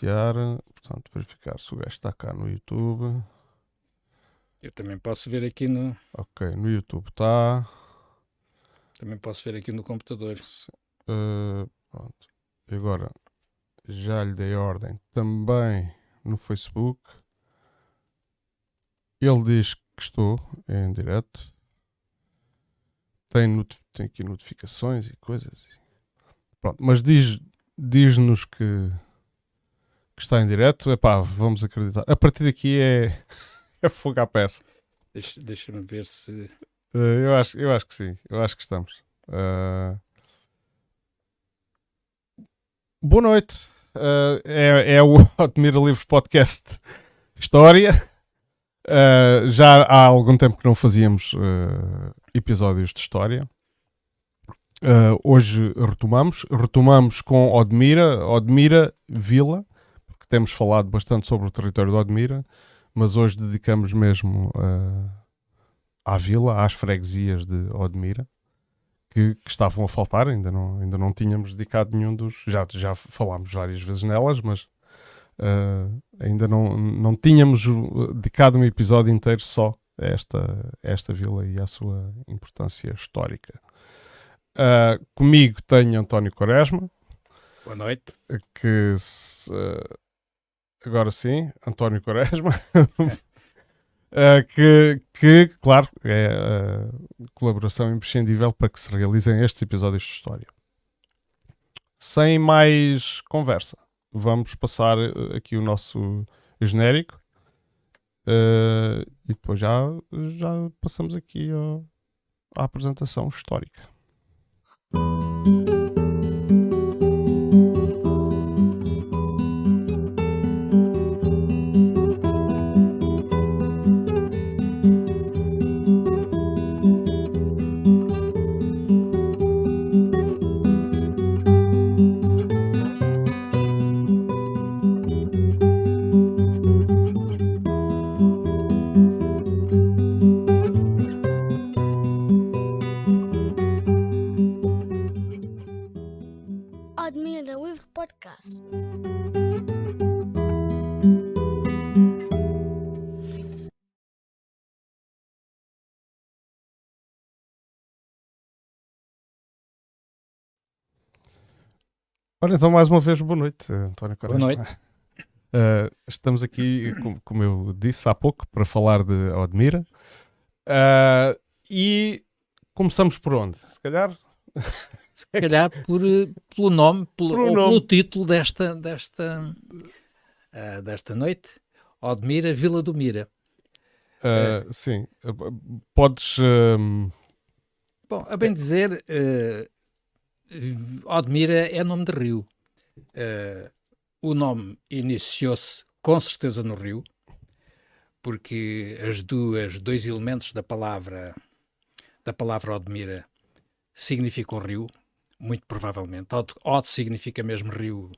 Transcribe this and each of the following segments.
iniciar. Portanto, verificar se o gajo está cá no YouTube. Eu também posso ver aqui no. Ok, no YouTube está. Também posso ver aqui no computador. Uh, pronto. E agora já lhe dei ordem também no Facebook. Ele diz que estou em direto. Tem, tem aqui notificações e coisas. Pronto, mas diz, diz-nos que, que está em direto. Epá, vamos acreditar. A partir daqui é, é fogo à peça. Deixa-me deixa ver se. Uh, eu, acho, eu acho que sim. Eu acho que estamos. Uh... Boa noite. Uh, é, é o Admira Livros Podcast História. Uh, já há algum tempo que não fazíamos uh, episódios de história. hoje retomamos. Retomamos com Odmira, Odmira Vila, temos falado bastante sobre o território de Odmira, mas hoje dedicamos mesmo à vila, às freguesias de Odmira que, que, estavam a faltar, ainda não, ainda não tínhamos dedicado nenhum dos. Já, já falámos várias vezes nelas, mas uh, ainda não, não tínhamos dedicado um episódio inteiro só a esta, a esta vila e à sua importância histórica. Uh, comigo tenho António Quaresma. Boa noite. Que se, uh, agora sim, António Quaresma. Uh, que, que, claro, é colaboração imprescindível para que se realizem estes episódios de história. Sem mais conversa, vamos passar eh, aqui o nosso genérico uh, e depois já, já passamos aqui ao, à apresentação histórica. Ora, então, mais uma vez, boa noite, António Quaresma. Boa noite. Uh, estamos aqui, como, eu disse há pouco, para falar de Odmira. Uh, e começamos por onde? Se calhar. Se calhar por, pelo nome, pelo, nome. pelo título desta, desta, uh, desta noite: Odmira, Vila do Mira. sim, podes. Bom, a bem dizer, Odmira é nome de rio. Uh, o nome iniciou-se com certeza no rio, porque as duas, dois elementos da palavra da palavra Odmira significam rio, muito provavelmente. Od, Od significa mesmo rio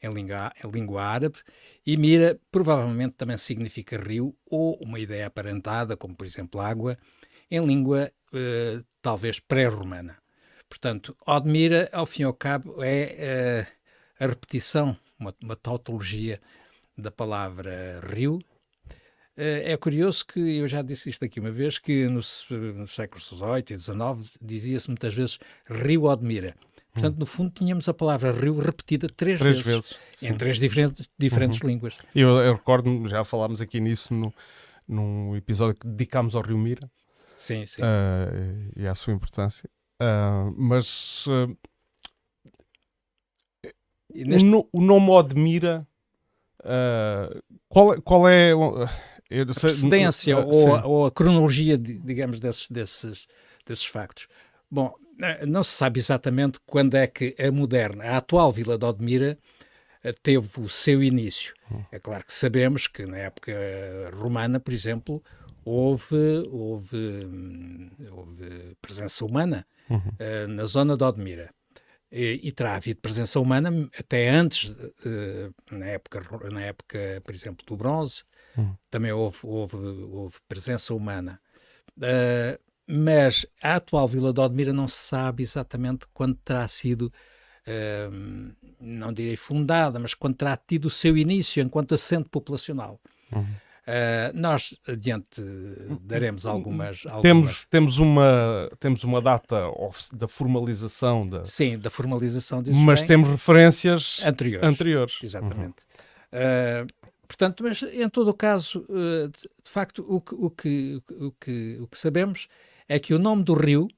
em língua, em língua árabe e Mira provavelmente também significa rio ou uma ideia aparentada, como por exemplo água, em língua uh, talvez pré-romana. Portanto, Odmira, ao fim e ao cabo, é uh, a repetição, uma, uma, tautologia da palavra rio. Uh, é curioso que, eu já disse isto aqui uma vez, que no, no século XVIII e XIX dizia-se muitas vezes rio Odmira. Portanto, no fundo, tínhamos a palavra rio repetida três, três vezes, vezes em três diferentes, diferentes uhum. línguas. Eu, eu recordo, já falámos aqui nisso no, num episódio que dedicámos ao Rio Mira. Sim, sim. Uh, e à sua importância. Uh, mas uh, neste... o, o, nome Odmira, uh, qual, qual é a precedência ou a, ou, a, cronologia, digamos, desses, desses, desses factos? Bom, não se sabe exatamente quando é que a moderna, a atual Vila de Odmira, teve o seu início. Hum. É claro que sabemos que na época romana, por exemplo, houve, houve, hum, houve presença humana uhum. uh, na zona de Odmira. E, e, terá havido presença humana até antes, uh, na, época, na época, por exemplo, do bronze, uhum. também houve, houve, houve, presença humana. Uh, mas a atual Vila de Odmira não se sabe exatamente quando terá sido não direi fundada, mas quando terá tido o seu início enquanto assento populacional. Uhum. Uh, nós adiante daremos algumas, algumas, Temos, temos, uma, temos uma data da formalização da. Sim, da formalização disso. Mas bem, temos referências anteriores. anteriores. Exatamente. Uhum. Uh, portanto, mas em todo o caso, uh, de, de, facto, o que, o, que, o, que, o que sabemos é que o nome do rio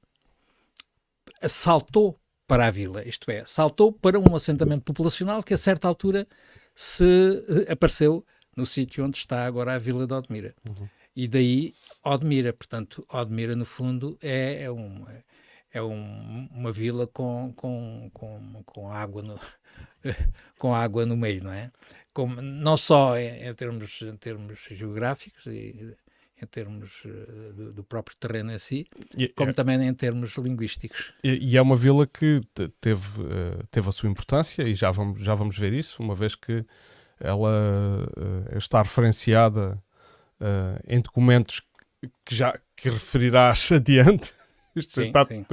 saltou para a vila, isto é, saltou para um assentamento populacional que a certa altura se apareceu no sítio onde está agora a Vila de Odmira. Uhum. E daí Odmira, portanto, Odmira no fundo é, é, um, é um, uma vila com, com, com, com, água no, com água no meio, não é? Como, não só em, em, termos, em termos geográficos e em termos uh, do, do, próprio terreno em si, e, como é, também em termos linguísticos. E, e, é uma vila que teve, uh, teve a sua importância e já vamos, já vamos ver isso, uma vez que ela uh, está referenciada uh, em documentos que já que referirás adiante. Sim, está, sim.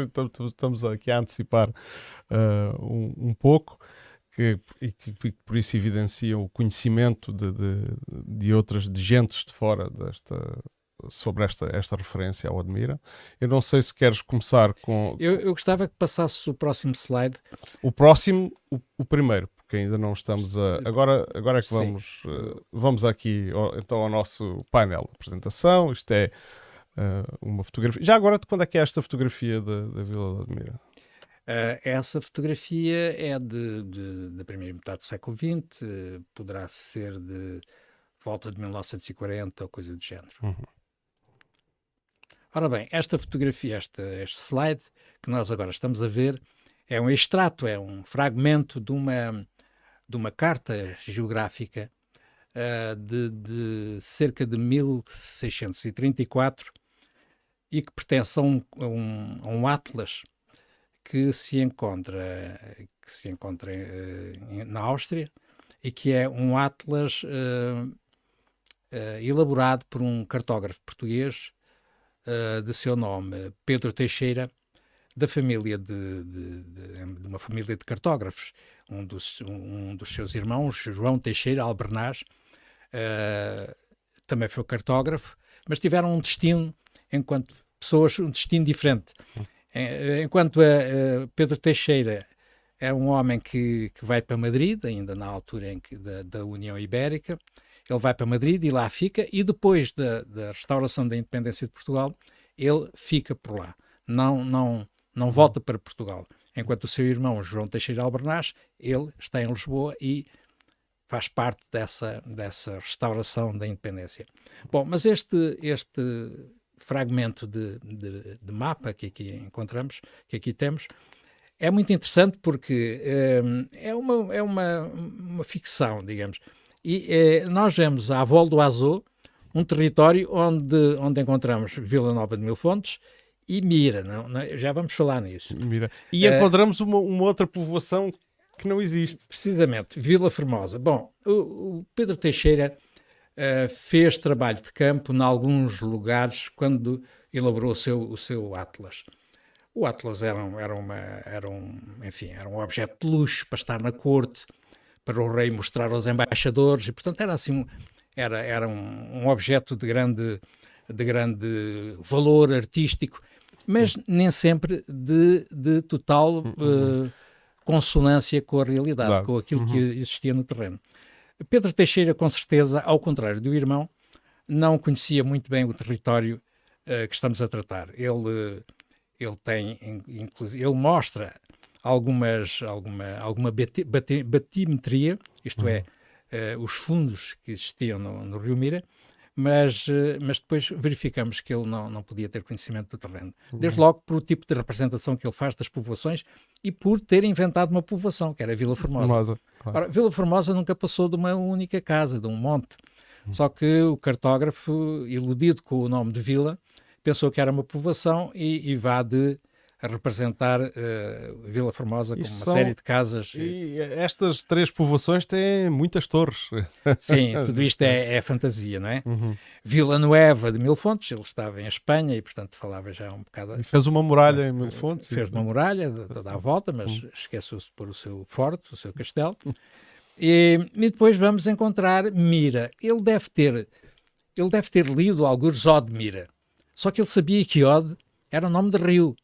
Estamos aqui a antecipar uh, um, um, pouco que, e que, que, por isso evidencia o conhecimento de, de, de outras de gentes de fora desta sobre esta, esta referência ao Admira. Eu não sei se queres começar com. Eu, eu gostava que passasse o próximo slide. O próximo, o, o primeiro, porque ainda não estamos a. Agora, agora é que vamos, uh, vamos aqui então ao nosso painel de apresentação. Isto é uh, uma fotografia. Já agora, quando é que é esta fotografia da, da Vila de Admira? Uh, essa fotografia é de, de, da primeira metade do século XX, poderá ser de volta de 1940 ou coisa do género. Uhum. Ora bem, esta fotografia, este slide que nós agora estamos a ver, é um extrato, é um fragmento de uma, de uma carta geográfica uh, de, de, cerca de 1634 e que pertence a um, a um, a um atlas que se encontra, que se encontra uh, na Áustria e que é um atlas uh, elaborado por um cartógrafo português uh, de seu nome, Pedro Teixeira, da família de, de, de, de, uma família de cartógrafos. Um dos, um dos seus irmãos, João Teixeira Albernaz, uh, também foi cartógrafo, mas tiveram um destino, enquanto pessoas, um destino diferente. Eh, enquanto a, a Pedro Teixeira é um homem que, que vai para Madrid, ainda na altura em que, da, da União Ibérica, ele vai para Madrid e lá fica, e depois da, da restauração da independência de Portugal, ele fica por lá. Não, não, não volta para Portugal. Enquanto o seu irmão João Teixeira Albernaz, ele está em Lisboa e faz parte dessa, dessa restauração da independência. Bom, mas este, este fragmento de, de, de mapa que aqui encontramos, que aqui temos, é muito interessante porque é, é, uma, é uma, uma ficção, digamos. E eh, nós vemos a Vol do Azul, um território onde, onde encontramos Vila Nova de Mil Fontes e Mira, não, não já vamos falar nisso. Mira. E uh, encontramos uma, uma outra povoação que não existe. Precisamente, Vila Formosa. Bom, o, o Pedro Teixeira uh, fez trabalho de campo em alguns lugares quando elaborou o seu, o seu Atlas. O Atlas era, um, era, uma, era, um, enfim, era um objeto de luxo para estar na corte, para o rei mostrar aos embaixadores, e portanto era assim, era, era um, um objeto de grande, de grande valor artístico, mas nem sempre de, de total uh, consonância com a realidade, claro. com aquilo que uhum. existia no terreno. Pedro Teixeira, com certeza, ao contrário do irmão, não conhecia muito bem o território uh, que estamos a tratar. Ele, ele tem, inclusive, ele mostra algumas, alguma, alguma batimetria, isto é, uhum. é, uh, os fundos que existiam no, no Rio Mira, mas, uh, mas depois verificamos que ele não, não podia ter conhecimento do terreno. Uhum. Desde logo por o tipo de representação que ele faz das povoações e por ter inventado uma povoação, que era Vila Formosa. Formosa claro. Ora, Vila Formosa nunca passou de uma única casa, de um monte. Uhum. Só que o cartógrafo, iludido com o nome de vila, pensou que era uma povoação e, e vá de a representar uh, Vila Formosa como uma são... série de casas. E estas três povoações têm muitas torres. Sim, tudo isto é, é fantasia, não é? Uhum. Vila Nueva de Mil Fontes, ele estava em Espanha e, portanto, falava já um bocado. E fez uma muralha em Mil Fontes. Fez uma muralha toda à volta, mas uhum. esqueceu-se de pôr o seu forte, o seu castelo. E, e, depois vamos encontrar Mira. Ele deve ter, ele deve ter lido alguns Od Mira. Só que ele sabia que Od era o nome de rio.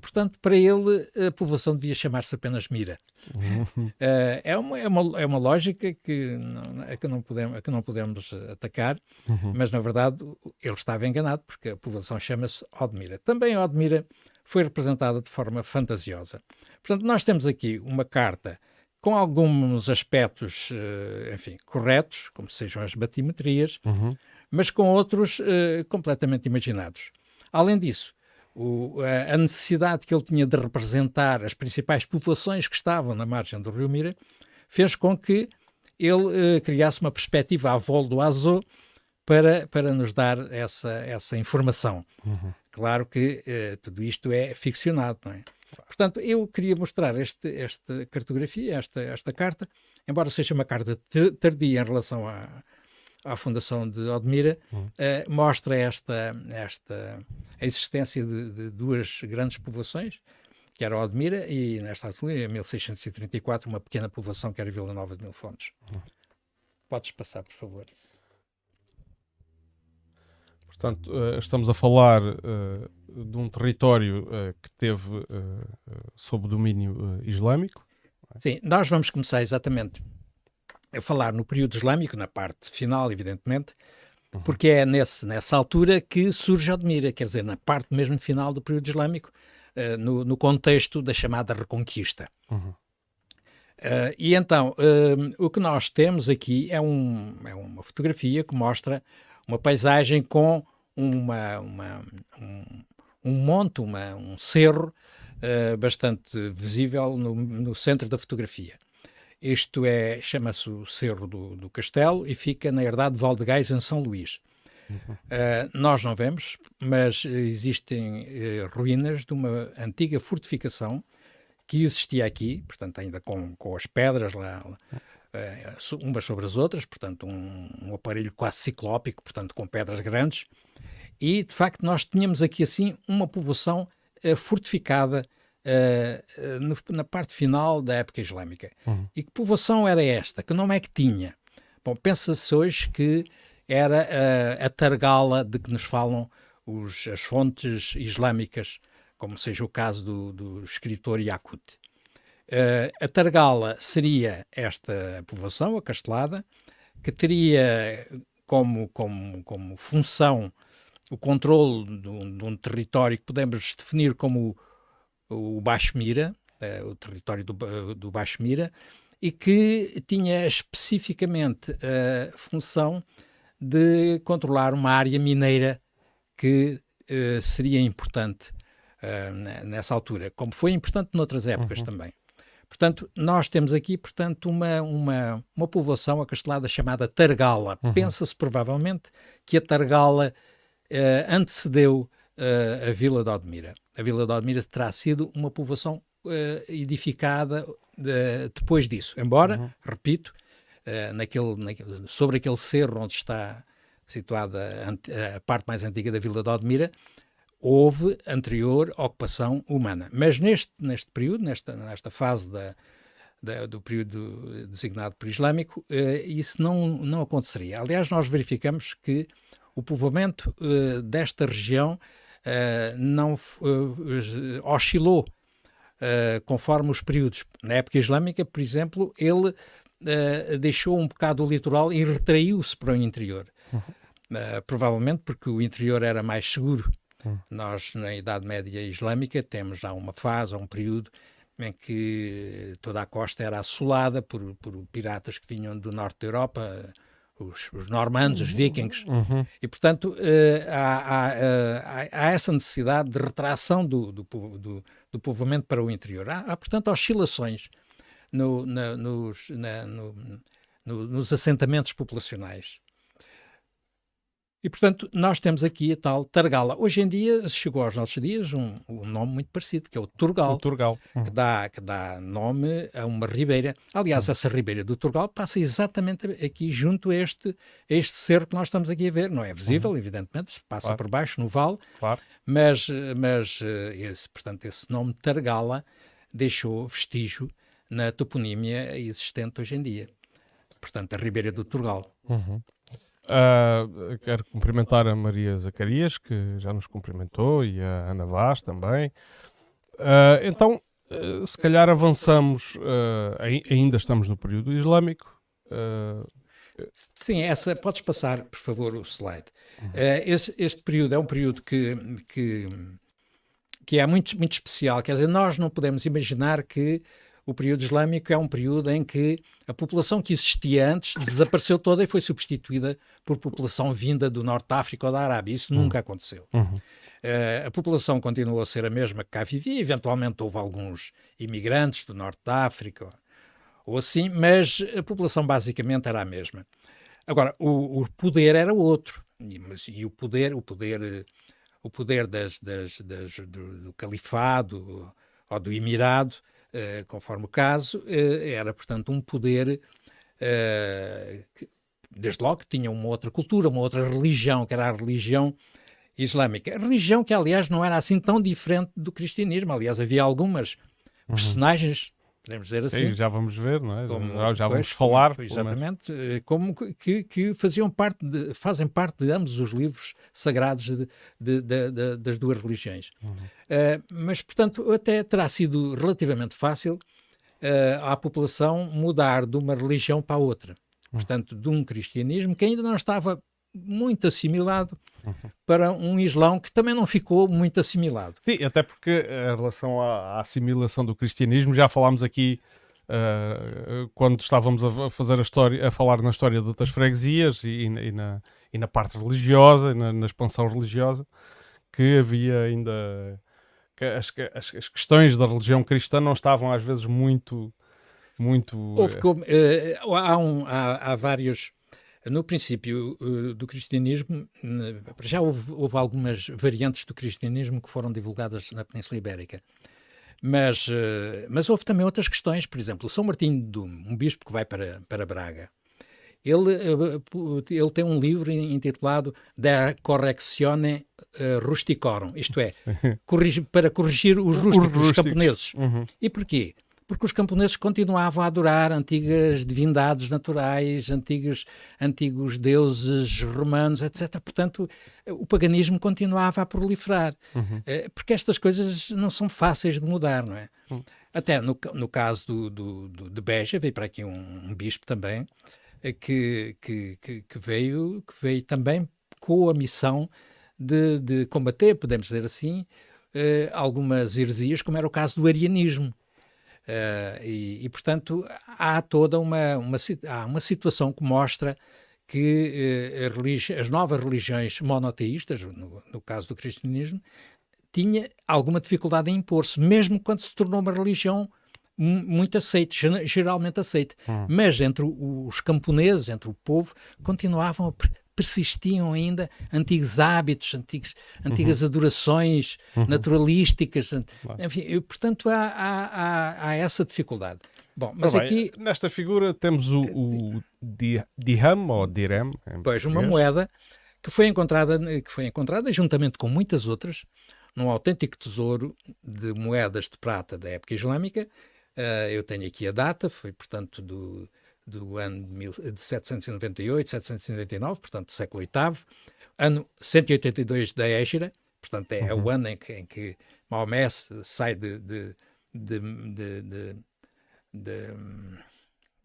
Portanto, para ele, a povoação devia chamar-se apenas Mira. Uhum. Uh, é, uma, é, uma, é uma lógica que não, é que não, podemos, que não podemos atacar, uhum. mas na verdade ele estava enganado, porque a povoação chama-se Odmira. Também Odmira foi representada de forma fantasiosa. Portanto, nós temos aqui uma carta com alguns aspectos, uh, enfim, corretos, como sejam as batimetrias, uhum. mas com outros uh, completamente imaginados. Além disso, o, a necessidade que ele tinha de representar as principais populações que estavam na margem do Rio Mira fez com que ele uh, criasse uma perspectiva à volta do Azul para, para nos dar essa, essa informação. Uhum. Claro que uh, tudo isto é ficcionado, não é? Portanto, eu queria mostrar este, esta cartografia, esta, esta carta, embora seja uma carta tardia em relação à, à Fundação de Odmira, uhum. uh, mostra esta, esta a existência de, de, duas grandes povoações, que era Odmira e, nesta altura, em 1634, uma pequena povoação que era Vila Nova de Mil Fontes. Uhum. Podes passar, por favor. Portanto, uh, estamos a falar uh, de um território que teve sob domínio islâmico. Sim, nós vamos começar exatamente a falar no período islâmico, na parte final, evidentemente, uhum. porque é nesse, nessa altura que surge Odmira, quer dizer, na parte mesmo final do período islâmico, uh, no, no, contexto da chamada Reconquista. Uhum. Uh, e então, uh, o que nós temos aqui é, um, é, uma fotografia que mostra uma paisagem com uma, uma um, um, monte, uma, um cerro bastante visível no, no centro da fotografia. Isto é, chama-se o Cerro do, do, Castelo e fica na herdade de Valdegais, em São Luís. Uhum. Uh, nós não vemos, mas existem uh, ruínas de uma antiga fortificação que existia aqui, portanto, ainda com, com as pedras lá, uh, umas sobre as outras, portanto, um, um, aparelho quase ciclópico, portanto, com pedras grandes. E, de facto, nós tínhamos aqui, assim, uma povoação fortificada uh, no, na parte final da época islâmica. Uhum. E que povoação era esta? Que nome é que tinha? Bom, pensa-se hoje que era uh, a Targala de que nos falam os, as fontes islâmicas, como seja o caso do, do escritor Yakut. Uh, a Targala seria esta povoação, a Castelada, que teria como, como, como função o controle de um, de um território que podemos definir como o Baixo Mira, uh, o território do, uh, do Baixo Mira, e que tinha especificamente a função de controlar uma área mineira que uh, seria importante nessa altura, como foi importante noutras épocas uhum. também. Portanto, nós temos aqui, portanto, uma, uma, uma povoação acastelada chamada Targala. Uhum. Pensa-se provavelmente que a Targala antecedeu uh, a Vila de Odmira. A Vila de Odmira terá sido uma povoação uh, edificada uh, depois disso. Embora, uhum. repito, naquele, naquele, sobre aquele cerro onde está situada a, a, parte mais antiga da Vila de Odmira, houve anterior ocupação humana. Mas neste, neste período, nesta, nesta fase da, da, do período designado por islâmico, isso não, não aconteceria. Aliás, nós verificamos que o povoamento desta região uh, não uh, oscilou uh, conforme os períodos. Na época islâmica, por exemplo, ele deixou um bocado o litoral e retraiu-se para o interior. Uhum. provavelmente porque o interior era mais seguro. Uhum. Nós, na Idade Média Islâmica, temos já uma fase, um período em que toda a costa era assolada por, por piratas que vinham do norte da Europa, os, os normandos, os vikings, uhum. e portanto uh, há, há, há, há, essa necessidade de retração do, do, do, do povoamento para o interior. Há, há portanto, oscilações no, na, nos, na, no, no, nos assentamentos populacionais. E, portanto, nós temos aqui a tal Targala. Hoje em dia, chegou aos nossos dias um, um nome muito parecido, que é o Turgal. O Turgal. Uhum. Que, dá, que dá nome a uma ribeira. Aliás, uhum. essa ribeira do Turgal passa exatamente aqui junto a este, a este cerro que nós estamos aqui a ver. Não é visível, uhum. evidentemente, passa claro. por baixo, no vale. Claro. Mas, mas eh, esse, portanto, esse nome Targala deixou vestígio na toponímia existente hoje em dia. Portanto, a ribeira do Turgal. Uhum. Uh, quero cumprimentar a Maria Zacarias, que já nos cumprimentou, e a Ana Vaz também. Uh, então, uh, se calhar avançamos, ainda estamos no período islâmico. Sim, essa, podes passar, por favor, o slide. Uhum. Esse, este período é um período que, que, que é muito, muito especial. Quer dizer, nós não podemos imaginar que o período islâmico é um período em que a população que existia antes desapareceu toda e foi substituída por população vinda do Norte da África ou da Arábia. Isso uhum. nunca aconteceu. Uhum. Uh, a população continuou a ser a mesma que cá vivia, eventualmente houve alguns imigrantes do Norte da África ou assim, mas a população basicamente era a mesma. Agora, o, o poder era outro. E, mas, e, o poder, o poder, o poder das, das, das do, do califado ou do emirado eh, conforme o caso, uh, era, portanto, um poder uh, que, desde logo, que tinha uma outra cultura, uma outra religião, que era a religião islâmica. A religião que, aliás, não era assim tão diferente do cristianismo. Aliás, havia algumas uhum. personagens podemos dizer assim. Sim, já vamos ver, não é? Como, já, já vamos falar. Exatamente, eh, como que, que faziam parte de, fazem parte de ambos os livros sagrados de, de, de, das duas religiões. Uhum. Uh, mas, portanto, até terá sido relativamente fácil uh, à população mudar de uma religião para a outra. Uhum. Portanto, de um cristianismo que ainda não estava muito assimilado uhum. para um Islão que também não ficou muito assimilado. Sim, até porque em relação à, à assimilação do cristianismo, já falámos aqui uh, quando estávamos a fazer a história, a falar na história de outras freguesias e, e, na, e na parte religiosa, na, na, expansão religiosa, que havia ainda que as, as, as, questões da religião cristã não estavam às vezes muito muito Houve como, uh, há, um, há, há vários no princípio uh, do cristianismo, já houve, houve, algumas variantes do cristianismo que foram divulgadas na Península Ibérica. Mas, uh, mas houve também outras questões, por exemplo, São Martinho de Dume, um bispo que vai para, para Braga, ele, ele tem um livro intitulado Da Correctione Rusticorum, isto é, para corrigir os rústicos, os, os camponeses. Uhum. E porquê? Porque os camponeses continuavam a adorar antigas divindades naturais, antigos, antigos deuses romanos, etc. Portanto, o paganismo continuava a proliferar, uhum. Eh, porque estas coisas não são fáceis de mudar, não é? Uhum. Até no, no caso do, do, do, de Beja, veio para aqui um, um bispo também, eh, que, que, que, veio, que veio também com a missão de, de combater, podemos dizer assim, eh, algumas heresias, como era o caso do arianismo. Uh, e, e, portanto, há toda uma, uma, há uma situação que mostra que uh, as novas religiões monoteístas, no, no, caso do cristianismo, tinha alguma dificuldade em impor-se, mesmo quando se tornou uma religião muito aceite, geralmente aceite. Hum. Mas entre os camponeses, entre o povo, continuavam a persistiam ainda antigos hábitos, antigos, antigas uhum. adorações uhum. naturalísticas. Enfim, eu, portanto, há, há, há, há, essa dificuldade. Bom, mas aqui... Nesta figura temos o, o dirham, ou dirham. Pois, uma moeda que foi, encontrada, que foi encontrada juntamente com muitas outras num autêntico tesouro de moedas de prata da época islâmica. Uh, eu tenho aqui a data, foi, portanto, do do ano de 798, 799, portanto, do século VIII, ano 182 da Égira, portanto, é, uhum. é o uhum. ano em que, em que Maomé sai de, de, de, de,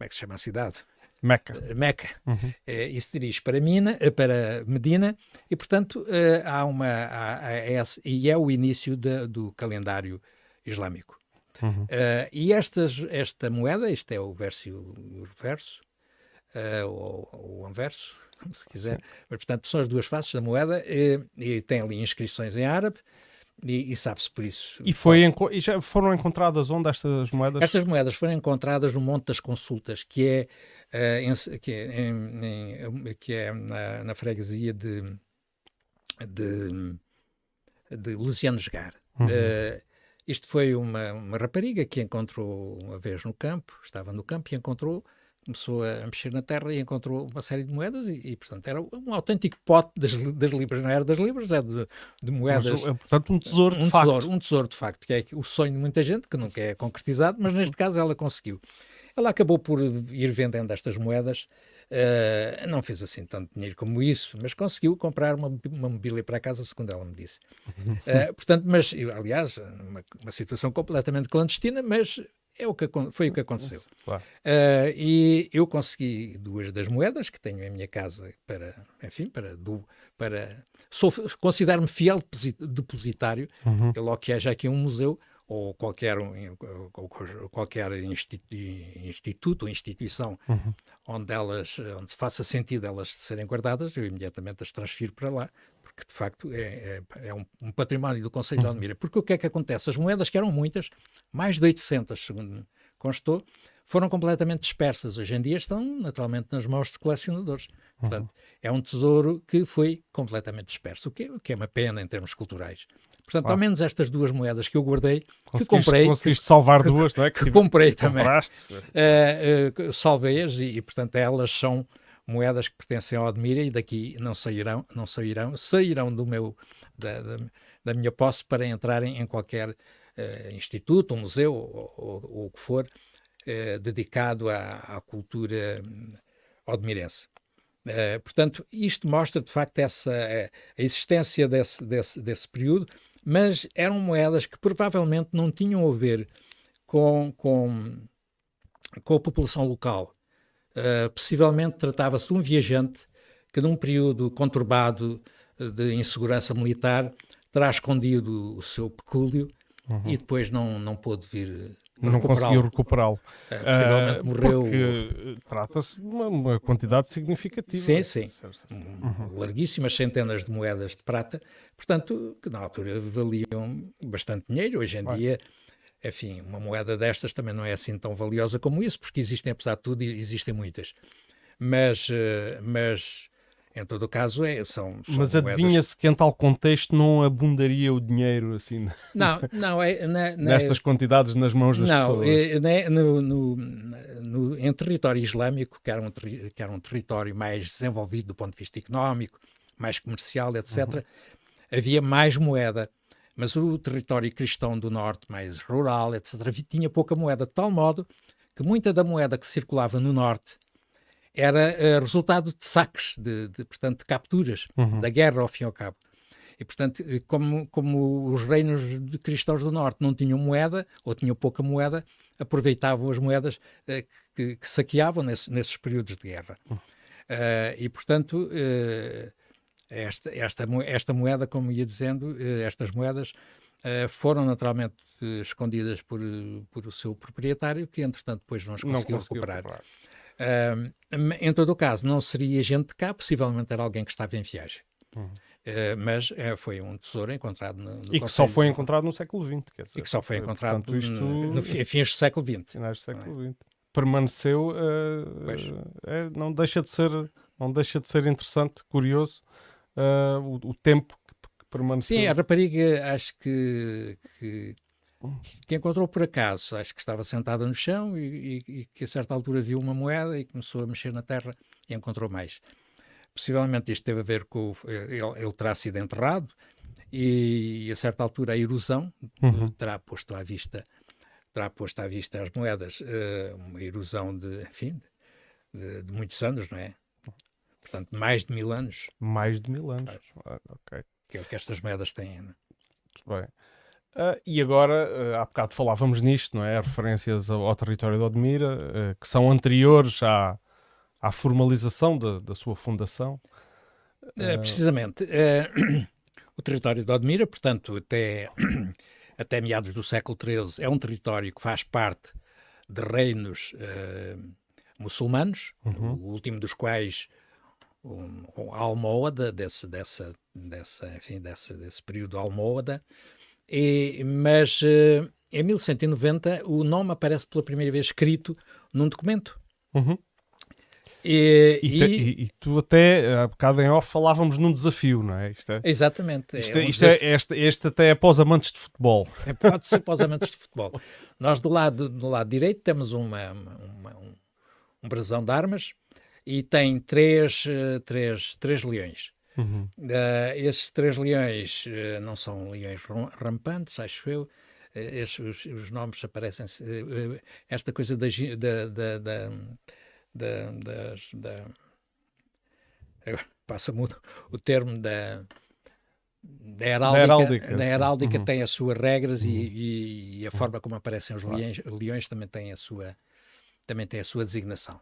como é que se chama a cidade? Meca. Eh, Meca. Uhum. É, e se dirige para, Mina, eh, para Medina e, portanto, há uma. Há, há, é, e é o início do calendário islâmico. Uhum. Uh, e estas, esta moeda, este é o verso e o reverso, uh, ou, ou o anverso, se quiser, Sim. mas portanto são as duas faces da moeda e, e tem ali inscrições em árabe. E, e sabe-se por isso. E, foi e já foram encontradas onde estas moedas? Estas moedas foram encontradas no Monte das Consultas, que é, uh, em, que é, em, em, que é na, na freguesia de, de, de Luciano Jogar. Uhum. Uh, isto foi uma, uma rapariga que encontrou uma vez no campo, estava no campo e encontrou começou a mexer na terra e encontrou uma série de moedas e, e portanto, era um autêntico pote das, das libras, não era das libras, é de, de moedas. Mas, é, portanto, um tesouro de um facto. Tesouro, um tesouro de facto, que é o sonho de muita gente, que nunca é concretizado, mas neste caso ela conseguiu. Ela acabou por ir vendendo estas moedas, uh, não fez assim tanto dinheiro como isso, mas conseguiu comprar uma, uma mobília para casa, segundo ela me disse. Uh, portanto, mas, aliás, uma, uma situação completamente clandestina, mas é o que, foi o que aconteceu. Claro. Uh, e eu consegui duas das moedas que tenho em minha casa para, enfim, para, do, para considero-me fiel depositário. Uhum. Logo que haja aqui um museu ou qualquer, qualquer instituto, ou instituição uhum. onde elas, onde faça sentido elas serem guardadas, eu imediatamente as transfiro para lá, porque de facto é, é, é um, um, património do Conselho uhum. de Almira. Porque o que é que acontece? As moedas, que eram muitas, mais de 800, segundo constou, foram completamente dispersas. Hoje em dia estão naturalmente nas mãos de colecionadores. Uhum. Portanto, é um tesouro que foi completamente disperso, o que, é, o que é uma pena em termos culturais. Portanto, ah. ao menos estas duas moedas que eu guardei, que comprei. Conseguiste salvar duas, não é? Que, que comprei também. Uh, uh, Salvei-as e, e, portanto, elas são moedas que pertencem ao Admira e daqui não sairão, não sairão, sairão do meu, da, da, da minha posse para entrarem em qualquer uh, instituto, um museu ou, ou, ou o que for dedicado à, à cultura odmirense. Uh, portanto, isto mostra de facto essa, a existência desse, desse, desse período mas eram moedas que provavelmente não tinham a ver com, com, com a população local. Uh, possivelmente tratava-se de um viajante que, num período conturbado de insegurança militar, terá escondido o seu pecúlio uhum. e depois não, não pôde vir não conseguiu recuperá-lo. É, possivelmente uh, morreu. Eh, trata-se de uma, uma, quantidade significativa. Sim, sim. Uhum. Larguíssimas centenas de moedas de prata, portanto, que na altura valiam bastante dinheiro. Hoje em Vai. dia, enfim, uma moeda destas também não é assim tão valiosa como isso, porque existem, apesar de tudo, existem muitas. Mas, uh, mas em todo o caso, é, são, são Mas adivinha-se que em tal contexto não abundaria o dinheiro assim não, não, é, na, na, nestas quantidades nas mãos das não, pessoas? É, né, no, no, no, em território islâmico, que era, um, que era um território mais desenvolvido do ponto de vista económico, mais comercial, etc., uhum. havia mais moeda. Mas o território cristão do norte, mais rural, etc., tinha pouca moeda, de tal modo que muita da moeda que circulava no norte era uh, resultado de saques, de, de, portanto, de capturas, uhum. da guerra ao fim e ao cabo. E, portanto, eh, como, como os reinos de cristãos do Norte não tinham moeda, ou tinham pouca moeda, aproveitavam as moedas uh, que, que, saqueavam nesse, nesses períodos de guerra. Uh, e, portanto, esta, esta, esta moeda, como ia dizendo, estas moedas foram naturalmente escondidas por, por o seu proprietário, que entretanto depois não as conseguiu, não conseguiu recuperar. recuperar. Uh, em todo o caso, não seria gente de cá, possivelmente era alguém que estava em viagem. Uhum. Uh, mas uh, foi um tesouro encontrado no, no E que só foi encontrado no século XX. E que só foi encontrado portanto, isto... no, no, fins do século XX. Finais do século XX. É? Permaneceu, ah, é, não, deixa de ser, não deixa de ser interessante, curioso, o, o, tempo que, que, permaneceu. Sim, a rapariga acho que, que que encontrou por acaso, acho que estava sentada no chão e, e, e, que a certa altura viu uma moeda e começou a mexer na terra e encontrou mais. Possivelmente isto teve a ver com ele, ele terá sido enterrado e a certa altura a erosão uhum. terá posto à vista terá posto à vista as moedas uh, uma erosão de enfim de, de, muitos anos, não é? Portanto, mais de mil anos. Mais de mil anos, ah, ok. Que é o que estas moedas têm. Não? É? Muito bem. Uh, e agora, uh, há bocado falávamos nisto, não é? Referências ao, ao território de Odmira, uh, que são anteriores à, à formalização de, da sua fundação. Uh, precisamente. o território de Odmira, portanto, até, até meados do século XIII, é um território que faz parte de reinos muçulmanos, uhum. o último dos quais um, um Almohada, desse, dessa, dessa, enfim, desse, desse período Almohada, e, mas uh, em 1190 o nome aparece pela primeira vez escrito num documento. Uhum. E, e, e, e, tu até, há bocado em off, falávamos num desafio, não é? Isto é exatamente. Isto, é, isto é, este, este até é os amantes de futebol. É, pode ser os amantes de futebol. Nós do lado, do lado direito temos uma, uma um, um brasão de armas e tem três, uh, três, três leões. Uhum. Uh, esses três leões uh, não são leões rampantes, acho eu. Esses, os, os, nomes aparecem. esta coisa da, da, da, da da, das, da passa muito o termo da, da heráldica, da heráldica, da heráldica uhum. tem as suas regras uhum. e, e, a forma como aparecem os leões, leões também tem a sua também tem a sua designação.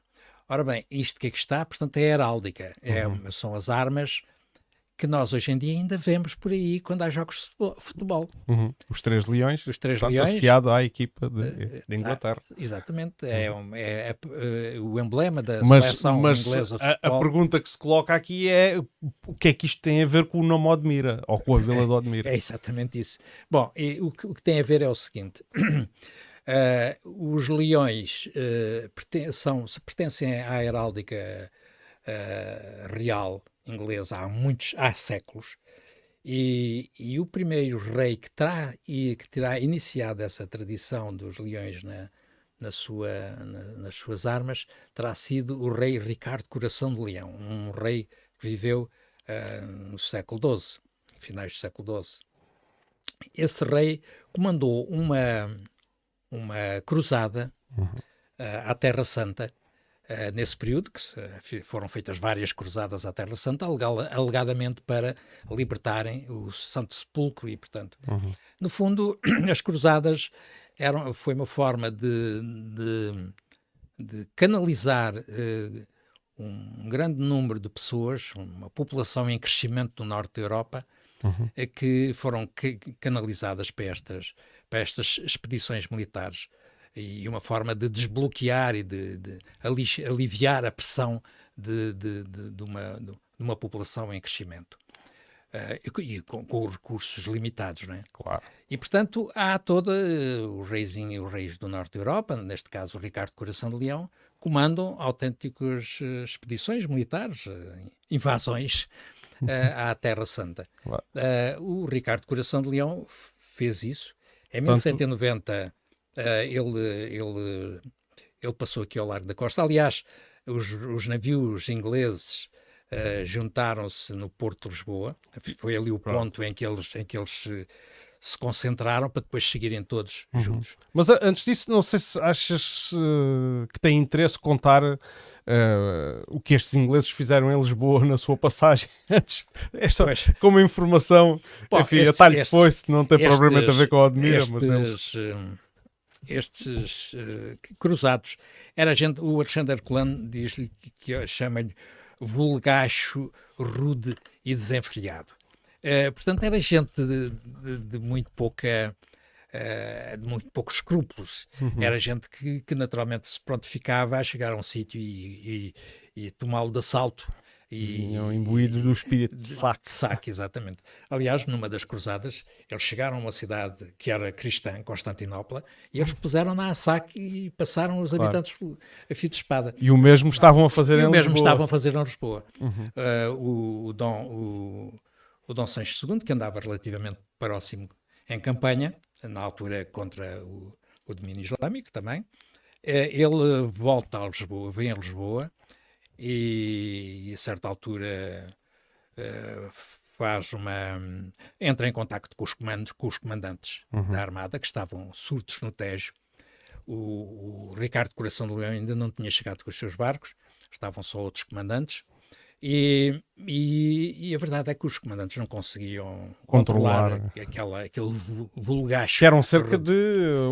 Ora bem, isto que é que está, portanto, é a heráldica, é, uhum. são as armas que nós hoje em dia ainda vemos por aí quando há jogos de futebol. Uhum. Os Três Leões, Os três leões associado à equipa de, eh, de Inglaterra. Ah, exatamente, é, uhum. é, é, é, o emblema da mas, seleção mas inglesa de futebol. A, a, pergunta que se coloca aqui é o que é que isto tem a ver com o nome Odmira, ou com a Vila de Odmira? É, exatamente isso. Bom, e, o, que, o, que, tem a ver é o seguinte... Uh, os leões uh, perten são, pertencem à heráldica uh, real inglesa há muitos, há séculos, e, e o primeiro rei que terá, e, que terá iniciado essa tradição dos leões na, na sua, na, nas suas armas terá sido o rei Ricardo Coração de Leão, um rei que viveu uh, no século XII, finais do século XII. Esse rei comandou uma, uma cruzada uhum. uh, à Terra Santa Uh, nesse período, que uh, foram feitas várias cruzadas à Terra Santa, alegadamente para libertarem o Santo Sepulcro e, portanto, uhum. no fundo, as cruzadas eram, foi uma forma de, de, de canalizar uh, um grande número de pessoas, uma população em crescimento no norte da Europa, uhum. que foram canalizadas para estas, para estas expedições militares e uma forma de desbloquear e de, de aliviar a pressão de, de, de, uma, de uma população em crescimento. Uh, e com, com, os recursos limitados, não é? Claro. E, portanto, há toda uh, os reis, os reis do norte da Europa, neste caso o Ricardo Coração de Leão, comandam autênticas uh, expedições militares, invasões à Terra Santa. Claro. o Ricardo Coração de Leão fez isso. Em 1190 Uh, ele, ele, ele passou aqui ao largo da costa. Aliás, os, os navios ingleses uh, juntaram-se no Porto de Lisboa. Foi ali o ponto em que eles, em que eles se, se concentraram para depois seguirem todos uhum. juntos. Mas antes disso, não sei se achas uh, que tem interesse contar uh, o que estes ingleses fizeram em Lisboa na sua passagem antes. É só pois. como informação, Bom, enfim, este, atalho este, depois, não tem estes, propriamente a ver com a Admira, estes, mas eles estes uh, cruzados. Era gente, o Alexander Colan diz-lhe que, que chama-lhe vulgacho, rude e desenfreado. Uh, portanto, era gente de, de, de muito pouca. Uh, de muito poucos escrúpulos. Uhum. Era gente que, que, naturalmente se prontificava a chegar a um sítio e, e, e tomá-lo de assalto e, imbuídos do espírito de saque. De saque, exatamente. Aliás, numa das cruzadas, eles chegaram a uma cidade que era cristã, Constantinopla, e eles puseram na a saque e passaram os habitantes claro. a fio de espada. E o mesmo estavam a fazer e em o mesmo Lisboa. estavam a fazer em Lisboa. Uhum. Uh, o, o, Dom, o, o Dom Sancho II, que andava relativamente próximo em campanha, na altura contra o, o domínio islâmico também, uh, ele volta a Lisboa, vem a Lisboa, e, a certa altura uh, faz uma entra em contacto com os comandos com os comandantes uhum. da armada que estavam surtos no Tejo o, o, Ricardo Coração de Leão ainda não tinha chegado com os seus barcos estavam só outros comandantes e, e, e, a verdade é que os comandantes não conseguiam controlar, controlar aquela, aquele vulgacho. Que eram cerca de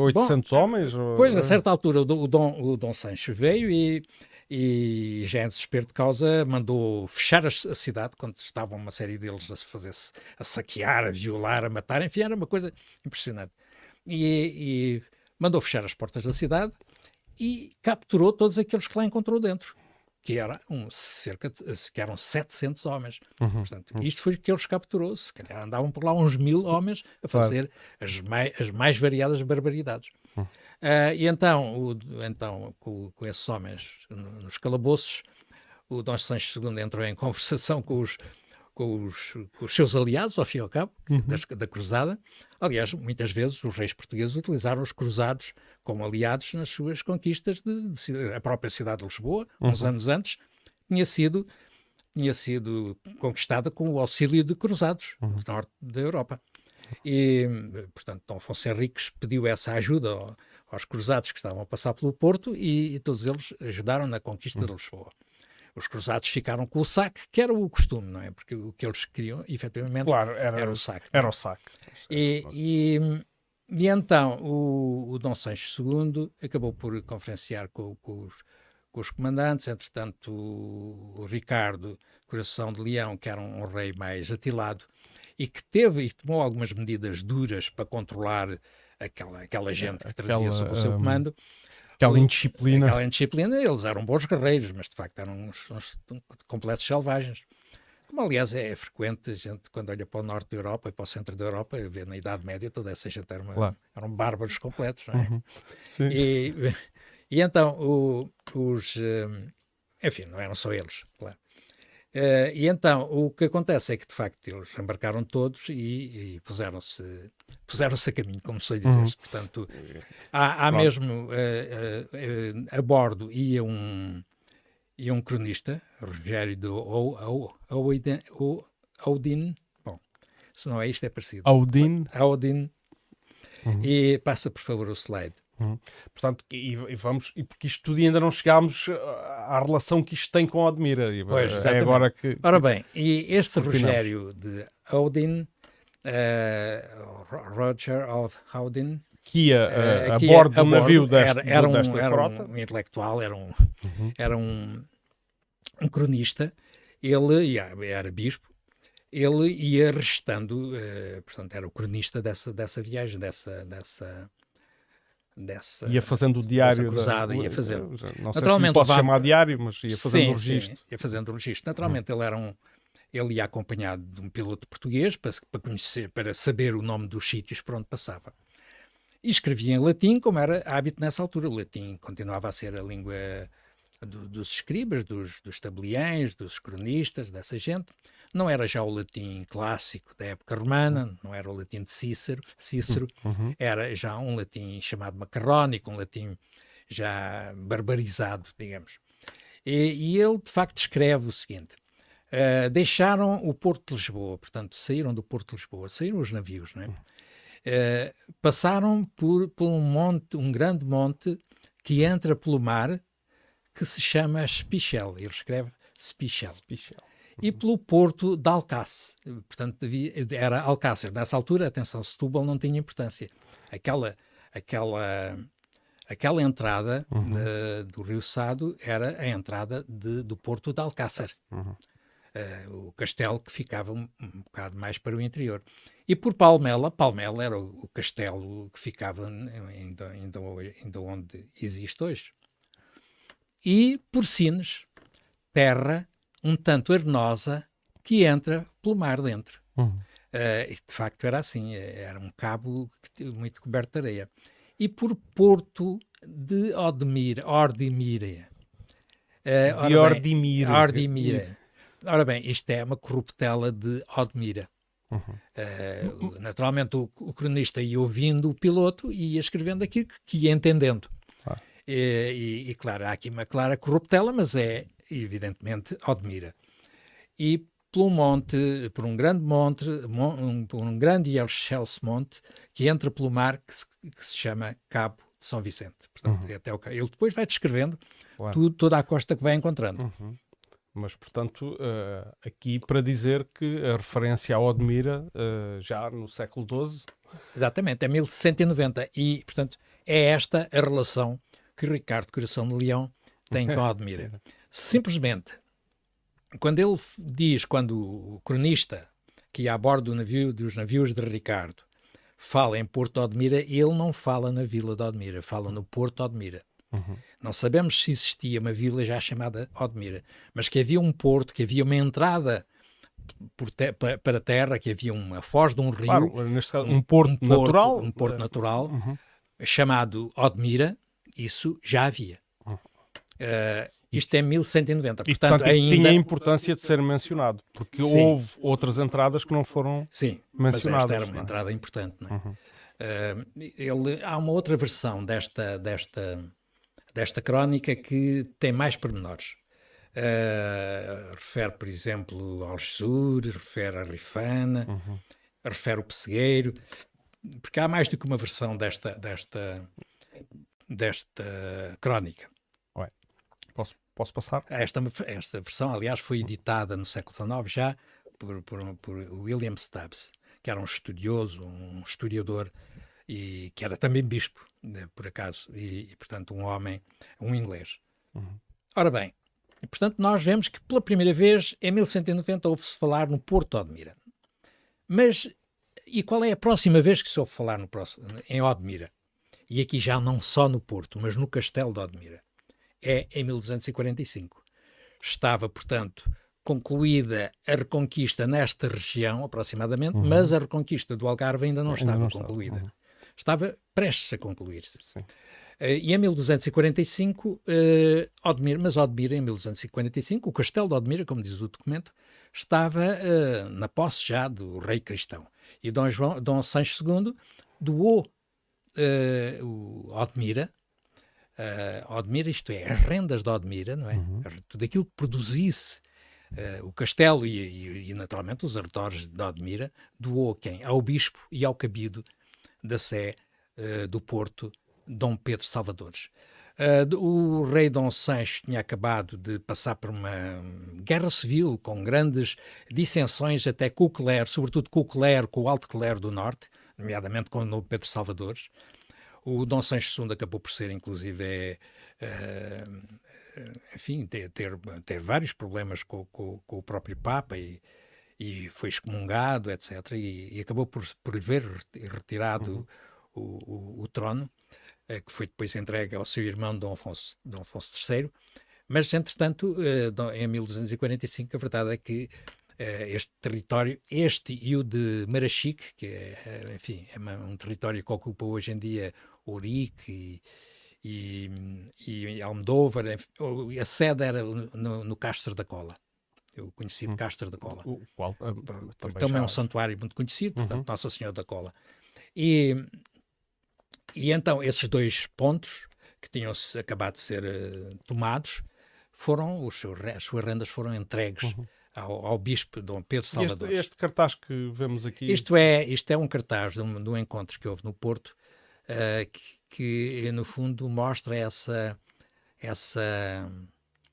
800 Bom, homens? Pois, a certa altura, o, o, Dom, o Dom Sancho veio e e já em desespero de causa mandou fechar a, cidade quando estavam uma série deles a se fazer -se, a saquear, a violar, a matar, enfim, era uma coisa impressionante. E, e, mandou fechar as portas da cidade e capturou todos aqueles que lá encontrou dentro, que eram um, cerca de, que eram 700 homens. Uhum, Portanto, uhum. isto foi o que eles capturou. Se calhar andavam por lá uns mil homens a fazer claro. as, mai, as mais variadas barbaridades. Uh, e então, o, então com, com, esses homens nos calabouços, o Dom Sancho II entrou em conversação com os, com os, com os seus aliados, ao fim e ao cabo, uhum. da, da cruzada. Aliás, muitas vezes os reis portugueses utilizaram os cruzados como aliados nas suas conquistas de, de a própria cidade de Lisboa, uhum. uns anos antes, tinha sido tinha sido conquistada com o auxílio de cruzados uhum. do norte da Europa. E, portanto, Dom Afonso Henriques pediu essa ajuda aos cruzados que estavam a passar pelo Porto e, e todos eles ajudaram na conquista de Lisboa. Os cruzados ficaram com o saque, que era o costume, não é? Porque o que eles queriam, efetivamente, claro, era, era, o saque. Era o saque. E, e, e então o, o Dom Sancho II acabou por conferenciar com, com, os, com os comandantes, entretanto o, o Ricardo Coração de Leão, que era um, um rei mais atilado, e que teve e tomou algumas medidas duras para controlar aquela, aquela gente que trazia aquela, sob o seu comando. Aquela indisciplina. Aquela indisciplina, eles eram bons guerreiros, mas de facto eram uns, uns completos selvagens. Como aliás é frequente, a gente quando olha para o norte da Europa e para o centro da Europa, vê na Idade Média toda essa gente era uma, claro. eram bárbaros completos, não é? Uhum. E, e, então o, os, eh, enfim, não eram só eles, claro. Uh, e então, o que acontece é que, de facto, eles embarcaram todos e, e puseram-se puseram a caminho, como sei dizer. Uhum. Portanto, há, há mesmo, uh, uh, a bordo ia um, ia um cronista, Rogério do Audin, bom, se não é isto é parecido. Audin. Audin. Uhum. E passa, por favor, o slide. Uhum. Portanto, e, e, vamos, e porque isto tudo ainda não chegámos à relação que isto tem com a Admira. Pois, é agora que. Ora bem, e este Rogério de Odin, uh, Roger of Odin, que ia uh, a, bordo do navio desta, era, era, um, era um, intelectual, era um, uhum. era um, um cronista, ele era bispo, ele ia restando, uh, portanto, era o cronista dessa, dessa viagem, dessa, dessa, dessa. Ia fazendo o diário. cruzada, da, ia fazendo. Não sei Naturalmente, se posso chamar diário, mas ia fazendo sim, o registro. Sim, ia fazendo o registro. Naturalmente, hum. ele era um. Ele ia acompanhado de um piloto português para, para conhecer, para saber o nome dos sítios por onde passava. E escrevia em latim, como era hábito nessa altura. O latim continuava a ser a língua do, dos escribas, dos, dos tabeliães, dos cronistas, dessa gente. Não era já o latim clássico da época romana, não era o latim de Cícero, Cícero uhum. era já um latim chamado macarrónico, um latim já barbarizado, digamos. E, e ele, de facto, escreve o seguinte: uh, deixaram o Porto de Lisboa, portanto, saíram do Porto de Lisboa, saíram os navios, não é? Uh, passaram por, por um monte, um grande monte que entra pelo mar, que se chama Spichel. Ele escreve Spichel. Spichel. E pelo porto de Alcácer. Portanto, era Alcácer. Nessa altura, atenção, Setúbal não tinha importância. Aquela, aquela, aquela entrada uhum. de, do Rio Sado era a entrada de, do porto de Alcácer. Uhum. Uh, o castelo que ficava um, um, bocado mais para o interior. E por Palmela, Palmela era o, o castelo que ficava ainda, ainda, ainda onde existe hoje e por Sines, terra um tanto arenosa que entra pelo mar dentro. Uhum. Uh, de facto era assim, era um cabo muito coberto de areia. E por Porto de Odmira, Ordimira. Uh, de Ordimira. Ordimira. Ora bem, isto é uma corruptela de Odmira. Uhum. Uh, naturalmente o, o, cronista ia ouvindo o piloto e ia escrevendo aquilo que, que ia entendendo. E, e, e, claro, há aqui uma clara corruptela, mas é evidentemente Odmira. E por um monte, por um grande monte, um, por um grande e excelso monte, que entra pelo mar, que se, que se chama Cabo de São Vicente. Portanto, uhum. até o, ele depois vai descrevendo claro. tudo, toda a costa que vai encontrando. Uhum. Mas, portanto, uh, aqui para dizer que a referência a Odmira, uh, já no século XII... Exatamente, é 1190. E, portanto, é esta a relação que Ricardo Coração de Leão tem com Admira. Simplesmente, quando ele diz, quando o cronista que a bordo do navio, dos navios de Ricardo fala em Porto Admira, ele não fala na vila de Odmira, fala no Porto Odmira. Uhum. Não sabemos se existia uma vila já chamada Odmira, mas que havia um porto, que havia uma entrada te para a terra, que havia uma foz de um rio. Claro, caso, um, um porto, um porto natural. Um porto natural, uhum. chamado Odmira, isso já havia. Uh, Isto é 1190. E, portanto, portanto ainda... tinha a importância de ser mencionado, porque Sim. houve outras entradas que não foram Sim, mencionadas. Mas esta era uma é? entrada importante. É? Uhum. Uh, ele, há uma outra versão desta, desta, desta crónica que tem mais pormenores. Uh, refere, por exemplo, ao Jesus, refere a Rifana, uhum. refere o Pessegueiro, porque há mais do que uma versão desta, desta, desta crónica. Ué, posso, posso passar? Esta, esta versão, aliás, foi editada no século XIX já por, por, por William Stubbs, que era um estudioso, um historiador e que era também bispo, por acaso, e, e, portanto um homem, um inglês. Uhum. Ora bem, e, portanto, nós vemos que pela primeira vez, em 1190, ouve-se falar no Porto de Odmira. Mas, e qual é a próxima vez que se ouve falar no próximo, em Odmira? E aqui já não só no Porto, mas no Castelo de Odmira. É em 1245. Estava, portanto, concluída a reconquista nesta região, aproximadamente, uhum. mas a reconquista do Algarve ainda não ainda estava não concluída. Uhum. Estava prestes a concluir-se. Uh, e em 1245, uh, Odmir, mas Odmira, em 1245, o castelo de Odmira, como diz o documento, estava uh, na posse já do rei cristão. E Dom, João, Dom Sancho II doou o Odmira, Odmira, isto é, as rendas de Odmira, não é? Uhum. Tudo aquilo que produzisse o castelo e, e, e, naturalmente, os arredores de Odmira, doou quem? Ao bispo e ao cabido da Sé do Porto Dom Pedro Salvadores. Uh, o rei Dom Sancho tinha acabado de passar por uma guerra civil com grandes dissensões até com o clero, sobretudo com o clero, com o alto clero do norte, nomeadamente com o Dom Pedro Salvadores. O Dom Sancho II acabou por ser, inclusive, é, uh, enfim, ter, ter, ter, vários problemas com, com, com o próprio Papa e, e, foi excomungado, etc. E, e acabou por, por lhe ver retirado uhum. o, o, o trono. Eh, que foi depois entregue ao seu irmão Dom Afonso, Dom Afonso III. Mas, entretanto, eh, em 1245, a verdade é que eh, este território, este e o de Marachique, que é, enfim, é um território que ocupa hoje em dia Ourique e, e, e Almodóvar, a sede era no, no Castro da Cola o conhecido hum. Castro da Cola. O qual também, também é um santuário muito conhecido, portanto, uhum. Nossa Senhora da Cola. E e então esses dois pontos que tinham acabado de ser uh, tomados foram, os seus, as suas rendas foram entregues uhum. ao, ao, bispo Dom Pedro Salvador. Este, este, cartaz que vemos aqui... Isto é, isto é um cartaz de um, de um encontro que houve no Porto uh, que, que, no fundo, mostra essa, essa,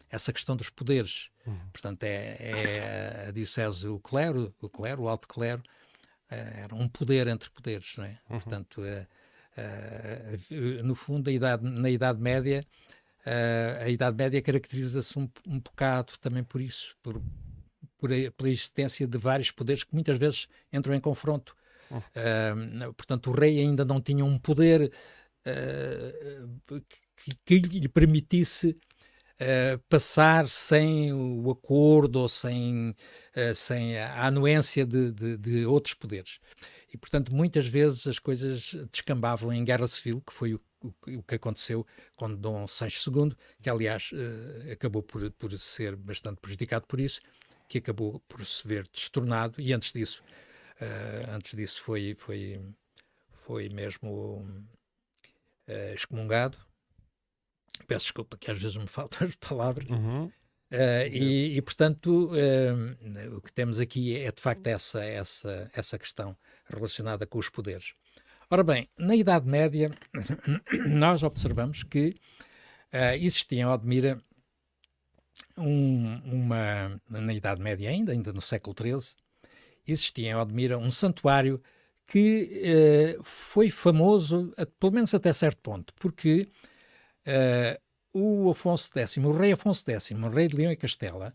essa questão dos poderes. Uhum. Portanto, é, é a diocese, o clero, o clero, o alto clero, uh, era um poder entre poderes, não é? Uhum. Portanto, uh, Uh, no fundo, idade, na Idade Média, a Idade Média caracteriza-se um, um bocado também por isso, por, por a, pela existência de vários poderes que muitas vezes entram em confronto. Uh, portanto, o rei ainda não tinha um poder que, que, lhe permitisse Uh, passar sem o acordo ou sem, uh, sem a anuência de, de, de, outros poderes. E, portanto, muitas vezes as coisas descambavam em guerra civil, que foi o, o, o que aconteceu com Dom Sancho II, que, aliás, uh, acabou por, por ser bastante prejudicado por isso, que acabou por se ver destornado, e antes disso, antes disso foi, foi, foi mesmo excomungado. Peço desculpa que às vezes me faltam as palavras. Uhum. Uh, e, e, portanto, uh, o que temos aqui é de facto essa, essa, essa questão relacionada com os poderes. Ora bem, na Idade Média, nós observamos que uh, existia em Odmira um, uma, na Idade Média ainda, ainda no século XIII, existia em Odmira um santuário que foi famoso, pelo menos até certo ponto, porque uh, o Afonso X, o rei Afonso X, o rei de Leão e Castela,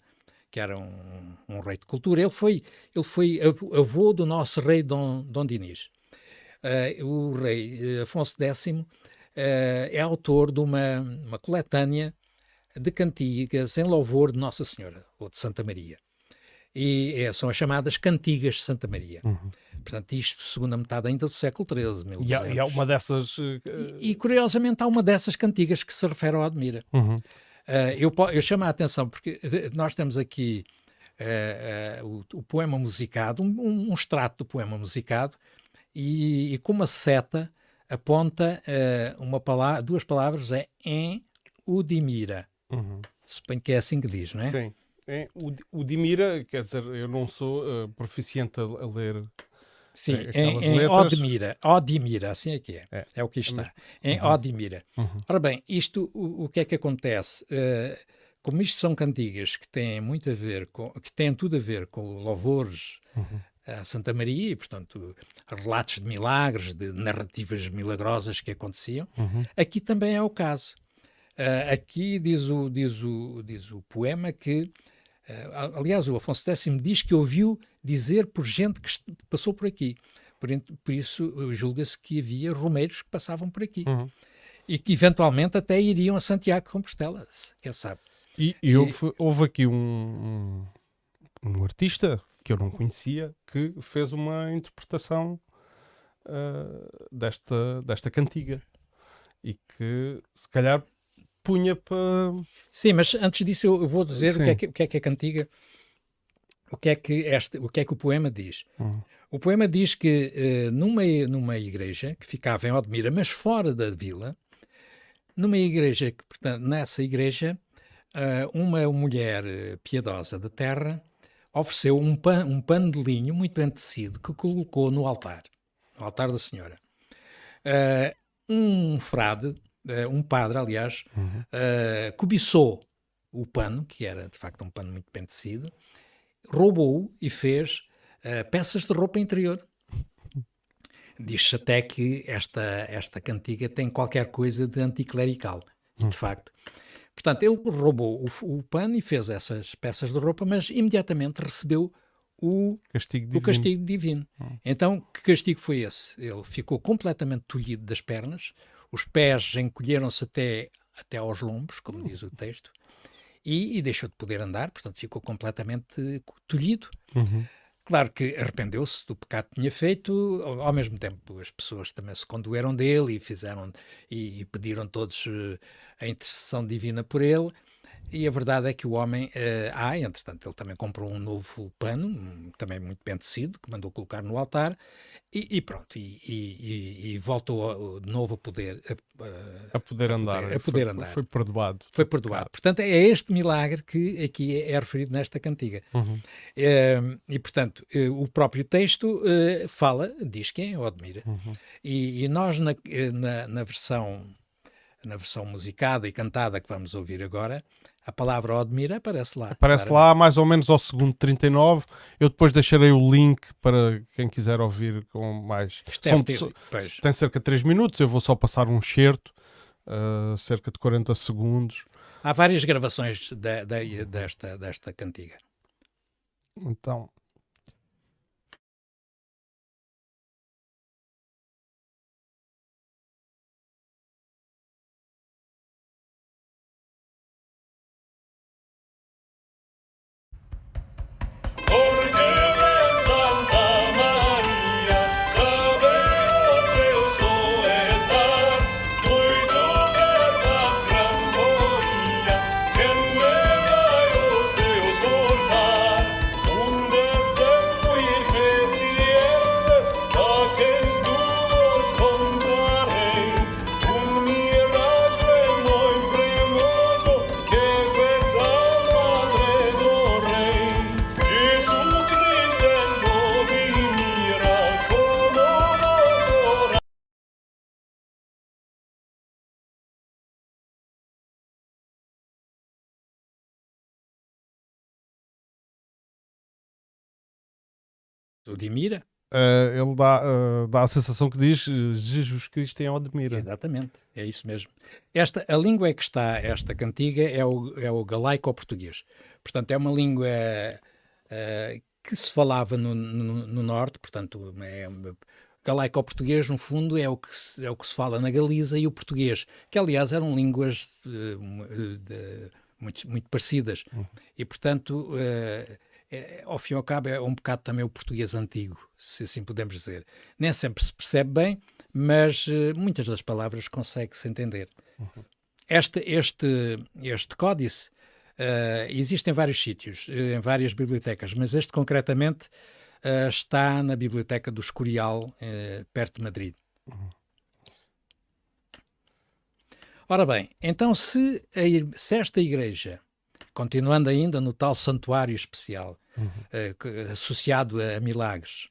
que era um, um, rei de cultura. Ele foi, ele foi avô do nosso rei Dom, Dom Dinis. Uh, o rei Afonso X uh, é autor de uma, uma coletânea de cantigas em louvor de Nossa Senhora, ou de Santa Maria. E é, são as chamadas cantigas de Santa Maria. Uhum. Portanto, isto segunda metade ainda do século XIII, E há, e há uma dessas... Uh... E, e, curiosamente há uma dessas cantigas que se refere ao Admira. Uhum. Uh, eu, eu chamo a atenção porque nós temos aqui uh, o, o, poema musicado, um, um, extrato do poema musicado, e, e com uma seta aponta uma palavra, duas palavras, é em Udimira. Uhum. Suponho que é assim que diz, não é? Sim. É, o, o Dimira, quer dizer, eu não sou proficiente a, ler. Sim, em, em Odmira, Odimira, assim é que é. É, é o que está. Em uhum. Odimira. Uhum. Ora bem, isto, o, o que é que acontece? Uh, como isto são cantigas que têm muito a ver com, que têm tudo a ver com louvores uhum. a Santa Maria e, portanto, relatos de milagres, de narrativas milagrosas que aconteciam, uhum. aqui também é o caso. Uh, aqui diz o, diz, o, diz o poema que aliás, o Afonso X diz que ouviu dizer por gente que passou por aqui. Por, por isso, julga-se que havia romeiros que passavam por aqui. Uhum. E que eventualmente até iriam a Santiago de Compostela, quem sabe. E, e, e houve, houve, aqui um, um, um, artista que eu não conhecia que fez uma interpretação uh, desta, desta cantiga. E que se calhar punha para. Sim, mas antes disso eu vou dizer o que, é que, o que, é que, a cantiga. O que é que, este, o que é que o poema diz? Uhum. O poema diz que uh, numa, numa igreja que ficava em Odmira, mas fora da vila, numa igreja que, portanto, nessa igreja, uh, uma mulher eh, piedosa de terra ofereceu um, pan, um pano de linho muito bem tecido que colocou no altar, no altar da Senhora. Uh, um frade um padre, aliás, uhum. uh, cobiçou o pano, que era de facto um pano muito bem tecido, roubou-o e fez uh, peças de roupa interior. Diz-se até que esta, esta cantiga tem qualquer coisa de anticlerical, e de uhum. facto. Portanto, ele roubou o, o pano e fez essas peças de roupa, mas imediatamente recebeu o castigo divino. O castigo divino. Hum. Então, que castigo foi esse? Ele ficou completamente tolhido das pernas, os pés encolheram-se até, até aos lombos, como diz o texto, e, e, deixou de poder andar, portanto ficou completamente tolhido. Uhum. Claro que arrependeu-se do pecado que tinha feito, ao, ao, mesmo tempo as pessoas também se condoeram dele e fizeram e, e pediram todos uh, a intercessão divina por ele. E a verdade é que o homem, uh, ah, entretanto, ele também comprou um novo pano, também muito bem tecido, que mandou colocar no altar, e, e pronto, e, e, e, voltou de novo a poder a, a poder andar, a poder foi, andar. Foi perdoado. Foi perdoado. Portanto, é este milagre que aqui é, é referido nesta cantiga. Uhum. É, e portanto, eh, o próprio texto uh, fala, diz quem é Odmira. Uhum. E, nós na, na, na versão na versão musicada e cantada que vamos ouvir agora, a palavra Odmira aparece lá. Aparece lá mais ou menos ao segundo 39. Eu depois deixarei o link para quem quiser ouvir com mais. É São, tem cerca de 3 minutos, eu vou só passar um certo, uh, cerca de 40 segundos. Há várias gravações de, de, desta, desta cantiga. Então, O de Mira? Uh, ele dá, uh, dá a sensação que diz Jesus Cristo em Odmira. Exatamente, é isso mesmo. Esta, a língua que está esta cantiga é o, é o galaico-português. Portanto, é uma língua uh, que se falava no, no, no norte, portanto, é, galaico-português, no fundo, é o, que se, é o que se fala na Galiza e o português, que aliás eram línguas de, de, muito, muito parecidas. Uhum. E, portanto, é, ao fim e ao cabo, é um bocado também o português antigo, se assim podemos dizer. Nem sempre se percebe bem, mas uh, muitas das palavras consegue-se entender. Uhum. este, este, este códice uh, existe em vários sítios, em várias bibliotecas, mas este concretamente uh, está na biblioteca do Escorial, perto de Madrid. Uhum. Ora bem, então se, a, se esta igreja, continuando ainda no tal santuário especial, uhum. associado a milagres,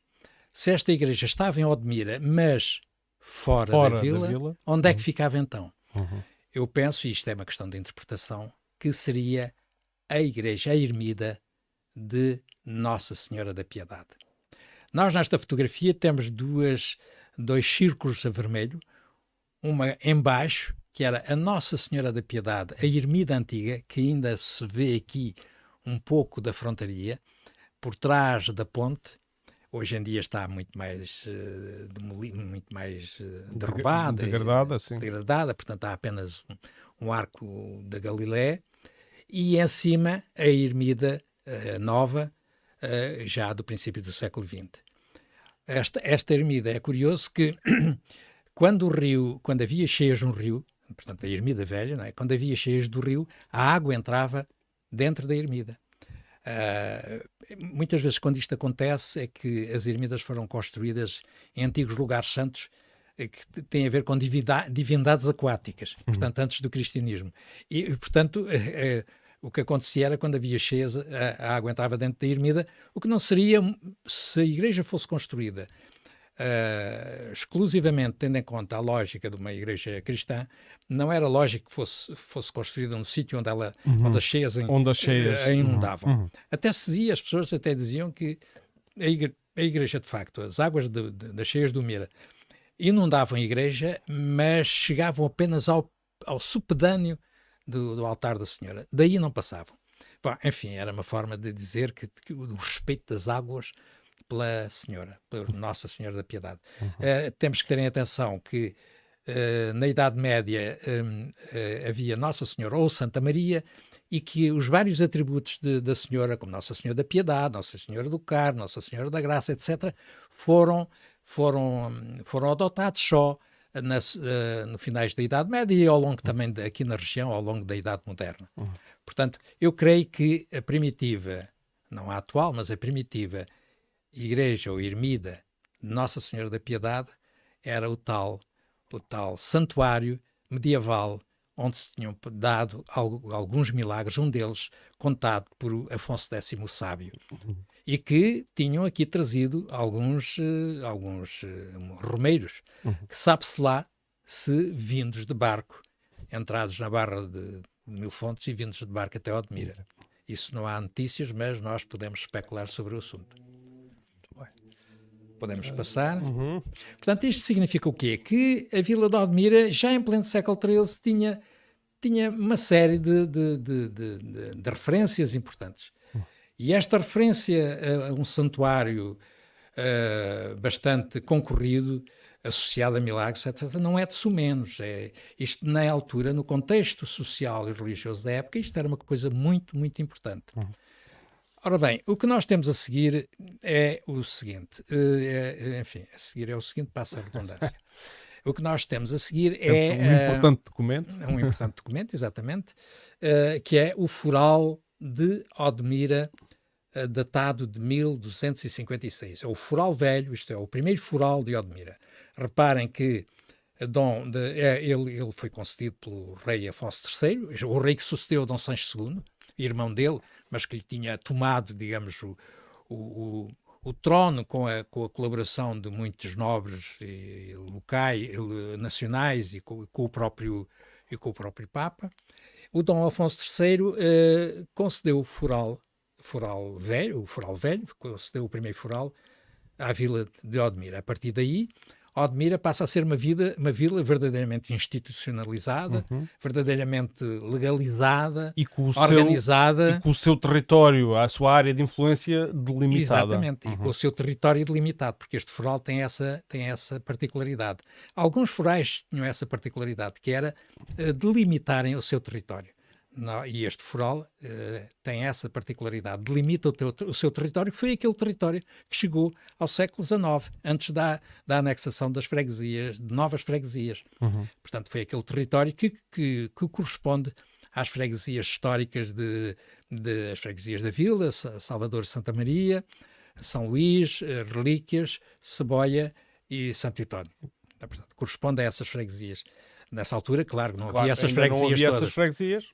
se esta igreja estava em Odmira, mas fora, fora da, vila, da, vila, onde é que uhum. ficava então? Uhum. Eu penso, e isto é uma questão de interpretação, que seria a igreja, a ermida de Nossa Senhora da Piedade. Nós, nesta fotografia, temos duas, dois círculos a vermelho, uma embaixo, que era a Nossa Senhora da Piedade, a ermida antiga, que ainda se vê aqui um pouco da frontaria, por trás da ponte, hoje em dia está muito mais, uh, demoli, muito mais uh, derrubada, degradada, sim. degradada, portanto há apenas um, um, arco da Galileia e em cima a ermida uh, nova, já do princípio do século XX. Esta, esta ermida é curioso que quando o rio, quando havia cheias no rio, portanto a ermida velha, é? quando havia cheias do rio, a água entrava dentro da ermida. Uh, muitas vezes, quando isto acontece, é que as ermidas foram construídas em antigos lugares santos eh, que têm a ver com divindades aquáticas, uhum. portanto, antes do cristianismo. E, portanto, é, o que acontecia era quando havia cheias, a, a, água entrava dentro da ermida, o que não seria se a igreja fosse construída uh, exclusivamente tendo em conta a lógica de uma igreja cristã, não era lógico que fosse, fosse construída num sítio onde, ela, uhum. onde as cheias, onde as cheias a inundavam. Uhum. Até se dizia, as pessoas até diziam que a igreja, a igreja de facto, as águas de, de, das cheias do Mira inundavam a igreja, mas chegavam apenas ao, ao supedâneo do, do, altar da Senhora. Daí não passavam. Bom, enfim, era uma forma de dizer que, que o respeito das águas pela Senhora, por Nossa Senhora da Piedade. Uhum. Uh, temos que ter em atenção que uh, na Idade Média um, eh, havia Nossa Senhora ou Santa Maria e que os vários atributos de, da Senhora, como Nossa Senhora da Piedade, Nossa Senhora do Carmo, Nossa Senhora da Graça, etc., foram, foram, foram adotados só nas, uh, no finais da Idade Média e ao longo também de, aqui na região, ao longo da Idade Moderna. Uhum. Portanto, eu creio que a primitiva, não a atual, mas a primitiva igreja ou ermida Nossa Senhora da Piedade era o tal, o tal santuário medieval onde se tinham dado alguns milagres, um deles contado por Afonso X o Sábio, e que tinham aqui trazido alguns, uh, alguns uh, romeiros, uhum. que sabe-se lá se vindos de barco, entrados na barra de, de Mil Fontes e vindos de barco até Odmira. Isso não há notícias, mas nós podemos especular sobre o assunto. Podemos passar. Uhum. Portanto, isto significa o quê? Que a Vila de Odmira, já em pleno século XIII, tinha, tinha uma série de, de, de, de, referências importantes. Uhum. E esta referência a, a um santuário uh, bastante concorrido, associado a milagres, etc., não é de sumenos. É, isto, na altura, no contexto social e religioso da época, isto era uma coisa muito, muito importante. Uhum. Ora bem, o que nós temos a seguir é o seguinte, eh, é, enfim, a seguir é o seguinte, passa a redundância. O que nós temos a seguir é... Um uh, importante documento. Um importante documento, exatamente, uh, que é o Foral de Odmira, uh, datado de 1256. É o Foral Velho, isto é, o primeiro Foral de Odmira. Reparem que Dom de, é, ele, ele foi concedido pelo rei Afonso III, o rei que sucedeu Dom Sancho II, irmão dele, mas que lhe tinha tomado, digamos, o, o, o trono com a, com a, colaboração de muitos nobres e, locais, nacionais e com, com, o próprio, e com o próprio Papa. O Dom Afonso III eh, concedeu o foral, foral velho, o foral velho, concedeu o primeiro foral à vila de Odmira. A partir daí, Odmira passa a ser uma, vida, uma vila verdadeiramente institucionalizada, uhum. verdadeiramente legalizada, e organizada. Seu, e com o seu território, a sua área de influência delimitada. Exatamente, uhum. e com o seu território delimitado, porque este foral tem essa, tem essa particularidade. Alguns forais tinham essa particularidade, que era uh, delimitarem o seu território. E este foral uh, tem essa particularidade, delimita o, teu, o, seu território, que foi aquele território que chegou ao século XIX, antes da, da anexação das freguesias, de novas freguesias. Uhum. Portanto, foi aquele território que, que, que, corresponde às freguesias históricas de, de as freguesias da Vila, Salvador Santa Maria, São Luís, eh, Relíquias, Ceboia e Santo António. Portanto, corresponde a essas freguesias nessa altura, claro, não claro, havia essas freguesias não havia todas. essas freguesias,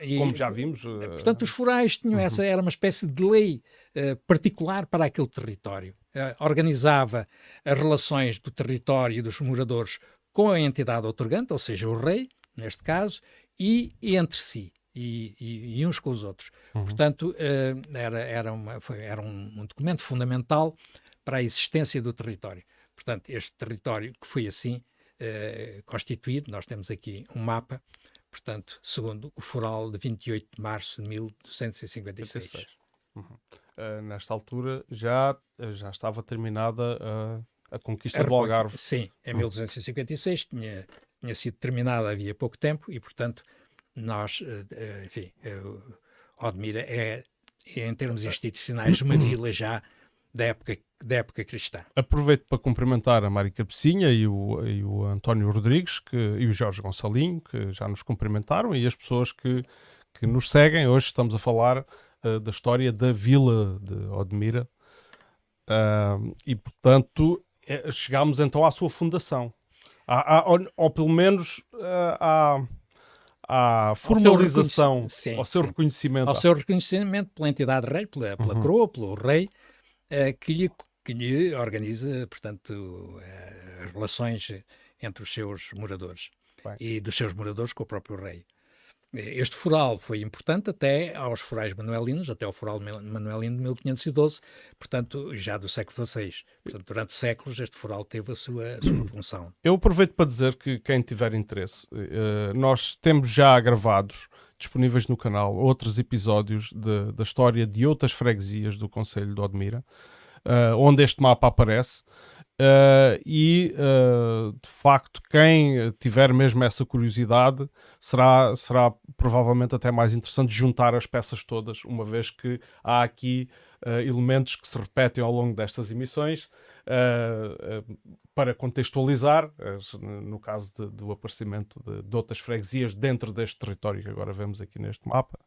e, como já vimos. Uh... Portanto, os forais tinham essa, era uma espécie de lei uh, particular para aquele território. Uh, organizava as relações do território e dos moradores com a entidade otorgante, ou seja, o rei, neste caso, e, e entre si. E, e, e, uns com os outros. Uhum. Portanto, era, era, uma, foi, era um, um documento fundamental para a existência do território. Portanto, este território que foi assim eh, constituído. Nós temos aqui um mapa, portanto, segundo o foral de 28 de março de 1256. Uhum. Uh, nesta altura já, já estava terminada a, a conquista a do Algarve. Sim, em uhum. 1256 tinha, tinha sido terminada havia pouco tempo e, portanto, nós, enfim, Odmira é, em termos institucionais, uma vila já da época, da época cristã. Aproveito para cumprimentar a Mari Cabecinha e o, e o António Rodrigues que, e o Jorge Gonçalinho, que já nos cumprimentaram, e as pessoas que, que nos seguem. Hoje estamos a falar uh, da história da vila de Odmira. Uh, e, portanto, é, chegámos então à sua fundação. Há, há, ou, ou, pelo menos uh, à, à formalização, ao seu, sim, ao seu reconhecimento. Ao seu reconhecimento pela entidade rei, pela, pela uhum. coroa, pelo rei, uh, que, lhe, que lhe organiza, portanto, uh, as relações entre os seus moradores Bem. e dos seus moradores com o próprio rei. Este foral foi importante até aos forais manuelinos, até ao foral manuelino de 1512, portanto, já do século XVI. Portanto, durante séculos este foral teve a sua, a sua função. Eu aproveito para dizer que quem tiver interesse, nós temos já gravados, disponíveis no canal, outros episódios de, da história de outras freguesias do Conselho de Odmira, uh, onde este mapa aparece. Uh, e uh, de facto, quem tiver mesmo essa curiosidade será, será provavelmente até mais interessante juntar as peças todas, uma vez que há aqui elementos que se repetem ao longo destas emissões. Para contextualizar, no caso de, do aparecimento de, de outras freguesias dentro deste território que agora vemos aqui neste mapa,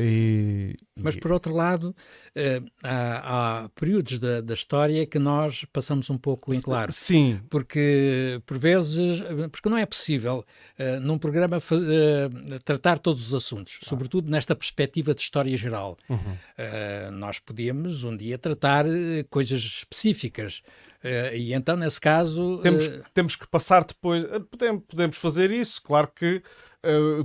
e, Mas, por outro lado, uh, há, há, períodos da, da, história que nós passamos um pouco em claro. Sim. Porque, por vezes, porque não é possível, uh, num programa, uh, tratar todos os assuntos, ah. sobretudo nesta perspectiva de história geral. Uhum. nós podíamos, um dia, tratar coisas específicas. e então, nesse caso. Temos, temos que passar depois. Podemos, podemos fazer isso, claro que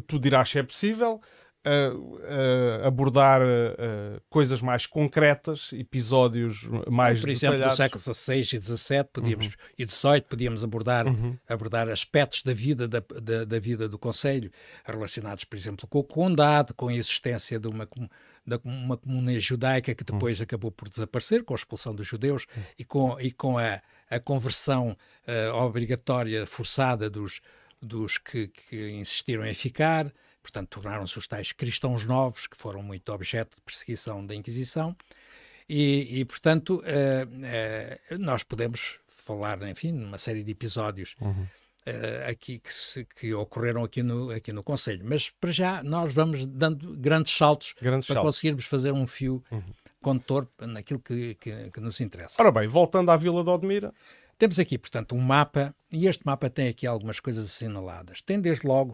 tu dirás se é possível uh, abordar uh, coisas mais concretas, episódios mais Por exemplo, do século XVI e XVII podíamos, uhum. e XVIII podíamos abordar, uhum. abordar aspectos da vida, da, da, da, vida do Conselho, relacionados, por exemplo, com o condado, com a existência de uma da uma comunidade judaica que depois uhum. acabou por desaparecer com a expulsão dos judeus uhum. e com, e com a, a conversão uh, obrigatória, forçada dos, dos que, que, insistiram em ficar, portanto, tornaram-se os tais cristãos novos, que foram muito objeto de perseguição da Inquisição, e, e portanto, uh, uh, nós podemos falar, enfim, numa série de episódios uhum. uh, aqui que, se, que, ocorreram aqui no, aqui no Conselho. Mas, para já, nós vamos dando grandes saltos grandes para saltos. conseguirmos fazer um fio uhum. condutor naquilo que, que, que, nos interessa. Ora bem, voltando à Vila de Odmira. Temos aqui, portanto, um mapa, e este mapa tem aqui algumas coisas assinaladas. Tem, desde logo,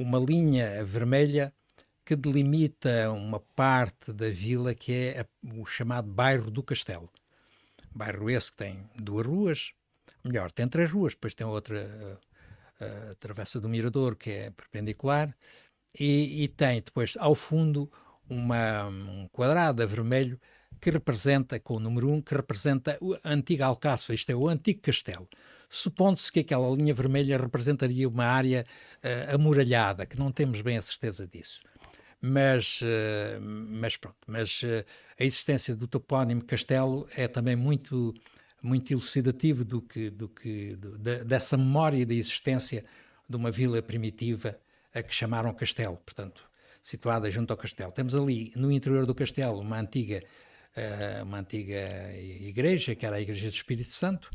uma linha vermelha que delimita uma parte da vila que é o chamado bairro do Castelo. Bairro esse que tem duas ruas, melhor, tem três ruas, depois tem outra, a, a Travessa do Mirador, que é perpendicular, e, e tem depois ao fundo uma, um quadrado a vermelho que representa, com o número 1, um, que representa a antiga Alcáçova, isto é, o antigo castelo supondo-se que aquela linha vermelha representaria uma área uh, amuralhada, que não temos bem a certeza disso. Mas, uh, mas pronto, mas uh, a existência do topónimo Castelo é também muito, muito elucidativo do que, do que, do, de, dessa memória da existência de uma vila primitiva a que chamaram Castelo. Portanto, situada junto ao castelo. Temos ali, no interior do castelo, uma antiga, uma antiga igreja, que era a Igreja do Espírito Santo,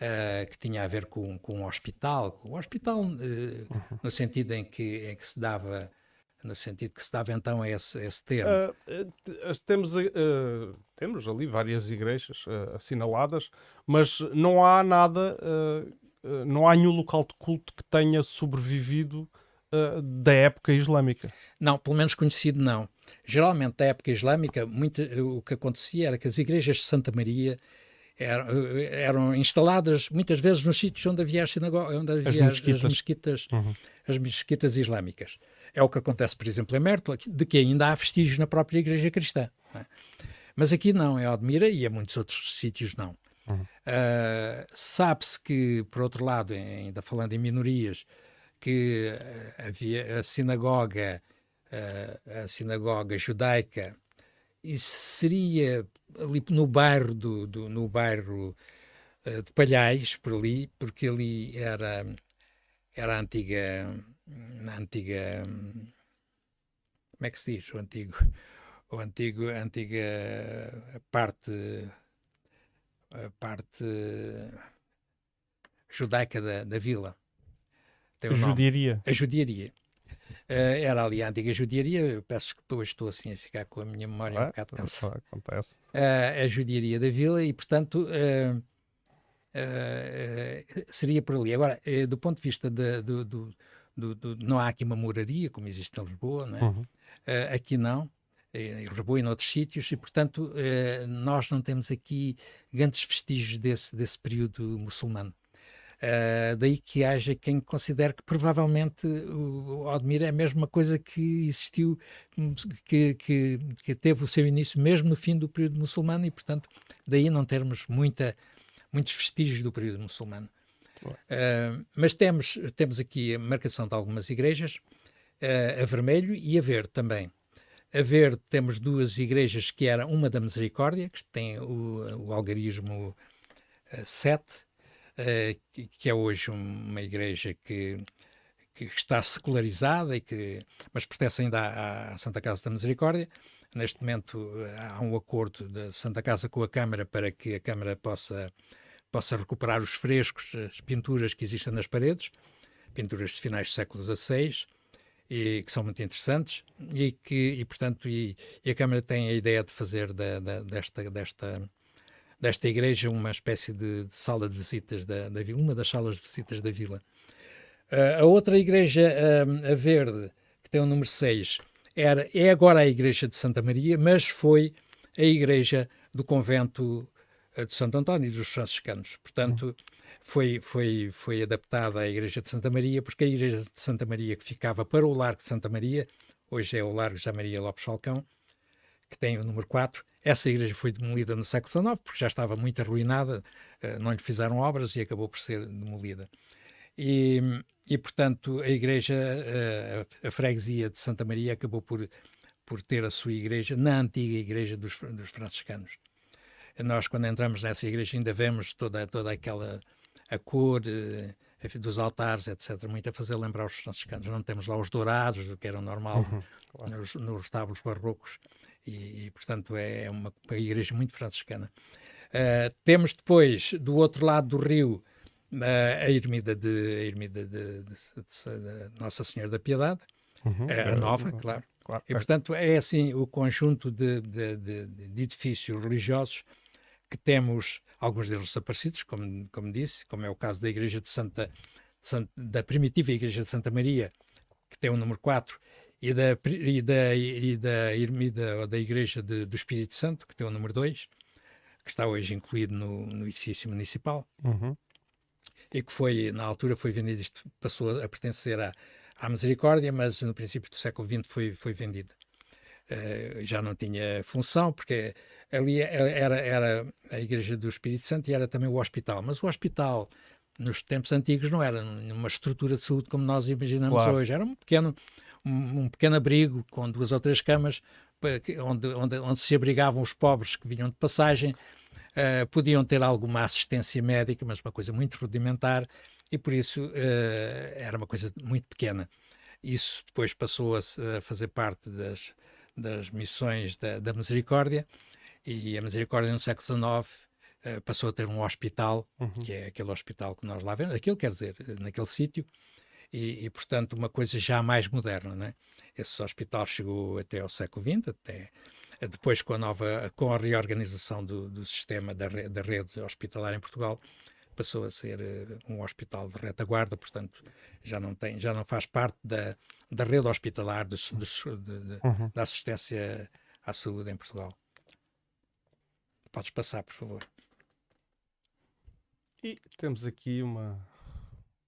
uh, que tinha a ver com, com um hospital, com um hospital uh, uhum. no sentido em que, em que se dava no sentido que se dava então a esse, a esse termo. Uh, temos, uh, temos ali várias igrejas uh, assinaladas, mas não há nada, não há nenhum local de culto que tenha sobrevivido da época islâmica. Não, pelo menos conhecido não. Geralmente, da época islâmica, muito, o que acontecia era que as igrejas de Santa Maria eram, eram instaladas muitas vezes nos sítios onde havia, as onde havia as mesquitas, as mesquitas, uhum. as mesquitas islâmicas. É o que acontece, por exemplo, em Mértola, de que ainda há vestígios na própria Igreja Cristã. É? Mas aqui não, em Odmira e em muitos outros sítios não. Uhum. Uh, Sabe-se que, por outro lado, ainda falando em minorias, que uh, havia a sinagoga, uh, a sinagoga judaica, e seria ali no bairro do, do no bairro de Palhais, por ali, porque ali era era a antiga na antiga. Como é que se diz? O antigo. O antigo, a antiga parte. A parte judaica da, da vila. Tem a judiaria. A judiaria. Uh, era ali a antiga judiaria. Eu peço que hoje estou assim a ficar com a minha memória ah, um bocado cansada. Acontece. Uh, a judiaria da vila e, portanto, uh, seria por ali. Agora, do ponto de vista de, do, do, do, do, não há aqui uma moraria, como existe em Lisboa, né? Uhum. Uh, aqui não, em Lisboa e noutros sítios, e portanto uh, nós não temos aqui grandes vestígios desse, desse período muçulmano. Uh, daí que haja quem considere que provavelmente o Odmir é a mesma coisa que existiu, que, que, que, teve o seu início mesmo no fim do período muçulmano e, portanto, daí não termos muita, muitos vestígios do período muçulmano. Uh, mas temos, temos aqui a marcação de algumas igrejas, uh, a vermelho e a verde também. A verde temos duas igrejas que era uma da Misericórdia, que tem o, o algarismo uh, 7, uh, que, que, é hoje uma igreja que, que está secularizada, e que, mas pertence ainda à, à Santa Casa da Misericórdia. Neste momento há um acordo da Santa Casa com a Câmara para que a Câmara possa possa recuperar os frescos, as pinturas que existem nas paredes, pinturas de finais do século XVI, e que são muito interessantes e que e portanto e, e, a Câmara tem a ideia de fazer da, da, desta desta desta igreja uma espécie de, de sala de visitas da, da, vila, uma das salas de visitas da vila. Uh, a outra igreja, uh, a verde, que tem o número 6, era, é agora a igreja de Santa Maria, mas foi a igreja do convento de Santo António e dos franciscanos. Portanto, foi, foi, foi adaptada à Igreja de Santa Maria, porque a Igreja de Santa Maria que ficava para o Largo de Santa Maria, hoje é o Largo de Maria Lopes Falcão, que tem o número 4. Essa igreja foi demolida no século XIX, porque já estava muito arruinada, eh, não lhe fizeram obras e acabou por ser demolida. E, e portanto, a igreja, eh, a, freguesia de Santa Maria acabou por, por ter a sua igreja na antiga igreja dos, dos franciscanos nós quando entramos nessa igreja ainda vemos toda, toda aquela a cor eh, dos altares, etc., muito a fazer lembrar os franciscanos. Não temos lá os dourados, o que era normal uhum, claro. nos, nos retábulos barrocos, e, e, portanto é uma, uma igreja muito franciscana. Uh, temos depois, do outro lado do rio, uh, a ermida de, a ermida de, de, de Nossa Senhora da Piedade, uhum, a nova, claro. claro. E, portanto, é assim o conjunto de, de edifícios religiosos que temos alguns deles desaparecidos, como, como disse, como é o caso da Igreja de Santa, de Santa da primitiva Igreja de Santa Maria, que tem o número 4, e da, e da, e da ermida da Igreja de, do Espírito Santo, que tem o número 2, que está hoje incluído no, no edifício municipal. Uhum. E que foi, na altura, foi vendido, isto passou a pertencer à, à Misericórdia, mas no princípio do século XX foi, foi vendido. Uh, já não tinha função, porque ali era, era a Igreja do Espírito Santo e era também o hospital. Mas o hospital, nos tempos antigos, não era uma estrutura de saúde como nós imaginamos claro. hoje. Era um pequeno, um, um, pequeno abrigo com duas ou três camas, onde, onde, onde se abrigavam os pobres que vinham de passagem. Uh, podiam ter alguma assistência médica, mas uma coisa muito rudimentar, e por isso uh, era uma coisa muito pequena. isso depois passou a, a fazer parte das, das missões da, da Misericórdia e a Misericórdia no século XIX uh, passou a ter um hospital, uhum. que é aquele hospital que nós lá vemos, aquilo quer dizer, naquele sítio, e, e, portanto uma coisa já mais moderna, né? Esse hospital chegou até ao século XX, até depois com a nova, com a reorganização do, do sistema da, re, da rede hospitalar em Portugal, passou a ser uh, um hospital de retaguarda, portanto já não tem, já não faz parte da, da rede hospitalar dos, de, de, uhum. da assistência à saúde em Portugal. Podes passar, por favor. E temos aqui uma,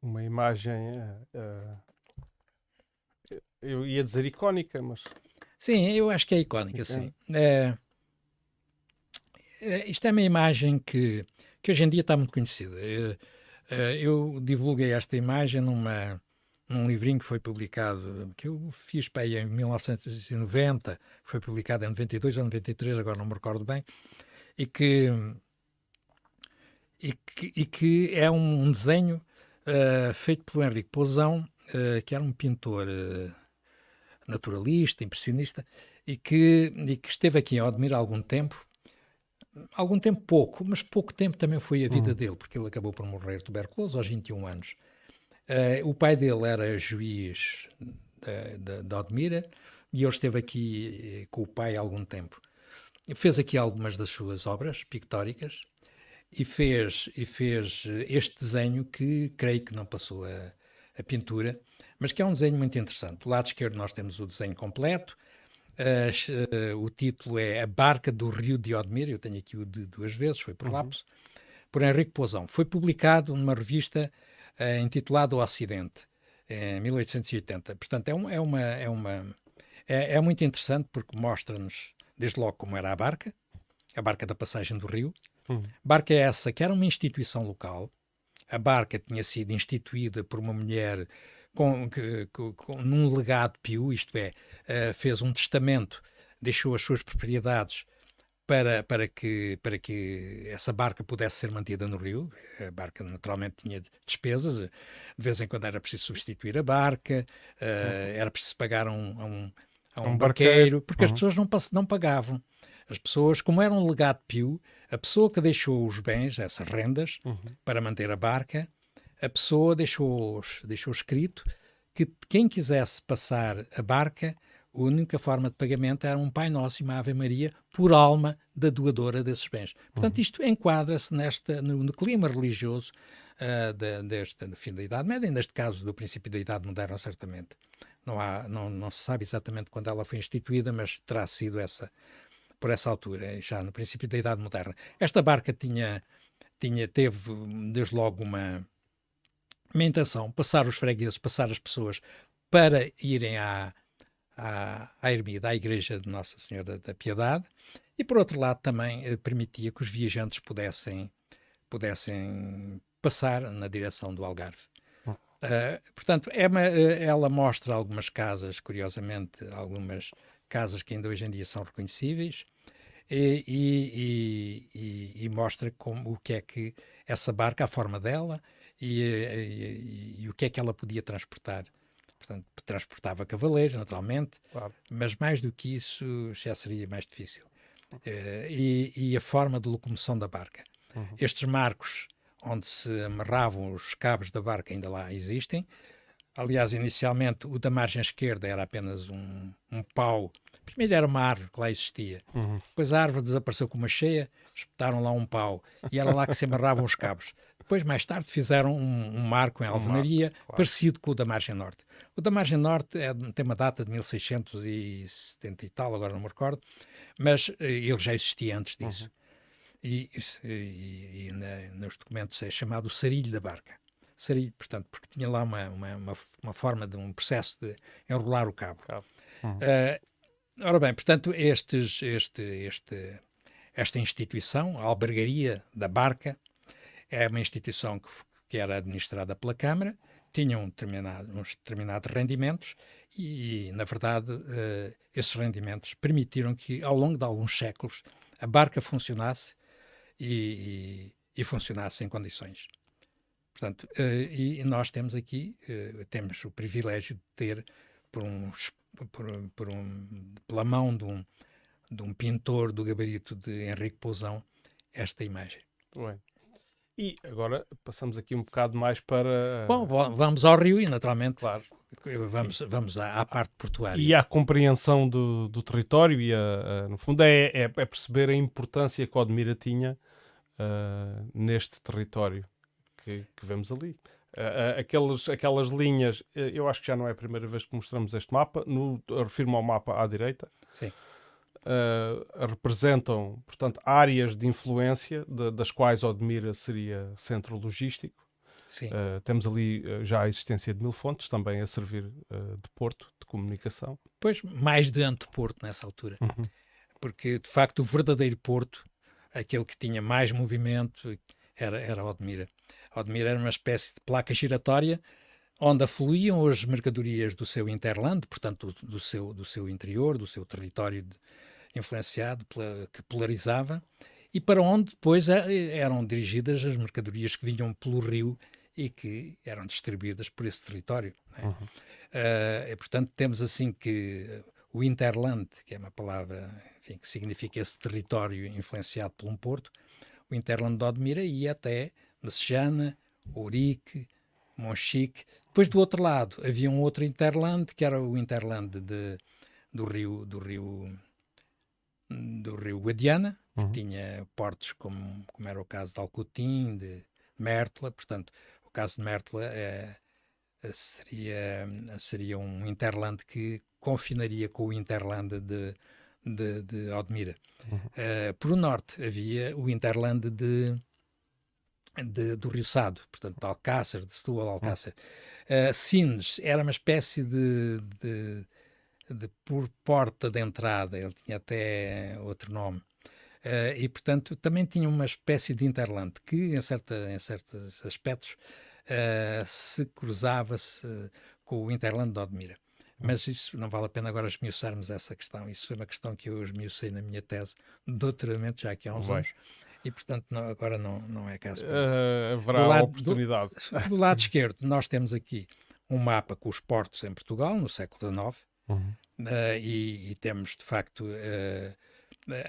uma imagem, uh, uh, eu ia dizer icónica, mas... Sim, eu acho que é icónica, sim. É, é, isto é uma imagem que, que hoje em dia está muito conhecida. Eu, é, eu divulguei esta imagem numa, num livrinho que foi publicado, que eu fiz para aí em 1990, foi publicado em 92 ou 93, agora não me recordo bem, e que, e que, e que é um, um desenho uh, feito pelo Henrique Pousão, uh, que era um pintor uh, naturalista, impressionista, e que, e que esteve aqui em Odmir há algum tempo, algum tempo pouco, mas pouco tempo também foi a vida uhum. dele, porque ele acabou por morrer tuberculoso aos 21 anos. o pai dele era juiz de Odmira e ele esteve aqui com o pai há algum tempo fez aqui algumas das suas obras pictóricas e fez, e fez eh, este desenho que creio que não passou a, a pintura, mas que é um desenho muito interessante. Do lado esquerdo nós temos o desenho completo, uh, uh, o título é A Barca do Rio de Odmir, eu tenho aqui o de duas vezes, foi por uhum. lapso, por Henrique Pousão. Foi publicado numa revista uh, intitulada O Ocidente, em 1880. Portanto, é, um, é uma... É, uma é, é muito interessante porque mostra-nos desde logo como era a barca, a barca da passagem do rio. Uhum. Barca é essa que era uma instituição local. A barca tinha sido instituída por uma mulher com, com, com num legado pio, isto é, uh, fez um testamento, deixou as suas propriedades para, para, que, para que essa barca pudesse ser mantida no rio. A barca naturalmente tinha despesas, de vez em quando era preciso substituir a barca, uh, uhum. era preciso pagar um, um a um, um barqueiro, barqueiro, porque uhum. as pessoas não, não pagavam. As pessoas, como era um legado pio, a pessoa que deixou os bens, essas rendas, uhum. para manter a barca, a pessoa deixou, deixou escrito que quem quisesse passar a barca, a única forma de pagamento era um Pai Nosso e uma Ave Maria por alma da doadora desses bens. Portanto, uhum. isto enquadra-se no, no, clima religioso uh, de, deste, do fim da Idade Média, neste caso do princípio da Idade Moderna, certamente. Não, há, não, não se sabe exatamente quando ela foi instituída, mas terá sido essa por essa altura, já no princípio da Idade Moderna. Esta barca tinha, tinha teve desde logo uma, uma intenção, passar os fregueses, passar as pessoas para irem à, à, à ermida, à igreja de Nossa Senhora da Piedade, e por outro lado também eh, permitia que os viajantes pudessem, pudessem passar na direção do Algarve. Uh, portanto, é uma, eh, ela mostra algumas casas, curiosamente, algumas casas que ainda hoje em dia são reconhecíveis, e, e, e, e mostra como, o que é que essa barca, a forma dela, e, o que é que ela podia transportar. Portanto, transportava cavaleiros, naturalmente, claro. mas mais do que isso já seria mais difícil. Uh, e, a forma de locomoção da barca. Uhum. Estes marcos onde se amarravam os cabos da barca ainda lá existem. Aliás, inicialmente o da margem esquerda era apenas um, um pau. Primeiro era uma árvore que lá existia. Uhum. Depois a árvore desapareceu com uma cheia, espetaram lá um pau e era lá que se amarravam os cabos. Depois, mais tarde, fizeram um, um marco em alvenaria um claro. parecido com o da margem norte. O da margem norte é, tem uma data de 1670 e tal, agora não me recordo, mas eh, ele já existia antes disso. Uhum e, e, e na, nos documentos é chamado sarilho da barca. Sarilho, portanto, porque tinha lá uma, uma, uma, uma forma de um processo de enrolar o cabo. cabo. Uhum. Uh, ora bem, portanto, estes, este, este, esta instituição, a albergaria da barca, é uma instituição que, que era administrada pela Câmara, tinha um determinado, uns determinados rendimentos e, na verdade, uh, esses rendimentos permitiram que, ao longo de alguns séculos, a barca funcionasse e, e, e funcionasse em condições. Portanto, uh, e nós temos aqui, uh, temos o privilégio de ter, por um, por, por um, pela mão de um, de um pintor do gabarito de Henrique Pousão, esta imagem. Bem. E agora passamos aqui um bocado mais para. Bom, vamos ao Rio e, naturalmente, claro. vamos, vamos à, à, parte portuária. E à compreensão do, do território, e a, a, no fundo é, é, é, perceber a importância que Odmira tinha uh, neste território que, que vemos ali. Uh, aqueles, aquelas linhas, eu acho que já não é a primeira vez que mostramos este mapa, no, refiro-me ao mapa à direita. Sim uh, representam, portanto, áreas de influência de, das quais Odmira seria centro logístico. Uh, temos ali uh, já a existência de mil fontes, também a servir de porto de comunicação. Pois, mais de anteporto nessa altura. Uhum. Porque, de facto, o verdadeiro porto, aquele que tinha mais movimento, era, era Odmira. Odmira era uma espécie de placa giratória onde afluíam as mercadorias do seu interland, portanto, do, do, seu, do seu interior, do seu território de, influenciado, pela, que polarizava, e para onde depois é, eram dirigidas as mercadorias que vinham pelo rio e que eram distribuídas por esse território. É? Uhum. Uh, e, portanto, temos assim que o Interland, que é uma palavra enfim, que significa esse território influenciado por um porto, o Interland de Odmira ia até Messejana, Ourique, Monchique. Depois, do outro lado, havia um outro Interland, que era o Interland de, do rio, do rio do rio Guadiana, que uhum. tinha portos como, como era o caso de Alcotim, de Mértola, portanto, o caso de Mértola é, seria, seria um interland que confinaria com o interland de, de, de Odmira. Uhum. Uh, por o norte havia o interland de, de, do Rio Sado, portanto, de Alcácer, de Setúbal, Alcácer. Uhum. Uh, Sines era uma espécie de, de de por porta de entrada, ele tinha até outro nome. Uh, e, portanto, também tinha uma espécie de interland que, em, certa, em certos aspectos, uh, se cruzava-se com o interland de Odmira. Mas isso não vale a pena agora esmiuçarmos essa questão. Isso foi uma questão que eu esmiucei na minha tese de doutoramento já aqui há uns Vai. anos. E, portanto, não, agora não, não é caso. Uh, haverá lado, oportunidade. Do, do lado esquerdo, nós temos aqui um mapa com os portos em Portugal, no século XIX, Uhum. Uh, e, e, temos, de facto, uh,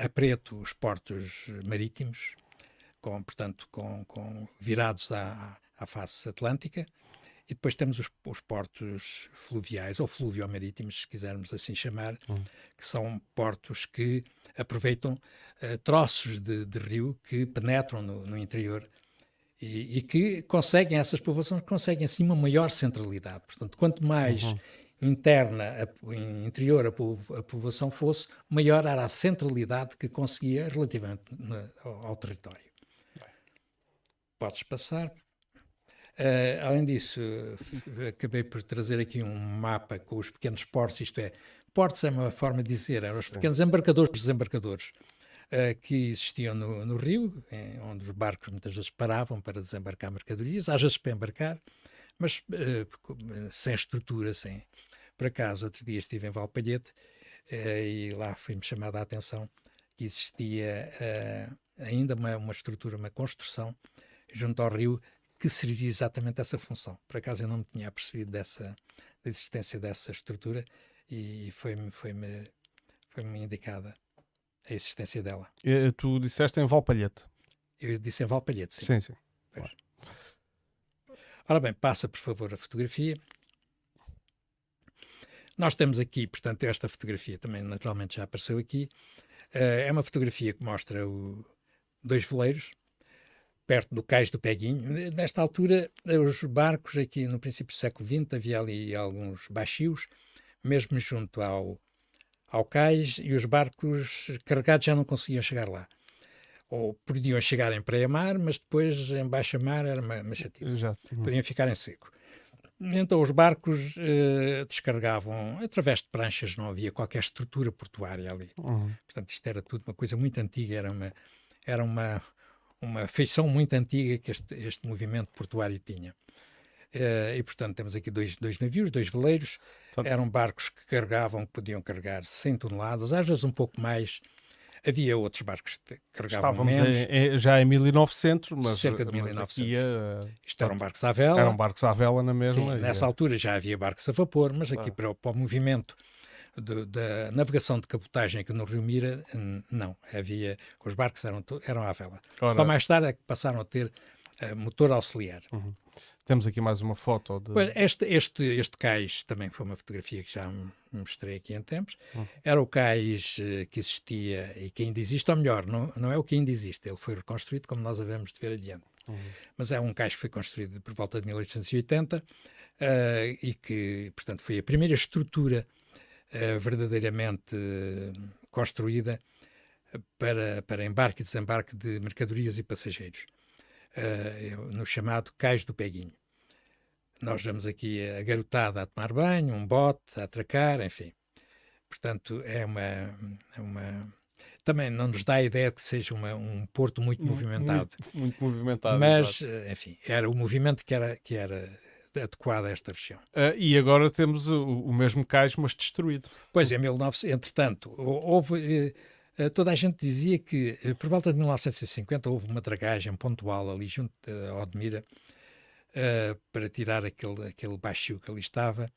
a preto os portos marítimos, com, portanto, com, com virados à, à face atlântica, e depois temos os, os portos fluviais, ou fluvio-marítimos, se quisermos assim chamar, uhum. que são portos que aproveitam uh, troços de, de, rio que penetram no, no interior e, e, que conseguem, essas povoações conseguem assim uma maior centralidade. Portanto, quanto mais uhum interna, a, interior, a, a, povoação fosse, maior era a centralidade que conseguia relativamente na, ao, ao, território. Podes passar. Uh, além disso, acabei por trazer aqui um mapa com os pequenos portos, isto é, portos é uma forma de dizer, eram os pequenos embarcadores, desembarcadores, uh, que existiam no, no rio, em, onde os barcos muitas vezes paravam para desembarcar mercadorias, às vezes para embarcar, mas uh, sem estrutura, sem, por acaso, outro dia estive em Valpalhete uh, e lá foi-me chamada a atenção que existia uh, ainda uma, uma estrutura, uma construção junto ao rio que servia exatamente essa função. Por acaso eu não me tinha apercebido dessa, da existência dessa estrutura e foi-me foi -me, foi -me indicada a existência dela. E, tu disseste em Valpalhete? Eu disse em Valpalhete, sim. Sim, sim. Claro. Ora bem, passa por favor a fotografia. Nós temos aqui, portanto, esta fotografia também naturalmente já apareceu aqui. Uh, é uma fotografia que mostra o, dois veleiros perto do cais do Peguinho. Nesta altura, os barcos aqui no princípio do século XX, havia ali alguns baixios, mesmo junto ao, ao cais, e os barcos carregados já não conseguiam chegar lá. Ou podiam chegar em praia-mar, mas depois em baixa-mar era uma, uma chatice. Podiam ficar em seco. Então os barcos eh, descarregavam através de pranchas, não havia qualquer estrutura portuária ali. Uhum. Portanto, isto era tudo uma coisa muito antiga, era uma, era uma, uma feição muito antiga que este, este movimento portuário tinha. Uh, e, portanto, temos aqui dois, dois navios, dois veleiros. Eram barcos que carregavam, que podiam carregar 100 toneladas, às vezes um pouco mais. Havia outros barcos que carregavam Estávamos menos. em- em- já em 1900, mas, Cerca de mas 1900. aqui, eh, Isto eram barcos à vela. eram barcos à vela na Sim, mesma. e, nessa eh, altura já havia barcos a vapor, mas aqui Claro. para, o- para o movimento do- da navegação de cabotagem aqui no Rio Mira, não. Havia, os barcos eram, eram à vela. ora, Só mais tarde é que passaram a ter eh, motor auxiliar. Temos aqui mais uma foto de. Este, este, este cais também foi uma fotografia que já mostrei aqui em tempos. Uhum. Era o cais eh, que existia e que ainda existe, ou melhor, não, não é o que ainda existe, ele foi reconstruído como nós havemos de ver adiante. Uhum. Mas é um cais que foi construído por volta de 1880 eh, e que, portanto, foi a primeira estrutura eh, verdadeiramente construída para, para embarque e desembarque de mercadorias e passageiros, eh, no chamado Cais do Peguinho. Nós vemos aqui a garotada a tomar banho, um bote a atracar, enfim. Portanto, é uma, é uma. Também não nos dá a ideia de que seja uma- um porto muito movimentado. Muito, muito movimentado. Mas, eh, enfim, era o movimento que era, que era adequado a esta região. Eh, e agora temos o, o mesmo cais, mas destruído. Pois, em 1900, entretanto, hou- houve. eh, toda a gente dizia que, eh, por volta de 1950, houve uma dragagem pontual ali junto eh, a Odmira eh, para tirar aquele, aquele baixio que ali estava.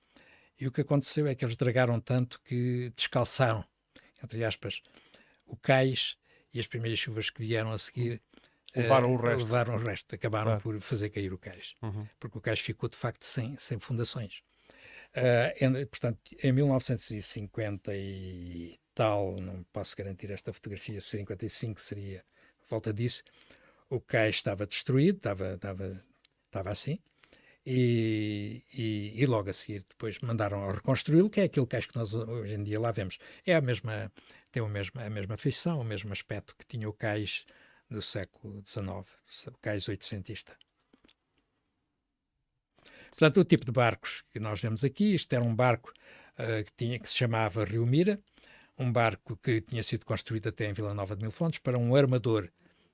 E o que aconteceu é que eles dragaram tanto que descalçaram, entre aspas, o cais e as primeiras chuvas que vieram a seguir eh, Levaram o resto. levaram o resto, acabaram Claro. por fazer cair o cais Uhum. porque o cais ficou de facto sem, sem fundações. Em- portanto, em 1950 e tal, não posso garantir esta fotografia, 55 seria volta disso, o cais estava destruído, estava, estava, estava assim, e, e, e logo a seguir depois mandaram reconstruí-lo, que é aquele cais que nós hoje em dia lá vemos. É a mesma, tem o mesmo, a mesma feição, o mesmo aspecto que tinha o cais do século XIX, o cais oitocentista. Portanto, o tipo de barcos que nós vemos aqui, isto era um barco ah, que, tinha, que se chamava Rio Mira, um barco que tinha sido construído até em Vila Nova de Mil Fontes para um armador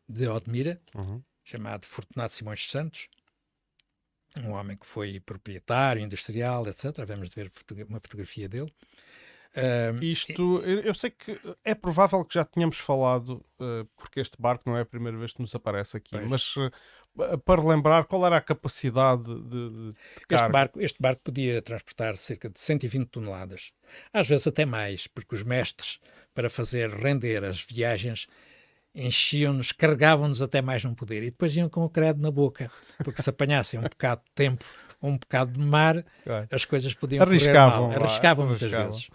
de Odmira, Uhum. chamado Fortunato Simões de Santos, um homem que foi proprietário, industrial, etc. Vamos ver uma fotografia dele. Ah, Isto, eu eu sei que é provável que já tínhamos falado, eh, porque este barco não é a primeira vez que nos aparece aqui, Pois. mas eh, para lembrar qual era a capacidade de, de, Este barco, este barco podia transportar cerca de 120 toneladas, às vezes até mais, porque os mestres, para fazer render as viagens, enchiam-nos, carregavam-nos até mais não poder, e depois iam com o credo na boca, porque se apanhassem um bocado de tempo ou um bocado de mar, as coisas podiam correr Arriscavam, mal. vá, Arriscavam muitas arriscavam. vezes.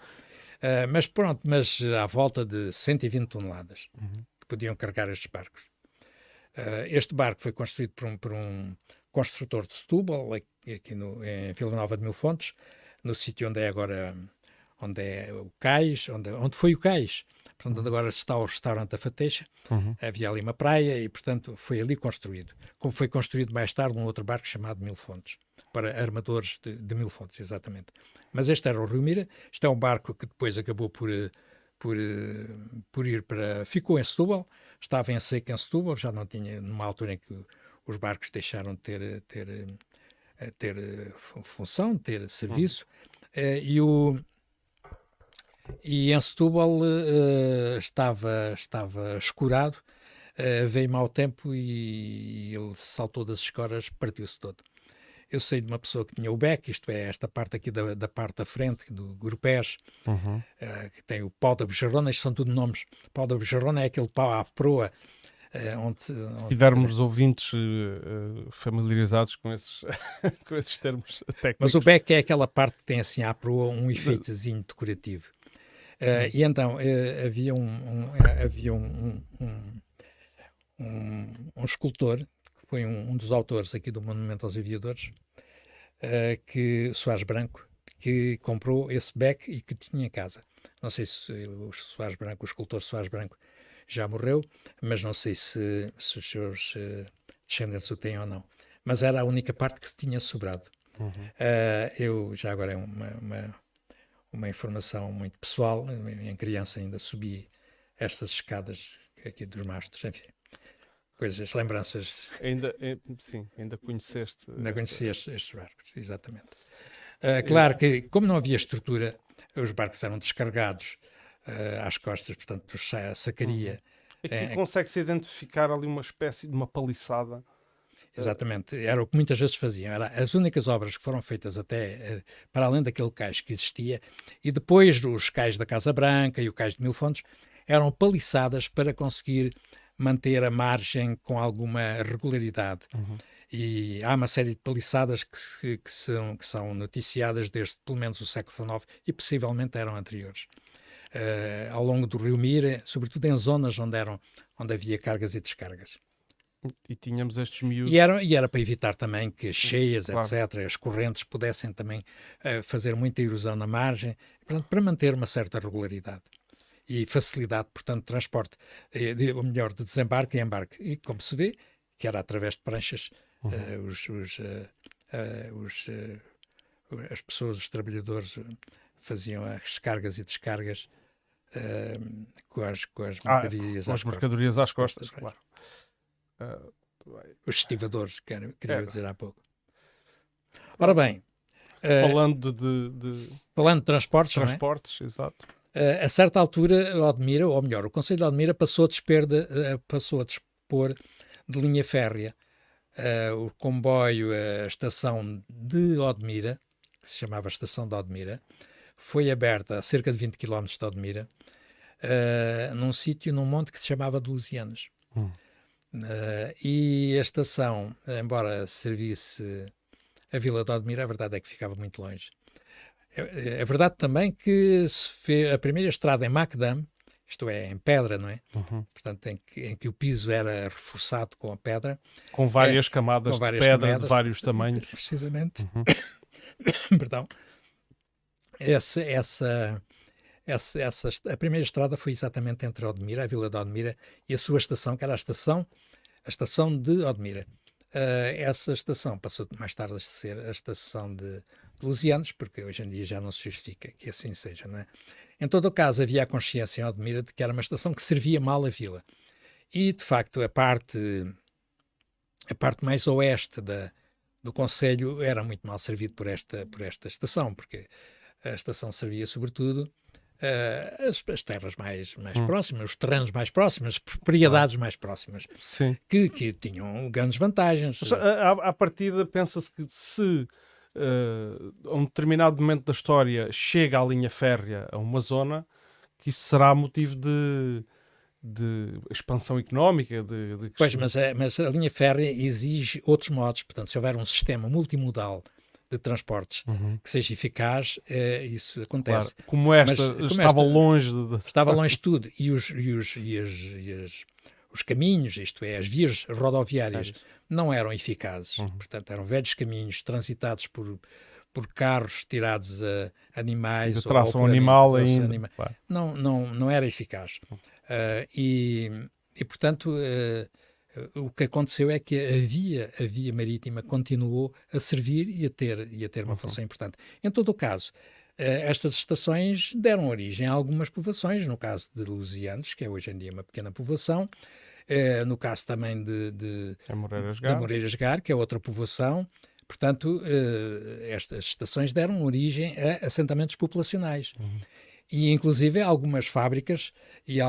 Ah, mas pronto, mas à volta de 120 toneladas Uhum. que podiam carregar estes barcos. Ah, este barco foi construído por um, por um construtor de Setúbal, aqui no, em Vila Nova de Mil Fontes, no sítio onde é agora onde é o cais, onde, onde foi o cais, portanto, onde agora está o restaurante da Fateixa, Uhum. havia ali uma praia e, portanto, foi ali construído. Como foi construído mais tarde um outro barco chamado Mil Fontes, para armadores de, de Mil Fontes, exatamente. Mas este era o Rio Mira, este é um barco que depois acabou por, eh, por, eh, por ir para... ficou em Setúbal, estava em seca em Setúbal, já não tinha, numa altura em que os barcos deixaram de ter, ter, eh, ter eh, fu- função, ter serviço, Eh, e o... E em Setúbal eh, estava, estava escurado, eh, veio mau tempo e ele saltou das escoras, partiu-se todo. Eu sei de uma pessoa que tinha o beck, isto é, esta parte aqui da, da parte da frente, do grupés, Uhum. eh, que tem o pau da bejarrona, isto são tudo nomes. Pau da bejarrona é aquele pau à proa, eh, onde, Se onde- tivermos ouvintes eh, familiarizados com esses, com esses termos técnicos. Mas o beck é aquela parte que tem assim à proa um efeitozinho decorativo. Eh, e então havia um, um- havia um, um, um, um- escultor, foi um, um dos autores aqui do Monumento aos Aviadores, eh, que, Soares Branco, que comprou esse beck e que tinha em casa. Não sei se o Soares Branco, o escultor Soares Branco, já morreu, mas não sei se, se os seus eh, descendentes o têm ou não. Mas era a única parte que se tinha sobrado. Uhum. Uh, eu já agora é uma, uma, uma informação muito pessoal. Em criança ainda subi estas escadas aqui dos mastros, enfim, coisas, lembranças. Ainda, eh, sim, ainda conheceste. Ainda conheci estes, estes barcos, exatamente. Uh, claro que, como não havia estrutura, os barcos eram descarregados uh, às costas, portanto, do Sacaria. Aqui é, consegue-se identificar ali uma espécie de uma paliçada. Exatamente, era o que muitas vezes faziam. Era as únicas obras que foram feitas até para além daquele cais que existia, e depois os cais da Casa Branca e o cais de Mil Fontes eram paliçadas para conseguir manter a margem com alguma regularidade. Uhum. E há uma série de paliçadas que, que, são, que são noticiadas desde pelo menos o século XIX e possivelmente eram anteriores. Uh, ao longo do rio Mira, sobretudo em zonas onde, eram, onde havia cargas e descargas. E tínhamos estes miúdos. E era, e era para evitar também que as cheias, claro. etc., as correntes pudessem também uh, fazer muita erosão na margem, portanto, para manter uma certa regularidade e facilidade, portanto, de transporte, eh, ou melhor, de desembarque e embarque. E como se vê, que era através de pranchas, uhum. uh, os, os, uh, os as pessoas, os trabalhadores, faziam as cargas e descargas com as, com as ah, mercadorias, ah, às, mercadorias às costas, costas, claro. os estivadores, queria, queria é. dizer há pouco. Ora bem, falando de, de, falando de transportes, transportes, é? exato. Uh, a certa altura, Odmira, ou melhor, o Conselho de Odmira passou a, desper de, uh, passou a dispor de linha férrea. Uh, o comboio, a estação de Odmira, que se chamava Estação de Odmira, foi aberta a cerca de 20 km de Odmira, num sítio, num monte que se chamava de. Hum. e a estação, embora servisse a Vila de Odmira, a verdade é que ficava muito longe. É, é, verdade também que se fez a primeira estrada em Macdam, isto é, em pedra, não é? Uhum. Portanto, em que, em que, o piso era reforçado com a pedra. Com várias é, camadas com várias de pedra camadas, de vários tamanhos. Precisamente. Uhum. Perdão. Essa, essa, essa, essa, a primeira estrada foi exatamente entre Odmira, a vila de Odmira, e a sua estação, que era a estação, a estação de Odmira. Uh, essa estação passou mais tarde a ser a estação de lusianos, porque hoje em dia já não se justifica que assim seja. Não é? Em todo o caso, havia a consciência em Odmira de que era uma estação que servia mal a vila. E, de facto, a parte, a parte mais oeste da, do Conselho era muito mal servido por esta, por esta estação, porque a estação servia, sobretudo, Uh, as, as, terras mais, mais hum. próximas, os terrenos mais próximos, as propriedades mais próximas, Que, que tinham grandes vantagens. Mas, à, à partida, pensa-se que se uh, a um determinado momento da história chega a linha férrea a uma zona, que isso será motivo de, de expansão económica. De, de... Pois, mas a, mas a linha férrea exige outros modos. Portanto, se houver um sistema multimodal de transportes uhum. que seja eficaz, uh, isso acontece. Claro. Como esta mas, como estava esta, longe de... Estava longe de tudo. E os, e os, e as, e as, os caminhos, isto é, as vias rodoviárias, não eram eficazes. Uhum. Portanto, eram velhos caminhos transitados por, por carros tirados a animais. De tração animal ainda. Anima. Claro. Não, não, não era eficaz. Uh, e, e, portanto, uh, o que aconteceu é que a via, a via marítima continuou a servir e a ter, e a ter uma uhum. função importante. Em todo o caso, estas estações deram origem a algumas povoações, no caso de Lusianos, que é hoje em dia uma pequena povoação, é, no caso também de, de, é Moreiras Gar. de Moreiras Gar, que é outra povoação. Portanto, eh, estas estações deram origem a assentamentos populacionais. Uhum e inclusive algumas fábricas e, uh,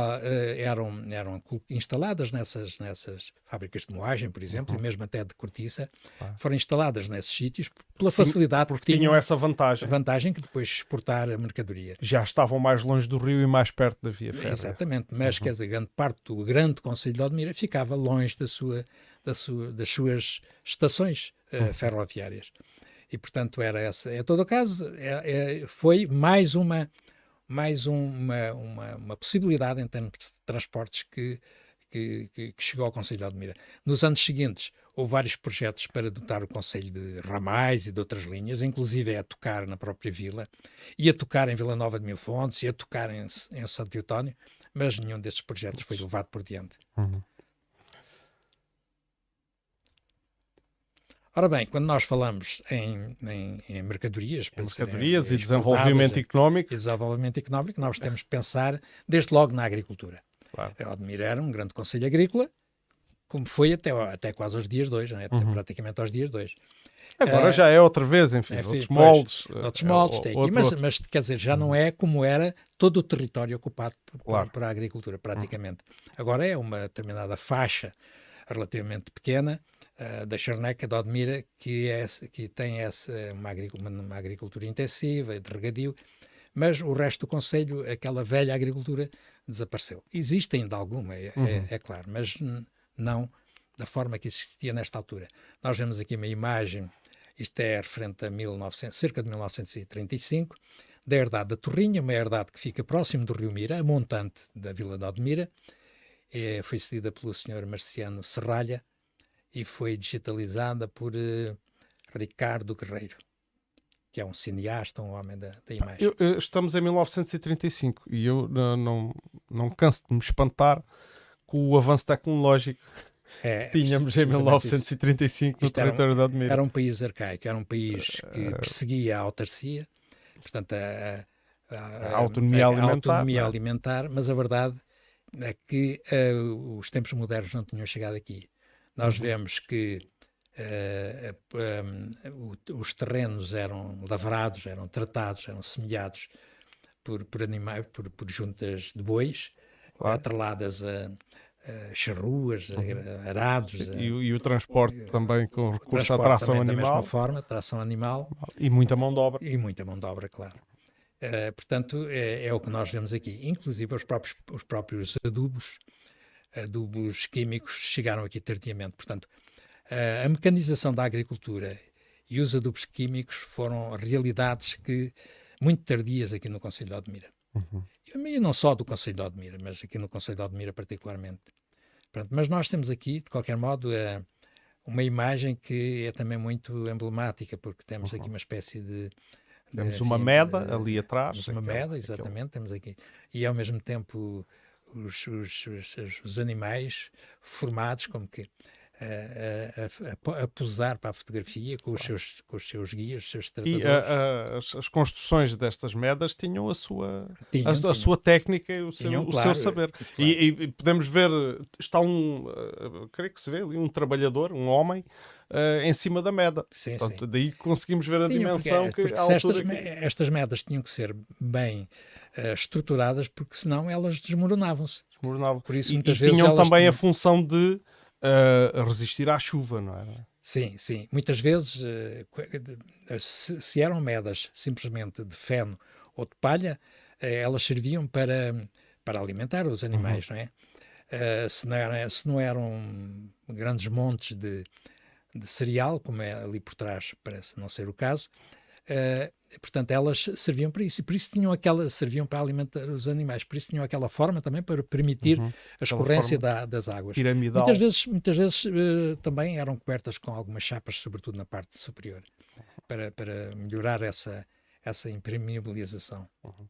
eram, eram instaladas nessas, nessas fábricas de moagem, por exemplo, uhum. e mesmo até de cortiça, ah. foram instaladas nesses sítios pela facilidade porque, tinham, tinham essa vantagem. vantagem que depois exportar a mercadoria. Já estavam mais longe do rio e mais perto da via férrea. Exatamente, mas uhum. quer dizer, grande parte do grande Conselho de Odmira ficava longe da sua, da sua, das suas estações uh, uhum. ferroviárias. E, portanto, era essa. Em todo o caso, é, é, foi mais uma mais uma, uma, uma, possibilidade em termos de transportes que, que, que, chegou ao Conselho de Admira. Nos anos seguintes, houve vários projetos para dotar o Conselho de ramais e de outras linhas, inclusive a tocar na própria vila, e a tocar em Vila Nova de Mil Fontes, e a tocar em, em Santo Eutónio, mas nenhum destes projetos foi levado por diante. Uhum. Ora bem, quando nós falamos em, em, em mercadorias, em mercadorias e desenvolvimento económico, desenvolvimento económico, nós temos que pensar desde logo na agricultura. Claro. Odmir era um grande conselho agrícola, como foi até, até quase aos dias dois, é? até uhum. praticamente aos dias dois. Agora uh, já é outra vez, enfim, é, outros pois, moldes. Outros moldes, é, outro, mas, mas, quer dizer, já não é como era todo o território ocupado por, claro. por, por a agricultura, praticamente. Hum. Agora é uma determinada faixa relativamente pequena uh, da Charneca, de Odmira, que, é, que tem essa, uma, agricultura, uma agricultura intensiva, de regadio, mas o resto do Conselho, aquela velha agricultura, desapareceu. Existe ainda alguma, é, é uhum. é, é claro, mas não da forma que existia nesta altura. Nós vemos aqui uma imagem, isto é referente a 1900, cerca de 1935, da herdade da Torrinha, uma herdade que fica próximo do Rio Mira, a montante da Vila de Odmira, é, foi cedida pelo Sr. Marciano Serralha e foi digitalizada por uh, Ricardo Guerreiro, que é um cineasta, um homem da, da imagem. Eu, eu, estamos em 1935 e eu não, não, não canso de me espantar com o avanço tecnológico é, que tínhamos em 1935 no território da Admira. Era um país arcaico, era um país que eh, perseguia a autarcia, portanto a, a, a, a autonomia, alimentar, autonomia é? alimentar, mas a verdade é que uh, os tempos modernos não tinham chegado aqui. Nós vemos que uh, um, os terrenos eram lavrados, eram tratados, eram semeados por, por animais, por, por juntas de bois, claro. atreladas a, uh, charruas, uhum. arados. E, e, o transporte também com recurso à tração animal. Da mesma forma, tração animal. E muita mão de obra. E muita mão de obra, claro. Uh, portanto, é, é, o que nós vemos aqui. Inclusive os próprios, os próprios adubos, adubos químicos chegaram aqui tardiamente. Portanto, uh, a mecanização da agricultura e os adubos químicos foram realidades que muito tardias aqui no Conselho de Odmira. Uhum. E não só do Conselho de Odmira, mas aqui no Conselho de Odmira particularmente. Pronto, mas nós temos aqui, de qualquer modo, uh, uma imagem que é também muito emblemática, porque temos uhum. aqui uma espécie de temos uma meda ali atrás. Temos uma meda, exatamente, temos aqui. E ao mesmo tempo os, os, os, os animais formados como que a, a, a, posar para a fotografia com os, seus, com os seus guias, os seus tratadores. E a, as, construções destas medas tinham a sua, tinham, a, tinham. sua técnica e o, seu, o seu saber. Claro. E, e, podemos ver, está um, uh, creio que se vê ali, um trabalhador, um homem, uh, em cima da meda. Sim, Portanto, sim. Daí conseguimos ver a tinham, dimensão porque, que porque estas, que... estas medas tinham que ser bem uh, estruturadas, porque senão elas desmoronavam-se. Desmoronavam. Por isso, muitas e, vezes tinham também tinham... a função de uh, resistir à chuva, não era? Sim, sim. Muitas vezes, uh, se, se, eram medas simplesmente de feno ou de palha, uh, elas serviam para, para alimentar os animais, uhum. não é? se, não era, se não eram grandes montes de, de cereal, como é ali por trás, parece não ser o caso, Uh, portanto, elas serviam para isso. E por isso tinham aquela, serviam para alimentar os animais. Por isso tinham aquela forma também para permitir uhum. a escorrência da, das águas. Piramidal. Muitas vezes, muitas vezes uh, também eram cobertas com algumas chapas, sobretudo na parte superior, para, para melhorar essa, essa impermeabilização. Uhum.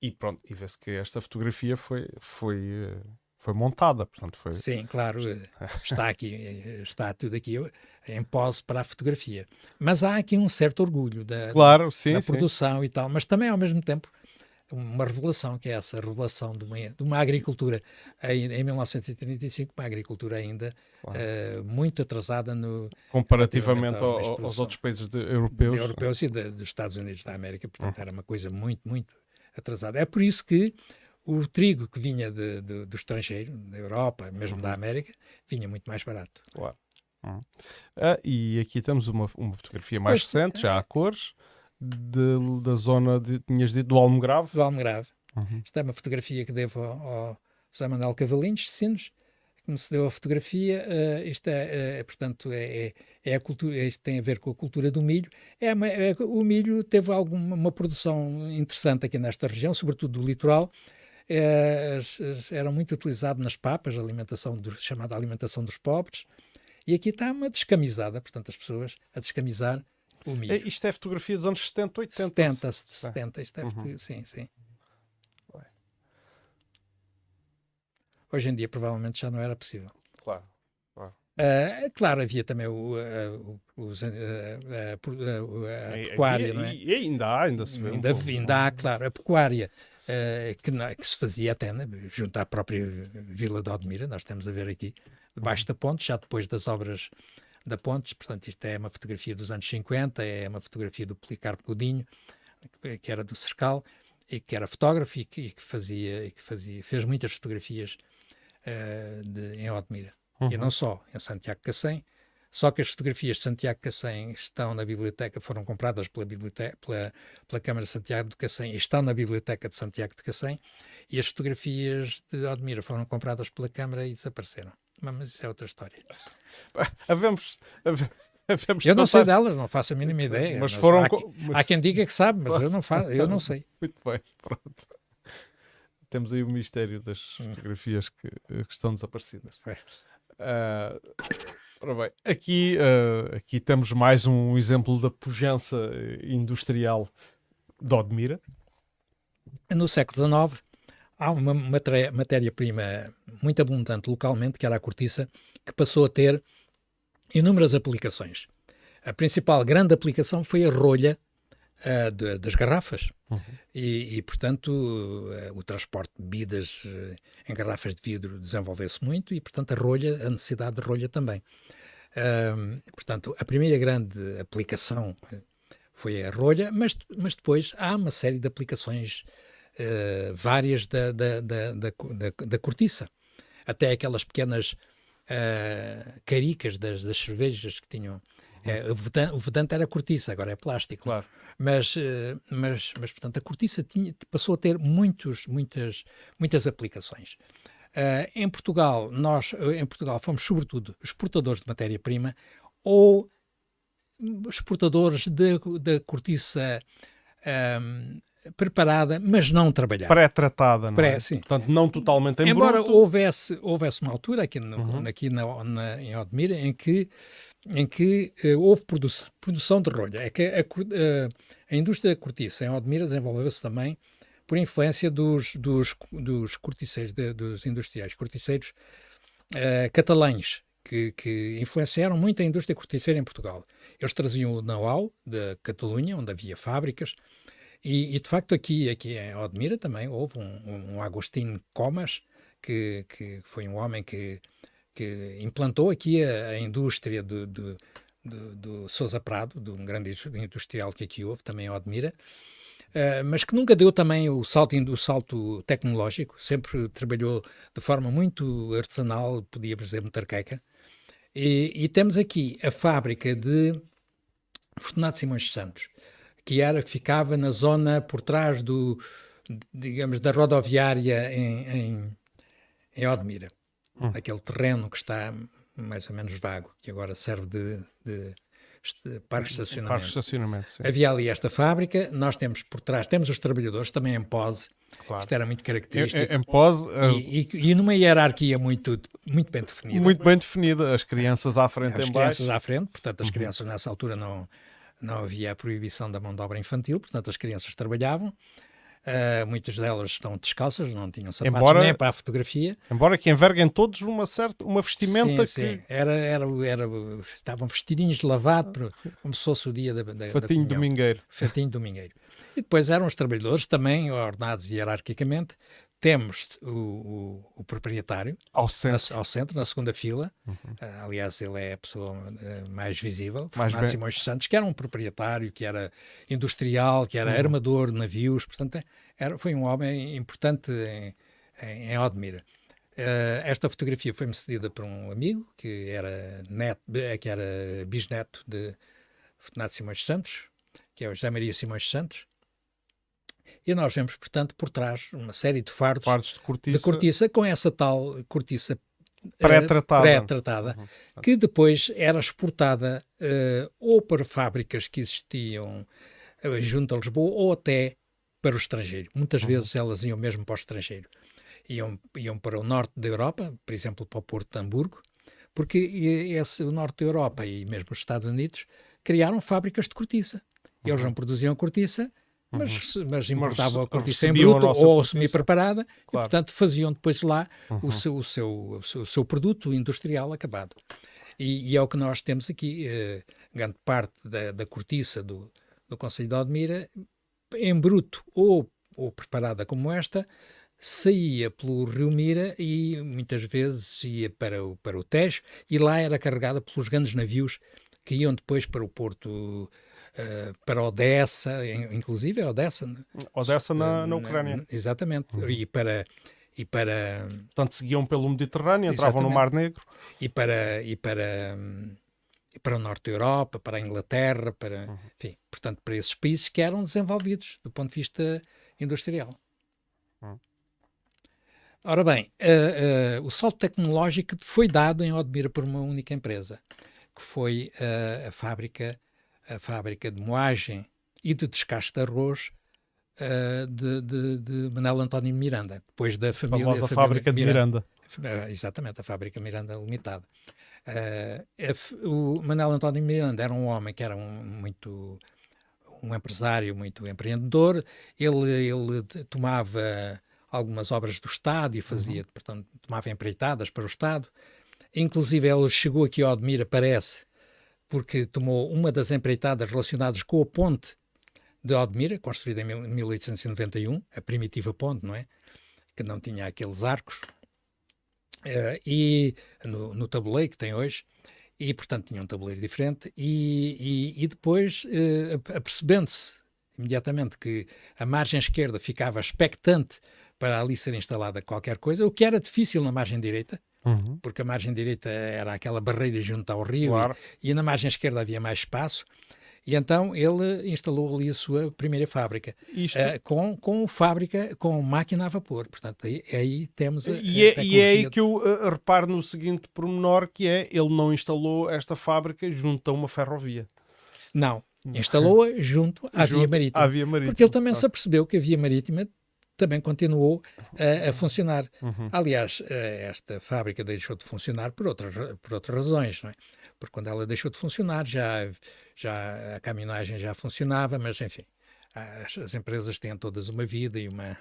E pronto, e vê-se que esta fotografia foi, foi uh foi montada, portanto foi... Sim, claro, está aqui, está tudo aqui em pose para a fotografia. Mas há aqui um certo orgulho da, claro, sim, da produção sim. e tal, mas também ao mesmo tempo uma revelação, que é essa revelação de uma, de uma agricultura em, em 1935, uma agricultura ainda claro. uh, muito atrasada no comparativamente ao, aos outros países de, europeus. De europeus e de, dos Estados Unidos da América, portanto uhum. era uma coisa muito, muito atrasada. É por isso que o trigo que vinha de, de, do estrangeiro, da Europa, mesmo uhum. da América, vinha muito mais barato. Claro. Uhum. Ah, e aqui temos uma, uma fotografia mais pois, recente, já a cores, de, da zona, de, tinhas dito, do Almograve. Do Almograve. Uhum. Esta é uma fotografia que devo ao, ao José Manuel Cavalinhos, de Sinos, que me cedeu a fotografia. Uh, isto é, uh, portanto, é, é, é, a cultura, isto tem a ver com a cultura do milho. É, uma, é o milho teve alguma uma produção interessante aqui nesta região, sobretudo do litoral, é, eram muito utilizados nas papas, a alimentação do, chamada alimentação dos pobres, e aqui está uma descamisada, portanto, as pessoas a descamisar o milho. É, isto é fotografia dos anos 70, 80? 70, 70, isto é uhum. sim, sim. Hoje em dia provavelmente já não era possível. Claro. Uh, claro, havia também o, uh, o, a, a, pecuária, não é? E, ainda há, ainda se vê. Ainda, um ainda há, claro, a pecuária uh, que, que, se fazia até né, junto à própria Vila de Odmira, nós temos a ver aqui, debaixo da ponte, já depois das obras da Pontes, portanto isto é uma fotografia dos anos 50, é uma fotografia do Policarpo Godinho, que era do Cercal, e que era fotógrafo e que, e que fazia, e que fazia, fez muitas fotografias uh, de, em Odmira. Uhum. E não só, em Santiago Cacém, só que as fotografias de Santiago Cacém estão na biblioteca, foram compradas pela, biblioteca, pela, pela Câmara de Santiago de Cacém e estão na biblioteca de Santiago de Cacém, e as fotografias de Odmira foram compradas pela Câmara e desapareceram. Mas isso é outra história. Havemos, havemos eu não sei delas, não faço a mínima ideia. Mas foram... Há, mas... há, quem diga que sabe, mas eu não, faço, eu não sei. Muito bem, pronto. Temos aí o mistério das hum. fotografias que, que estão desaparecidas. Uh, bem, aqui, uh, aqui temos mais um exemplo da pujança industrial de Odmira. No século XIX, há uma matéria-prima muito abundante localmente, que era a cortiça, que passou a ter inúmeras aplicações. A principal grande aplicação foi a rolha uh, de, das garrafas. Uhum. E, e, portanto, uh, o transporte de bebidas uh, em garrafas de vidro desenvolveu-se muito e, portanto, a rolha, a necessidade de rolha também. portanto, a primeira grande aplicação foi a rolha, mas, mas depois há uma série de aplicações várias da, da, da, da, da cortiça. Até aquelas pequenas uh, caricas das, das cervejas que tinham. Uh, o, vedante, o vedante era cortiça, agora é plástico. Claro. Mas, mas, mas, portanto, a cortiça tinha, passou a ter muitos, muitas, muitas aplicações. Uh, em Portugal, nós em Portugal fomos sobretudo exportadores de matéria-prima ou exportadores de cortiça um, preparada, mas não trabalhada. Pré-tratada, não Pré, é? Sim. Portanto, não totalmente em Embora bruto. houvesse, houvesse uma altura aqui, no, uhum. aqui na, na, em Odmira em que, em que uh, houve produ produção de rolha. É que a, a, eh, a indústria cortiça em Odmira desenvolveu-se também por influência dos, dos, dos corticeiros, de, dos industriais corticeiros uh, catalães, que, que, influenciaram muito a indústria corticeira em Portugal. Eles traziam o know-how da Catalunha, onde havia fábricas, e, e, de facto aqui, aqui em Odmira também houve um, um Agostinho Comas, que, que foi um homem que, que implantou aqui a, a indústria do, do, do, do Sousa Prado, de um grande industrial que aqui houve, também em Odmira, uh, mas que nunca deu também o salto, o salto tecnológico, sempre trabalhou de forma muito artesanal, podíamos dizer mutarqueca. E, e temos aqui a fábrica de Fortunato Simões Santos, que era que ficava na zona por trás do, digamos, da rodoviária em, em, em Odmira. Hum. Aquele terreno que está mais ou menos vago, que agora serve de, de parque de estacionamento. Parque de estacionamento. Havia ali esta fábrica, nós temos por trás, temos os trabalhadores também em pose, claro. isto era muito característico. Em, em pose... E, e, e, numa hierarquia muito, muito bem definida. Muito bem definida, as crianças à frente as baixo. As crianças à frente, portanto as uhum. crianças nessa altura não não havia a proibição da mão de obra infantil, portanto as crianças trabalhavam. Uh, muitas delas estão descalças, não tinham sapatos embora, nem para a fotografia. Embora que enverguem todos uma certa uma vestimenta sim, que... Sim. Era, era, era, estavam vestidinhos de lavado, como se fosse o dia da, da Fatinho da domingueiro. Fatinho domingueiro. E depois eram os trabalhadores também ordenados hierarquicamente, temos o, o, o, proprietário ao centro. Na, ao centro, na segunda fila. Uhum. Uh, aliás, ele é a pessoa uh, mais visível, mais Fernando bem... Simões Santos, que era um proprietário, que era industrial, que era uhum. armador de navios, portanto, era, foi um homem importante em, em, em Odmira. Uh, esta fotografia foi-me cedida por um amigo que era, neto, que era bisneto de Fernando Simões Santos, que é o José Maria Simões Santos, e nós vemos, portanto, por trás uma série de fardos, fardos de, cortiça. de, cortiça. com essa tal cortiça pré-tratada, pré-tratada uhum. que depois era exportada uh, ou para fábricas que existiam uh, junto a Lisboa ou até para o estrangeiro. Muitas uhum. vezes elas iam mesmo para o estrangeiro. Iam, iam para o norte da Europa, por exemplo, para o Porto de Hamburgo, porque esse, o norte da Europa e mesmo os Estados Unidos criaram fábricas de cortiça. Eles uhum. não produziam cortiça, mas, uhum. mas importavam a cortiça em bruto ou semi-preparada claro. e, portanto, faziam depois lá uhum. o, seu, o, seu, o, seu, o, seu, produto industrial acabado. E, e, é o que nós temos aqui, eh, grande parte da, da cortiça do, do Conselho de Odmira, em bruto ou, ou preparada como esta, saía pelo Rio Mira e muitas vezes ia para o, para o Tejo e lá era carregada pelos grandes navios que iam depois para o porto, uh, para Odessa, inclusive a Odessa. Né? Odessa na, na Ucrânia. Exatamente. Uhum. E para e para portanto seguiam pelo Mediterrâneo, entravam no Mar Negro e para e para e para o norte da Europa, para a Inglaterra, para uhum. enfim, portanto para esses países que eram desenvolvidos do ponto de vista industrial. Uhum. Ora bem, uh, uh, o salto tecnológico foi dado em Odmira por uma única empresa, que foi uh, a fábrica a fábrica de moagem e de descasque de arroz uh, de, de, de Manuel António Miranda, depois da família. A famosa fábrica de Miranda. Miranda. Exatamente, a fábrica Miranda Limitada. Uh, o Manuel António Miranda era um homem que era um, muito um empresário muito empreendedor. Ele, ele tomava algumas obras do Estado e fazia, uhum. portanto, tomava empreitadas para o Estado. Inclusive, ele chegou aqui ao Admira, parece, porque tomou uma das empreitadas relacionadas com a ponte de Odmira, construída em 1891, a primitiva ponte, não é? Que não tinha aqueles arcos, uh, e no, no, tabuleiro que tem hoje, e portanto tinha um tabuleiro diferente, e, e, e depois, uh, apercebendo-se imediatamente que a margem esquerda ficava expectante para ali ser instalada qualquer coisa, o que era difícil na margem direita, uhum. porque a margem direita era aquela barreira junto ao rio claro. e, e, na margem esquerda havia mais espaço. E então ele instalou ali a sua primeira fábrica, uh, com, com fábrica, com máquina a vapor. Portanto, aí, aí temos a, e, é, e é aí que eu uh, reparo no seguinte pormenor, que é, ele não instalou esta fábrica junto a uma ferrovia. Não, instalou-a junto à, junto via marítima, à via marítima. Porque ele também ah. se apercebeu que a via marítima também continuou uh, a funcionar. Uhum. Aliás, uh, esta fábrica deixou de funcionar por outras, por outras razões, não é? Porque quando ela deixou de funcionar, já, já a caminhagem já funcionava, mas enfim, as, as empresas têm todas uma vida e uma,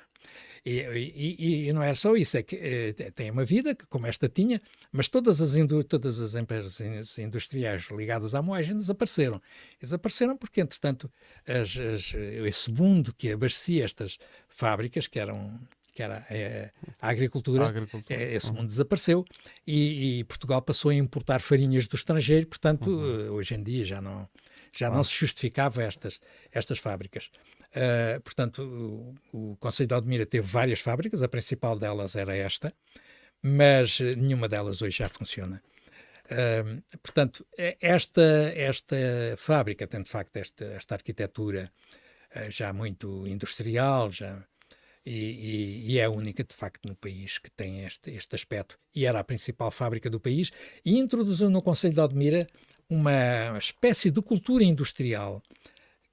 e, e, e, não é só isso, é que é, tem uma vida, que, como esta tinha, mas todas as, todas as empresas industriais ligadas à moagem desapareceram. Desapareceram porque, entretanto, as, as, esse mundo que abastecia estas fábricas, que eram que era é, a agricultura, a agricultura. É, esse uhum. mundo desapareceu e, e, Portugal passou a importar farinhas do estrangeiro, portanto, uhum. hoje em dia já não, já não se justificava estas, estas fábricas. Uh, portanto, o, o Conselho de Aldemira teve várias fábricas, a principal delas era esta, mas nenhuma delas hoje já funciona. Uh, portanto, esta, esta fábrica tem de facto esta, esta arquitetura uh, já muito industrial, já, e, e, e, é a única de facto no país que tem este, este aspecto. E era a principal fábrica do país e introduziu no Conselho de Aldemira uma espécie de cultura industrial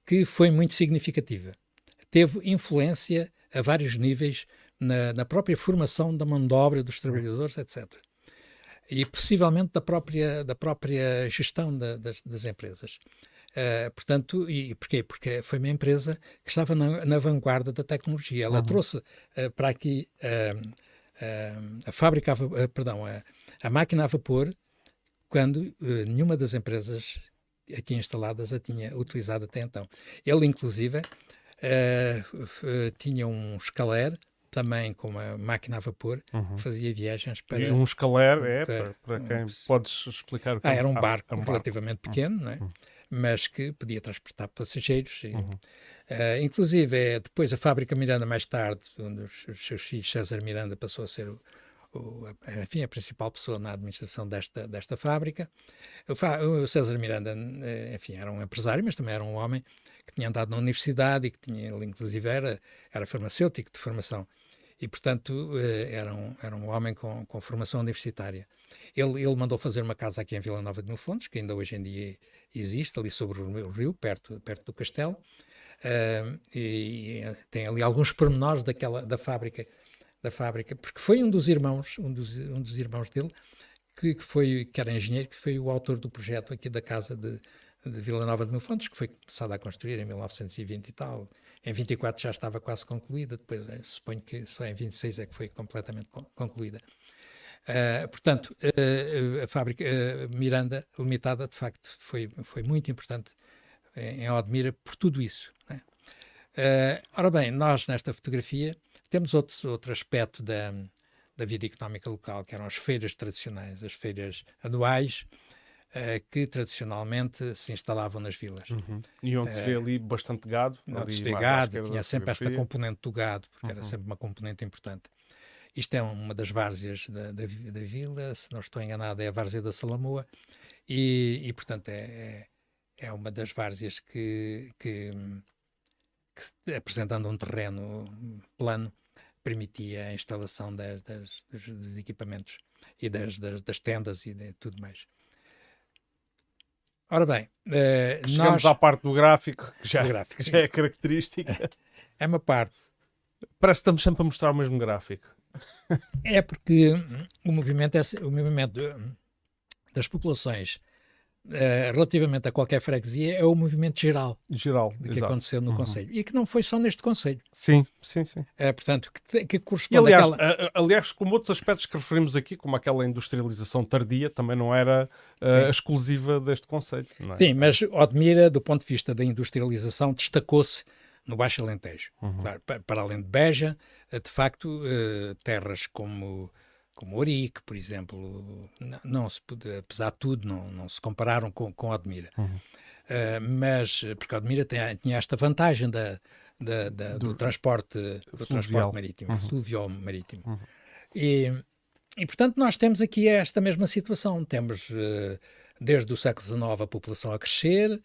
que foi muito significativa. Teve influência a vários níveis na, na própria formação da mão de obra dos trabalhadores, etc. E possivelmente da própria, da própria gestão da, das, das, empresas. Uh, portanto, e porquê? Porque foi uma empresa que estava na, na vanguarda da tecnologia. Ela uhum. trouxe uh, para aqui uh, a fábrica, a, perdão, a, a máquina a vapor, quando nenhuma das empresas aqui instaladas a tinha utilizado até então. Ele, inclusive, uh, tinha um escaler também com uma máquina a vapor, uhum. fazia viagens para... E um escaler é, para, para quem... Um, podes explicar o que ah, era um barco ah, um relativamente barco. pequeno, uhum. não é? Uhum. mas que podia transportar passageiros. E, uhum. uh, inclusive, é, depois a fábrica Miranda, mais tarde, um dos seus filhos, César Miranda, passou a ser o, o, enfim, a principal pessoa na administração desta, desta fábrica. O, o César Miranda, eh, enfim, era um empresário, mas também era um homem que tinha andado na universidade e que tinha, ele inclusive era, era farmacêutico de formação e, portanto, eh, era um, era um homem com, com formação universitária. Ele, ele mandou fazer uma casa aqui em Vila Nova de Mil Fontes, que ainda hoje em dia existe, ali sobre o rio, perto, perto do castelo, uh, e, e, tem ali alguns pormenores daquela, da fábrica da fábrica, porque foi um dos irmãos, um dos, um dos irmãos dele, que, que, foi, que era engenheiro, que foi o autor do projeto aqui da casa de, de Vila Nova de Mil Fontes, que foi começada a construir em 1920 e tal. Em 24 já estava quase concluída, depois eh, suponho que só em 26 é que foi completamente concluída. Uh, portanto, uh, a fábrica uh, Miranda Limitada, de facto, foi, foi muito importante em Odmira por tudo isso. Né? ora bem, nós nesta fotografia temos outro, outro aspecto da, da vida económica local, que eram as feiras tradicionais, as feiras anuais, uh, que tradicionalmente se instalavam nas vilas. Uhum. E onde uh, se vê ali bastante gado. Onde se vê gado, tinha sempre esta componente do gado, porque uhum. era sempre uma componente importante. Isto é uma das várzeas da, da, da, vila, se não estou enganado, é a várzea da Salamoa, e, e portanto é, é, é, uma das várzeas que, que, que, apresentando um terreno plano, permitia a instalação das, das, dos equipamentos e das, das, tendas e de tudo mais. Ora bem, uh, chegamos nós... à parte do gráfico, que já, gráfico, já é característica. É uma parte. Parece que estamos sempre a mostrar o mesmo gráfico. É porque o movimento, é, o movimento das populações Uh, relativamente a qualquer freguesia é o movimento geral, geral de que exato. aconteceu no uhum. Conselho e que não foi só neste Conselho. Sim, sim, sim. Uh, portanto, que, que corresponde e, aliás, àquela... aliás, como outros aspectos que referimos aqui, como aquela industrialização tardia, também não era uh, exclusiva deste Conselho. É? Sim, mas Odmira, do ponto de vista da industrialização, destacou-se no Baixo Alentejo. Uhum. Claro, para, para, além de Beja, de facto, terras como como Orique, por exemplo, não, não, se pode, apesar de tudo, não, não se compararam com, com Odmira. Uhum. Uh, mas, porque Odmira tinha, tinha esta vantagem da, da, da do, do, transporte, do transporte marítimo, uhum. fluvial marítimo. Uhum. E, e, portanto, nós temos aqui esta mesma situação. Temos, uh, desde o século XIX, a população a crescer,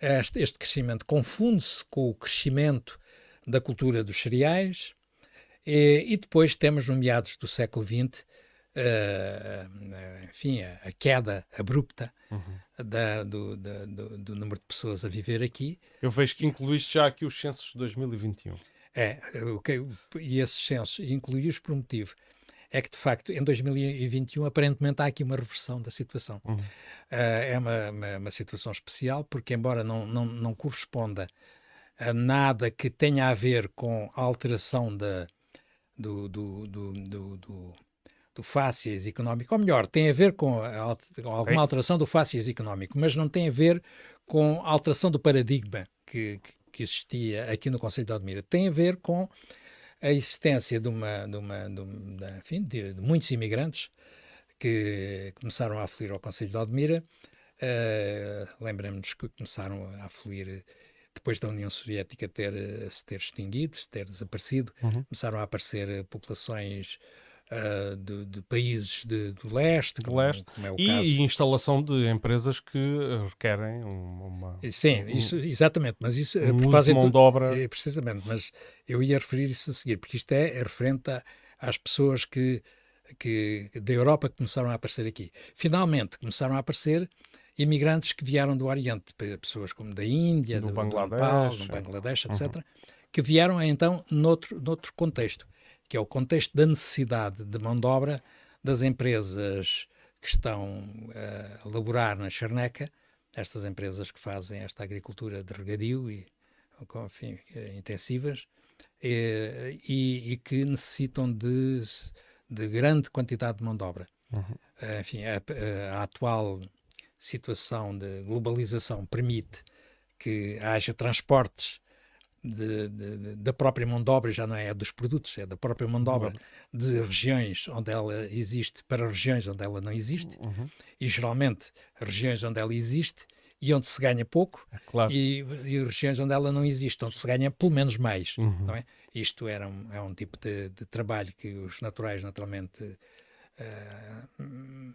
este, este crescimento confunde-se com o crescimento da cultura dos cereais, e, e depois temos, no meados do século XX, uh, eh, eh, enfim, a, a, queda abrupta uhum. da, do, da, do, do, número de pessoas a viver aqui. Eu vejo que incluíste já aqui os censos de 2021. É, okay, e esses censos, incluí-os por um motivo. É que, de facto, em 2021, aparentemente há aqui uma reversão da situação. Uhum. Uh, é uma, uma, uma, situação especial, porque, embora não, não, não corresponda a nada que tenha a ver com a alteração da, do, do, do, do, do, do fácies económico, ou melhor, tem a ver com, a, com alguma alteração do fácies económico, mas não tem a ver com a alteração do paradigma que, que existia aqui no Conselho de Odmira. Tem a ver com a existência de, uma, de, uma, de, uma, enfim, de, de muitos imigrantes que começaram a afluir ao Conselho de Odmira. Uh, Lembramos que começaram a afluir depois da União Soviética ter, eh, se ter extinguido, se ter desaparecido, uhum. começaram a aparecer eh, populações uh, de, de, países de, do leste, como, leste. Como é o e, caso. e instalação de empresas que requerem uma... Sim, isso, exatamente, mas isso... Um uso de mão de obra... É, precisamente, mas eu ia referir isso a seguir, porque isto é, é referente a, às pessoas que, que da Europa que começaram a aparecer aqui. Finalmente começaram a aparecer imigrantes que vieram do Oriente, pessoas como da Índia, do, do Bangladesh, Nepal, do Bangladesh etc., uhum. que vieram então noutro, noutro contexto, que é o contexto da necessidade de mão de obra das empresas que estão a laborar na charneca, estas empresas que fazem esta agricultura de regadio e, enfim, intensivas, e, e, e que necessitam de, de grande quantidade de mão de obra. Uhum. Enfim, a, a atual situação de globalização permite que haja transportes de, de, de, da própria mão de obra, já não é dos produtos, é da própria mão de obra, de regiões onde ela existe para regiões onde ela não existe, uhum. e geralmente regiões onde ela existe e onde se ganha pouco, é claro. e, e, regiões onde ela não existe, onde se ganha pelo menos mais. Uhum. Não é? Isto era um, é um tipo de trabalho que os naturais naturalmente uh,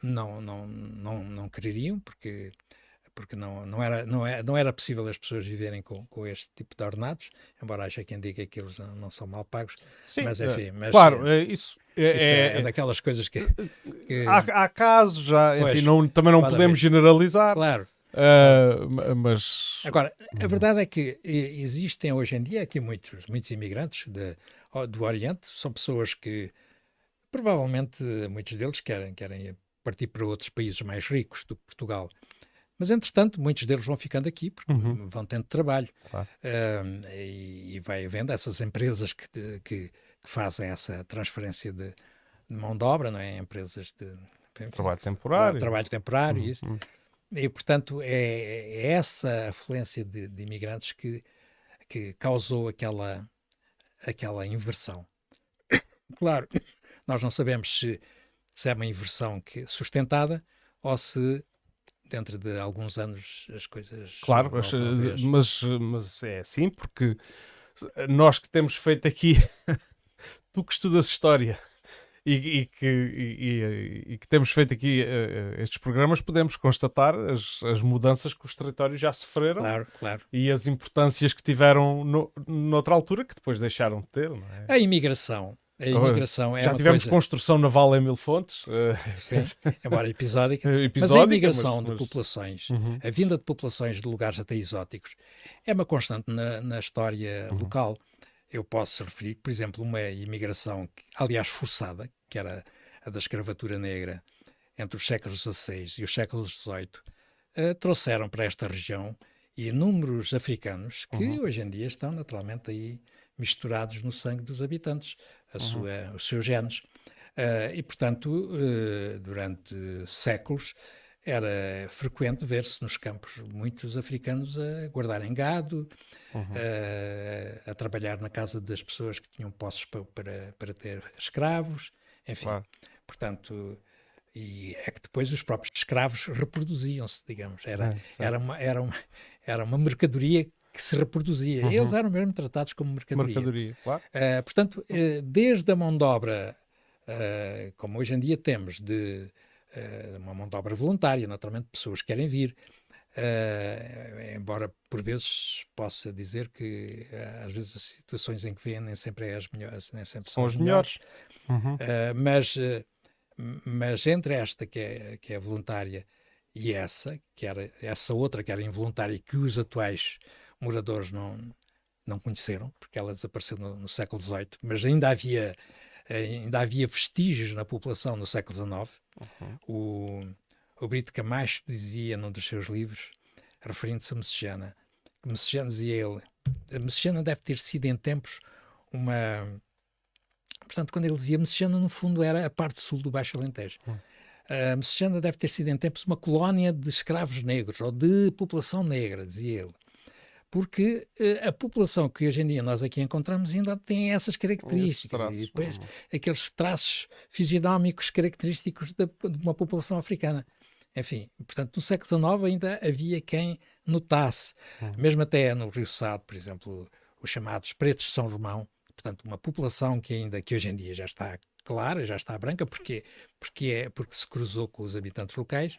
não, não, não, não quereriam, porque porque não, não, era, não, é, não era possível as pessoas viverem com, com este tipo de ordenados, embora haja quem diga que eles não, não são mal pagos, Sim, mas enfim. Mas, claro, é, isso, é, isso é, é, daquelas coisas que. que... Há, há, casos, já, enfim, não, também não podemos generalizar. Claro. Uh, mas. Agora, a verdade é que existem hoje em dia aqui muitos, muitos imigrantes de, do Oriente, são pessoas que Provavelmente muitos deles querem, querem partir para outros países mais ricos do que Portugal. Mas, entretanto, muitos deles vão ficando aqui porque uhum. vão tendo trabalho. Claro. Uh, e, e, vai havendo essas empresas que, que, que fazem essa transferência de, de, mão de obra, não é? Empresas de enfim, trabalho temporário. Trabalho temporário, uhum. isso. E, portanto, é, é essa afluência de, de, imigrantes que, que causou aquela, aquela inversão Claro, nós não sabemos se, se é uma inversão que, sustentada ou se dentro de alguns anos as coisas. Claro, mas, mas, mas, é assim, porque nós que temos feito aqui, tu que estudas história e, e que, e, e, que temos feito aqui uh, estes programas, podemos constatar as, as mudanças que os territórios já sofreram claro, claro. e as importâncias que tiveram no, noutra altura que depois deixaram de ter. É? A imigração a imigração é Já tivemos coisa... construção naval em mil fontes. Eh, Sim, embora episódica. episódica mas a imigração mas, mas... de populações, uhum. a vinda de populações de lugares até exóticos, é uma constante na, na história uhum. local. Eu posso referir, por exemplo, uma imigração, aliás, forçada, que era a da escravatura negra, entre os séculos XVI e os séculos XVIII, uh, eh, trouxeram para esta região inúmeros africanos que uhum. hoje em dia estão naturalmente aí misturados no sangue dos habitantes, a uhum. sua, os seus genes. Uh, e, portanto, uh, durante séculos era frequente ver-se nos campos muitos africanos a guardarem gado, uhum. uh, a trabalhar na casa das pessoas que tinham posses para, para, para ter escravos, enfim. Claro. Portanto, e é que depois os próprios escravos reproduziam-se, digamos. Era, é, era, uma, era, uma, era uma mercadoria que se reproduzia. Uhum. Eles eram mesmo tratados como mercadoria. mercadoria claro. Uh, portanto, uh, desde a mão de obra, uh, como hoje em dia temos, de uma mão de obra voluntária, naturalmente pessoas querem vir, embora por vezes possa dizer que às vezes as situações em que vêm nem sempre é as melhores, nem sempre são, são as melhores. Uhum. mas, mas entre esta que é, que é voluntária e essa, que era essa outra que era involuntária que os atuais moradores não, não conheceram, porque ela desapareceu no, no século XVIII, mas ainda havia, ainda havia vestígios na população no século XIX. Uhum. O, o Brito Camacho dizia num dos seus livros, referindo-se a Messejana, que Messejana dizia ele, a Messejana deve ter sido em tempos uma... Portanto, quando ele dizia Messejana, no fundo era a parte sul do Baixo Alentejo. Uhum. A Messejana deve ter sido em tempos uma colónia de escravos negros, ou de população negra, dizia ele porque uh, a população que hoje em dia nós aqui encontramos ainda tem essas características traços, e depois não. aqueles traços fisionómicos característicos de, de uma população africana. Enfim, portanto, no século XIX ainda havia quem notasse, uhum. mesmo até no Rio Sado, por exemplo, os chamados pretos de São Romão, portanto, uma população que ainda, que hoje em dia já está clara, já está branca, porque, porque, é, porque se cruzou com os habitantes locais,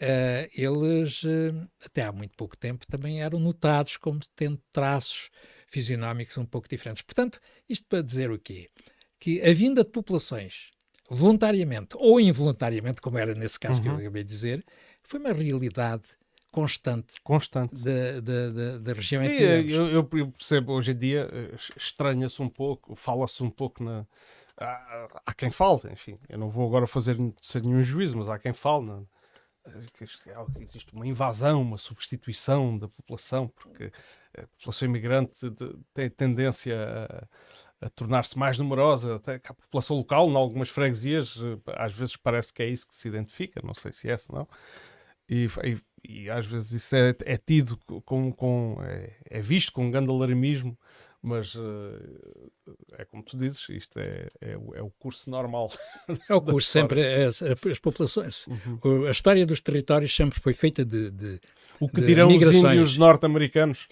Uh, eles, uh, até há muito pouco tempo, também eram notados como tendo traços fisionómicos um pouco diferentes. Portanto, isto para dizer o quê? Que a vinda de populações, voluntariamente ou involuntariamente, como era nesse caso uhum. que eu uhum. acabei de dizer, foi uma realidade constante, constante. Da, da, da, da região em que eu, eu, percebo hoje em dia, eh, estranha-se um pouco, fala-se um pouco na. Há, há, quem fale, enfim, eu não vou agora fazer nenhum juízo, mas há quem fale na, existe uma invasão, uma substituição da população, porque a população imigrante tem tendência a, a tornar-se mais numerosa, até que a população local, em algumas freguesias, eh, às vezes parece que é isso que se identifica, não sei se é essa, não. E, e, e às vezes isso é, é tido com, com é, é, visto com um grande alarmismo mas uh, é como tu dizes, isto é, é, é o curso normal. É o curso sempre, é, as, as populações. Uhum. A história dos territórios sempre foi feita de, de o que dirão migrações. os índios norte-americanos.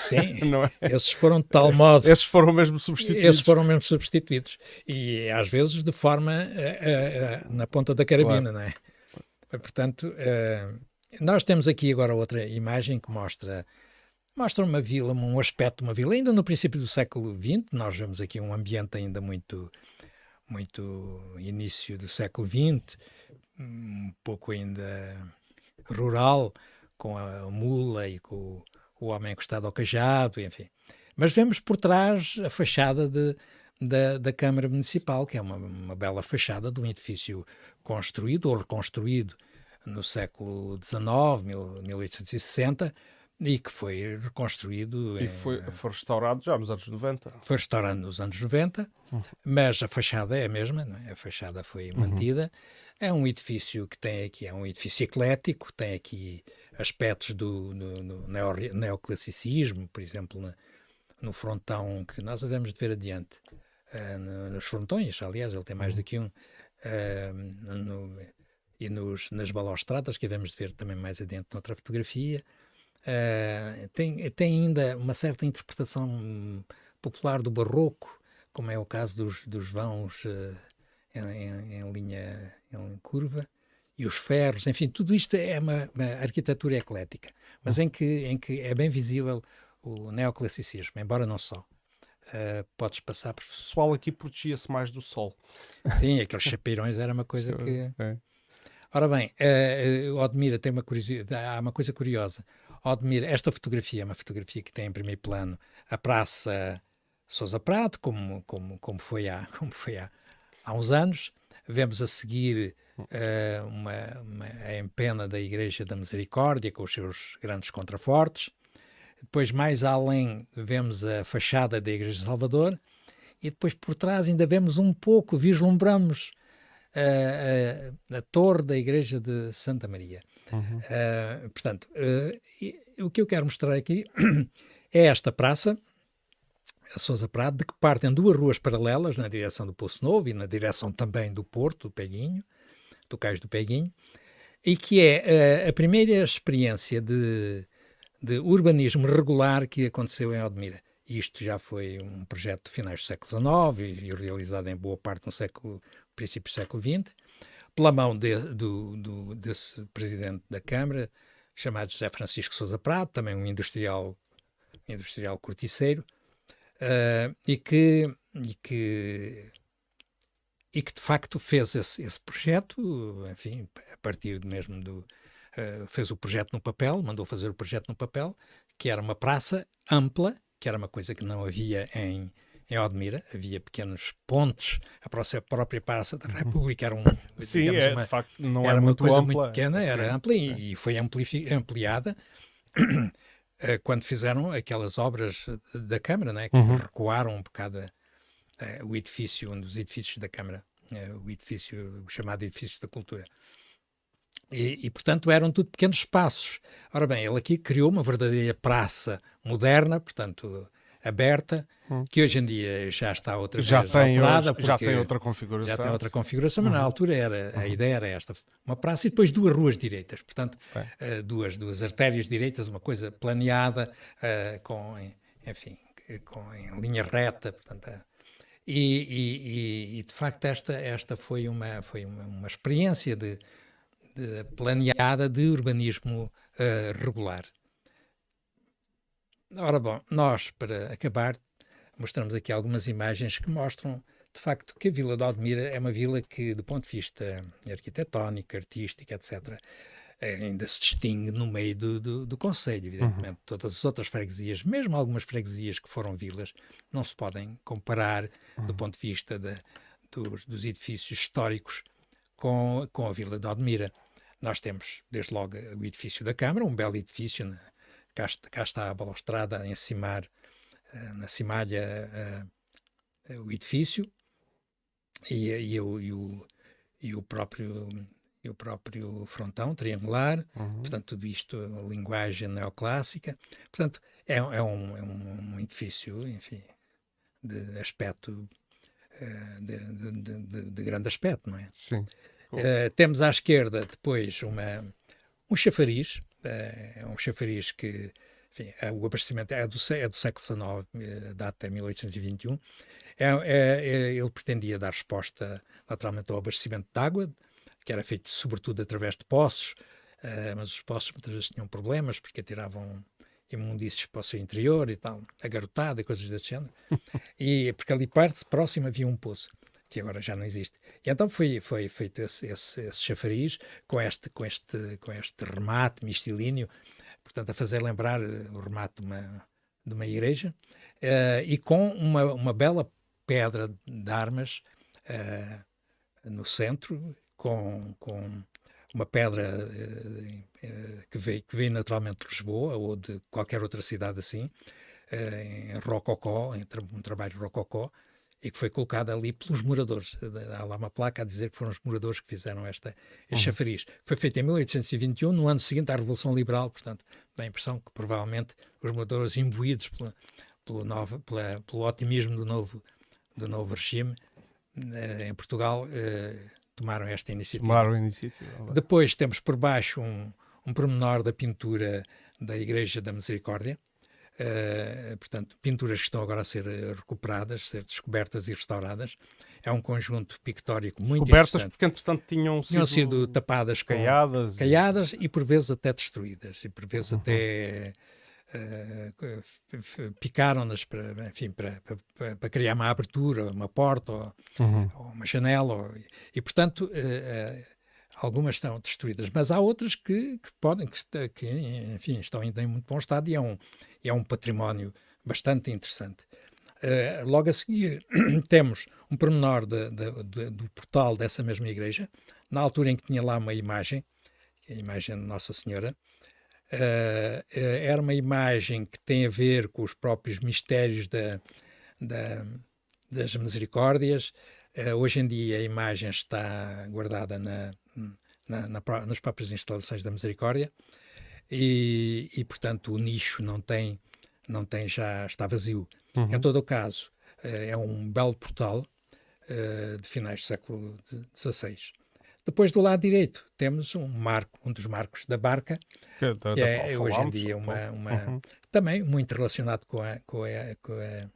Sim, é? esses foram de tal modo. Esses foram mesmo substituídos. Esses foram mesmo substituídos. E às vezes de forma uh, uh, na ponta da carabina, claro. não é? Portanto, nós temos aqui agora outra imagem que mostra mostra uma vila, um aspecto de uma vila. Ainda no princípio do século XX, nós vemos aqui um ambiente ainda muito, muito início do século XX, um pouco ainda rural, com a mula e com o, homem encostado ao cajado, enfim. Mas vemos por trás a fachada de, da, da Câmara Municipal, que é uma, uma bela fachada de um edifício construído ou reconstruído no século XIX, 1860, e que foi reconstruído. E foi, foi restaurado já nos anos 90. Foi restaurado nos anos 90, uhum. mas a fachada é a mesma, é? a fachada foi uhum. mantida. É um edifício que tem aqui, é um edifício eclético, tem aqui aspectos do, do, do neoclassicismo, por exemplo, na, no frontão que nós havemos de ver adiante. uh, nos frontões, aliás, ele tem mais do que um, no, e nos, nas balaustradas, que devemos ver também mais adiante noutra fotografia. Tem, tem ainda uma certa interpretação popular do barroco, como é o caso dos, dos vãos em, em, em linha em curva e os ferros, enfim, tudo isto é uma, uma arquitetura eclética, mas em que, em que é bem visível o neoclassicismo, embora não só. Uh, podes passar por... O pessoal aqui protegia-se mais do sol. Sim, aqueles chapeirões era uma coisa que... É. Ora bem, uh, Odmira tem uma curiosidade, há uma coisa curiosa. Odmira, esta fotografia é uma fotografia que tem em primeiro plano a Praça Sousa Prado, como, como, como foi, há, como foi há, há uns anos. Vemos a seguir uh, uma, uma, a empena da Igreja da Misericórdia, com os seus grandes contrafortes. Depois, mais além, vemos a fachada da Igreja de Salvador. E depois, por trás, ainda vemos um pouco, vislumbramos a, a, a torre da Igreja de Santa Maria. Uhum. Uh, portanto, uh, o que eu quero mostrar aqui é esta praça, a Sousa Prado, de que partem duas ruas paralelas na direção do Poço Novo e na direção também do Porto, do Peguinho, do Cais do Peguinho, e que é uh, a primeira experiência de, de, urbanismo regular que aconteceu em Odmira. Isto já foi um projeto de finais do século XIX e, e realizado em boa parte no século, princípio do século XX, pela mão de, do, do, desse presidente da Câmara, chamado José Francisco Sousa Prado, também um industrial, industrial corticeiro, uh, e, que, e, que, e que de facto fez esse, esse projeto, enfim, a partir mesmo do. Uh, fez o projeto no papel, mandou fazer o projeto no papel, que era uma praça ampla, que era uma coisa que não havia em, em Odmira, havia pequenos pontos, a própria Praça da uhum. República era um, Sim, é, uma, facto, era, uma muito coisa ampla. muito pequena, era Sim. ampla e, e foi ampliada Eh, quando fizeram aquelas obras da Câmara, né, que uhum. recuaram um bocado uh, o edifício, um dos edifícios da Câmara, uh, o edifício, o chamado edifício da cultura. E, e, portanto, eram tudo pequenos espaços. Ora bem, ele aqui criou uma verdadeira praça moderna, portanto, aberta, hum. que hoje em dia já está outra já vez tem operada. Hoje, já tem outra configuração. Já tem outra configuração, mas uhum. na altura era, a uhum. ideia era esta, uma praça e depois duas ruas direitas, portanto, uh, duas, duas artérias direitas, uma coisa planeada, uh, com, enfim, com, em linha reta, portanto... Uh, e, e, e, de facto esta, esta foi, uma, foi uma, uma experiência de, de planeada de urbanismo regular. Ora bom, nós, para acabar, mostramos aqui algumas imagens que mostram, de facto, que a Vila de Odmira é uma vila que, do ponto de vista arquitetónico, artístico, etc., ainda se distingue no meio do, do, do Conselho, evidentemente. Uhum. Todas as outras freguesias, mesmo algumas freguesias que foram vilas, não se podem comparar uhum. do ponto de vista dos, dos, edifícios históricos com, com a Vila de Odmira. Nós temos, desde logo, o edifício da Câmara, um belo edifício né? Cá, cá está a balaustrada em cimar, uh, na cimalha, uh, o edifício e, e, e, o, e, o, e o próprio o próprio frontão triangular, uhum. portanto, tudo isto, linguagem neoclássica. Portanto, é, é, um, é um, edifício, enfim, de aspecto, de, de, de, de, grande aspecto, não é? Sim. Uh, temos à esquerda depois uma, um chafariz, é um chafariz que enfim, é, o abastecimento é do, é do século XIX, eh, data de 1821. É, é, é, ele pretendia dar resposta naturalmente ao abastecimento de água, que era feito sobretudo através de poços, uh, mas os poços muitas vezes tinham problemas porque atiravam imundícios para o seu interior e tal, agarotada e coisas desse género. e porque ali parte, próximo, havia um poço que agora já não existe. E então foi, foi feito esse, esse, esse chafariz com este, com, este, com este remate mistilíneo, portanto, a fazer lembrar eh, o remate de uma, de uma igreja, uh, e com uma, uma bela pedra de armas uh, no centro, com, com uma pedra uh, que, veio, que veio naturalmente de Lisboa ou de qualquer outra cidade assim, em rococó, em um trabalho rococó, e que foi colocada ali pelos moradores. Há lá uma placa a dizer que foram os moradores que fizeram esta, este uhum. chafariz. Foi feito em 1821, no ano seguinte à Revolução Liberal, portanto, dá a impressão que provavelmente os moradores imbuídos pela, pelo, novo, pela, pelo otimismo do novo, do novo regime em Portugal tomaram esta iniciativa. Tomaram a iniciativa. Depois temos por baixo um, um pormenor da pintura da Igreja da Misericórdia, Uh, portanto, pinturas que estão agora a ser recuperadas, ser descobertas e restauradas. É um conjunto pictórico muito descobertas porque, entretanto, tinham sido, tinham sido tapadas com caiadas, caiadas e... e... por vezes até destruídas, e por vezes uhum. até uh, picaram-nas para, enfim, para, para, para, criar uma abertura, uma porta ou, uhum. ou uma janela. Ou, e, portanto, uh, algumas estão destruídas, mas há outras que, que podem, que, que, enfim, estão ainda em muito bom estado e é um, é um património bastante interessante. Uh, logo a seguir temos um pormenor de, de, de, do portal dessa mesma igreja, na altura em que tinha lá uma imagem, a imagem de Nossa Senhora, uh, uh, era uma imagem que tem a ver com os próprios mistérios da, da, das misericórdias. Hoje em dia a imagem está guardada na, na, na, nas próprias instalações da misericórdia e, e portanto o nicho não tem, não tem já, está vazio. Uhum. Em todo o caso, é um belo portal uh, de finais do século XVI. Depois do lado direito temos um marco, um dos marcos da barca, que, da, que é hoje em dia uma, uma uhum. também muito relacionado com a, com a, com a,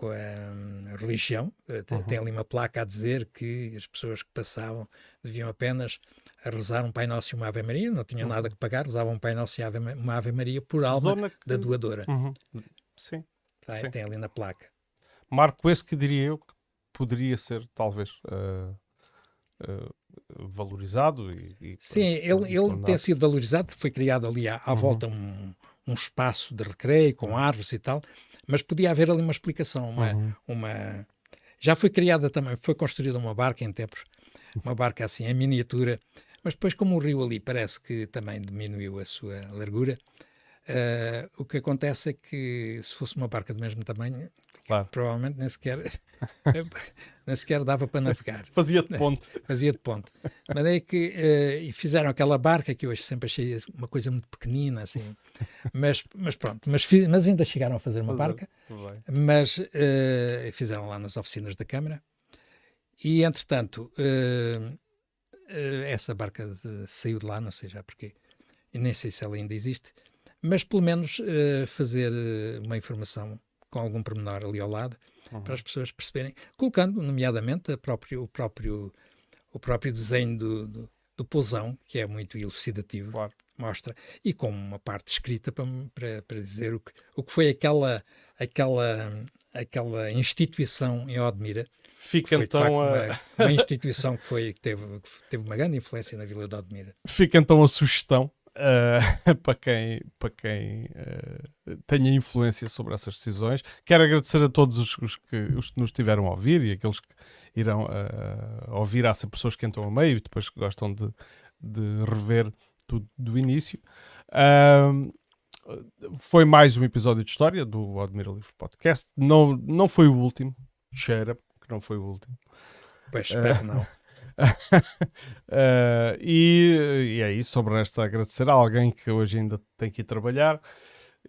com a um, religião. Uhum. Tem ali uma placa a dizer que as pessoas que passavam deviam apenas rezar um Pai Nosso e uma Ave Maria, não tinham uhum. nada que pagar, rezavam um Pai Nosso e uma Ave Maria por alma que... da doadora. Uhum. Sim. Tá, Sim. Tem ali na placa. Marco esse que diria eu que poderia ser, talvez, uh, uh, valorizado. E, e Sim, ele, ele tem sido valorizado, foi criado ali à, à uhum. volta um, um espaço de recreio com árvores e tal, mas podia haver ali uma explicação, uma, uhum. uma... Já foi criada também, foi construída uma barca em tempos, uma barca assim em miniatura, mas depois, como o rio ali parece que também diminuiu a sua largura, uh, o que acontece é que se fosse uma barca do mesmo tamanho, claro. provavelmente nem sequer, nem sequer dava para navegar. Fazia de ponte. Fazia de ponte. Mas é que uh, fizeram aquela barca que hoje sempre achei uma coisa muito pequenina, assim. Mas, mas pronto, mas, mas ainda chegaram a fazer uma barca. Mas uh, fizeram lá nas oficinas da Câmara. E entretanto, uh, essa barca saiu de lá, não sei já porquê, e nem sei se ela ainda existe, mas pelo menos fazer uma informação com algum pormenor ali ao lado, uhum. para as pessoas perceberem, colocando, nomeadamente, próprio, o, próprio, o próprio desenho do, do, do pousão, que é muito elucidativo, claro. mostra, e com uma parte escrita para, para, para dizer o que, o que foi aquela, aquela, aquela instituição em Odmira, Fica foi, então facto, a... uma, uma, instituição que, foi, que, teve, que teve uma grande influência na Vila de Odmira. Fica então a sugestão uh, para quem, para quem uh, tenha influência sobre essas decisões. Quero agradecer a todos os, os, que, os que nos tiveram a ouvir e aqueles que irão uh, ouvir. Há sempre pessoas que entram a meio e depois que gostam de, de rever tudo do início. foi mais um episódio de história do Admira Livre Podcast. Não, não foi o último, cheira não foi o último. Pois, espero não. uh, e, e, é isso, sobre esta agradecer a alguém que hoje ainda tem que ir trabalhar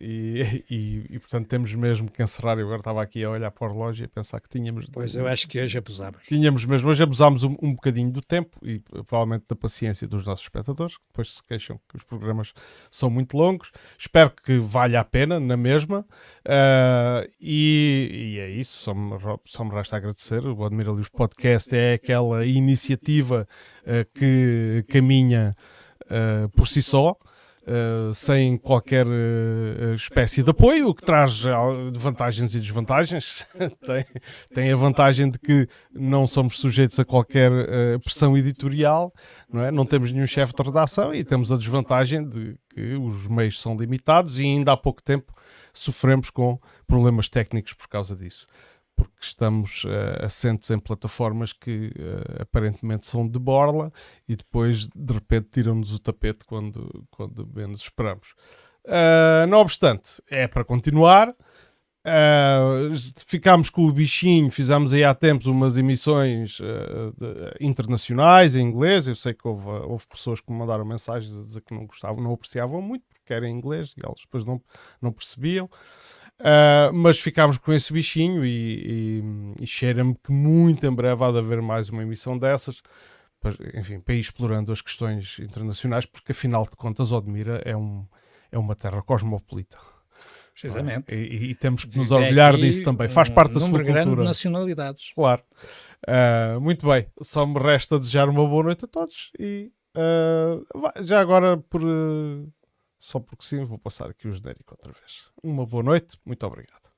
e, e, e, portanto temos mesmo que encerrar. Eu agora estava aqui a olhar para o relógio e a pensar que tínhamos. Pois eu acho que hoje abusámos. Tínhamos mesmo, hoje abusámos um, um bocadinho do tempo e provavelmente da paciência dos nossos espectadores, que depois se queixam que os programas são muito longos. Espero que valha a pena, na mesma. Uh, e, e, é isso, só me, só me resta agradecer. O Admira Livros Podcast é aquela iniciativa uh, que caminha uh, por si só. Uh, sem qualquer uh, espécie de apoio, o que traz vantagens e desvantagens. tem, tem a vantagem de que não somos sujeitos a qualquer uh, pressão editorial, não, é? não temos nenhum chefe de redação e temos a desvantagem de que os meios são limitados e ainda há pouco tempo sofremos com problemas técnicos por causa disso porque estamos uh, assentes em plataformas que uh, aparentemente são de borla e depois de repente tiram-nos o tapete quando, quando menos esperamos. Uh, não obstante, é para continuar. Uh, ficámos com o bichinho, fizemos aí há tempos umas emissões uh, de, internacionais em inglês. Eu sei que houve, houve, pessoas que me mandaram mensagens a dizer que não gostavam, não apreciavam muito porque era em inglês e elas depois não, não percebiam. Uh, mas ficámos com esse bichinho e, e, e cheira-me que muito em breve há de haver mais uma emissão dessas, enfim, para ir explorando as questões internacionais, porque afinal de contas Odmira é, um, é uma terra cosmopolita. Precisamente. E, e, temos que nos orgulhar disso também. Faz parte um da sua cultura. grande de nacionalidades. Claro. Uh, muito bem. Só me resta desejar uma boa noite a todos e uh, já agora por só porque sim vou passar aqui o genérico outra vez. Uma boa noite. Muito obrigado.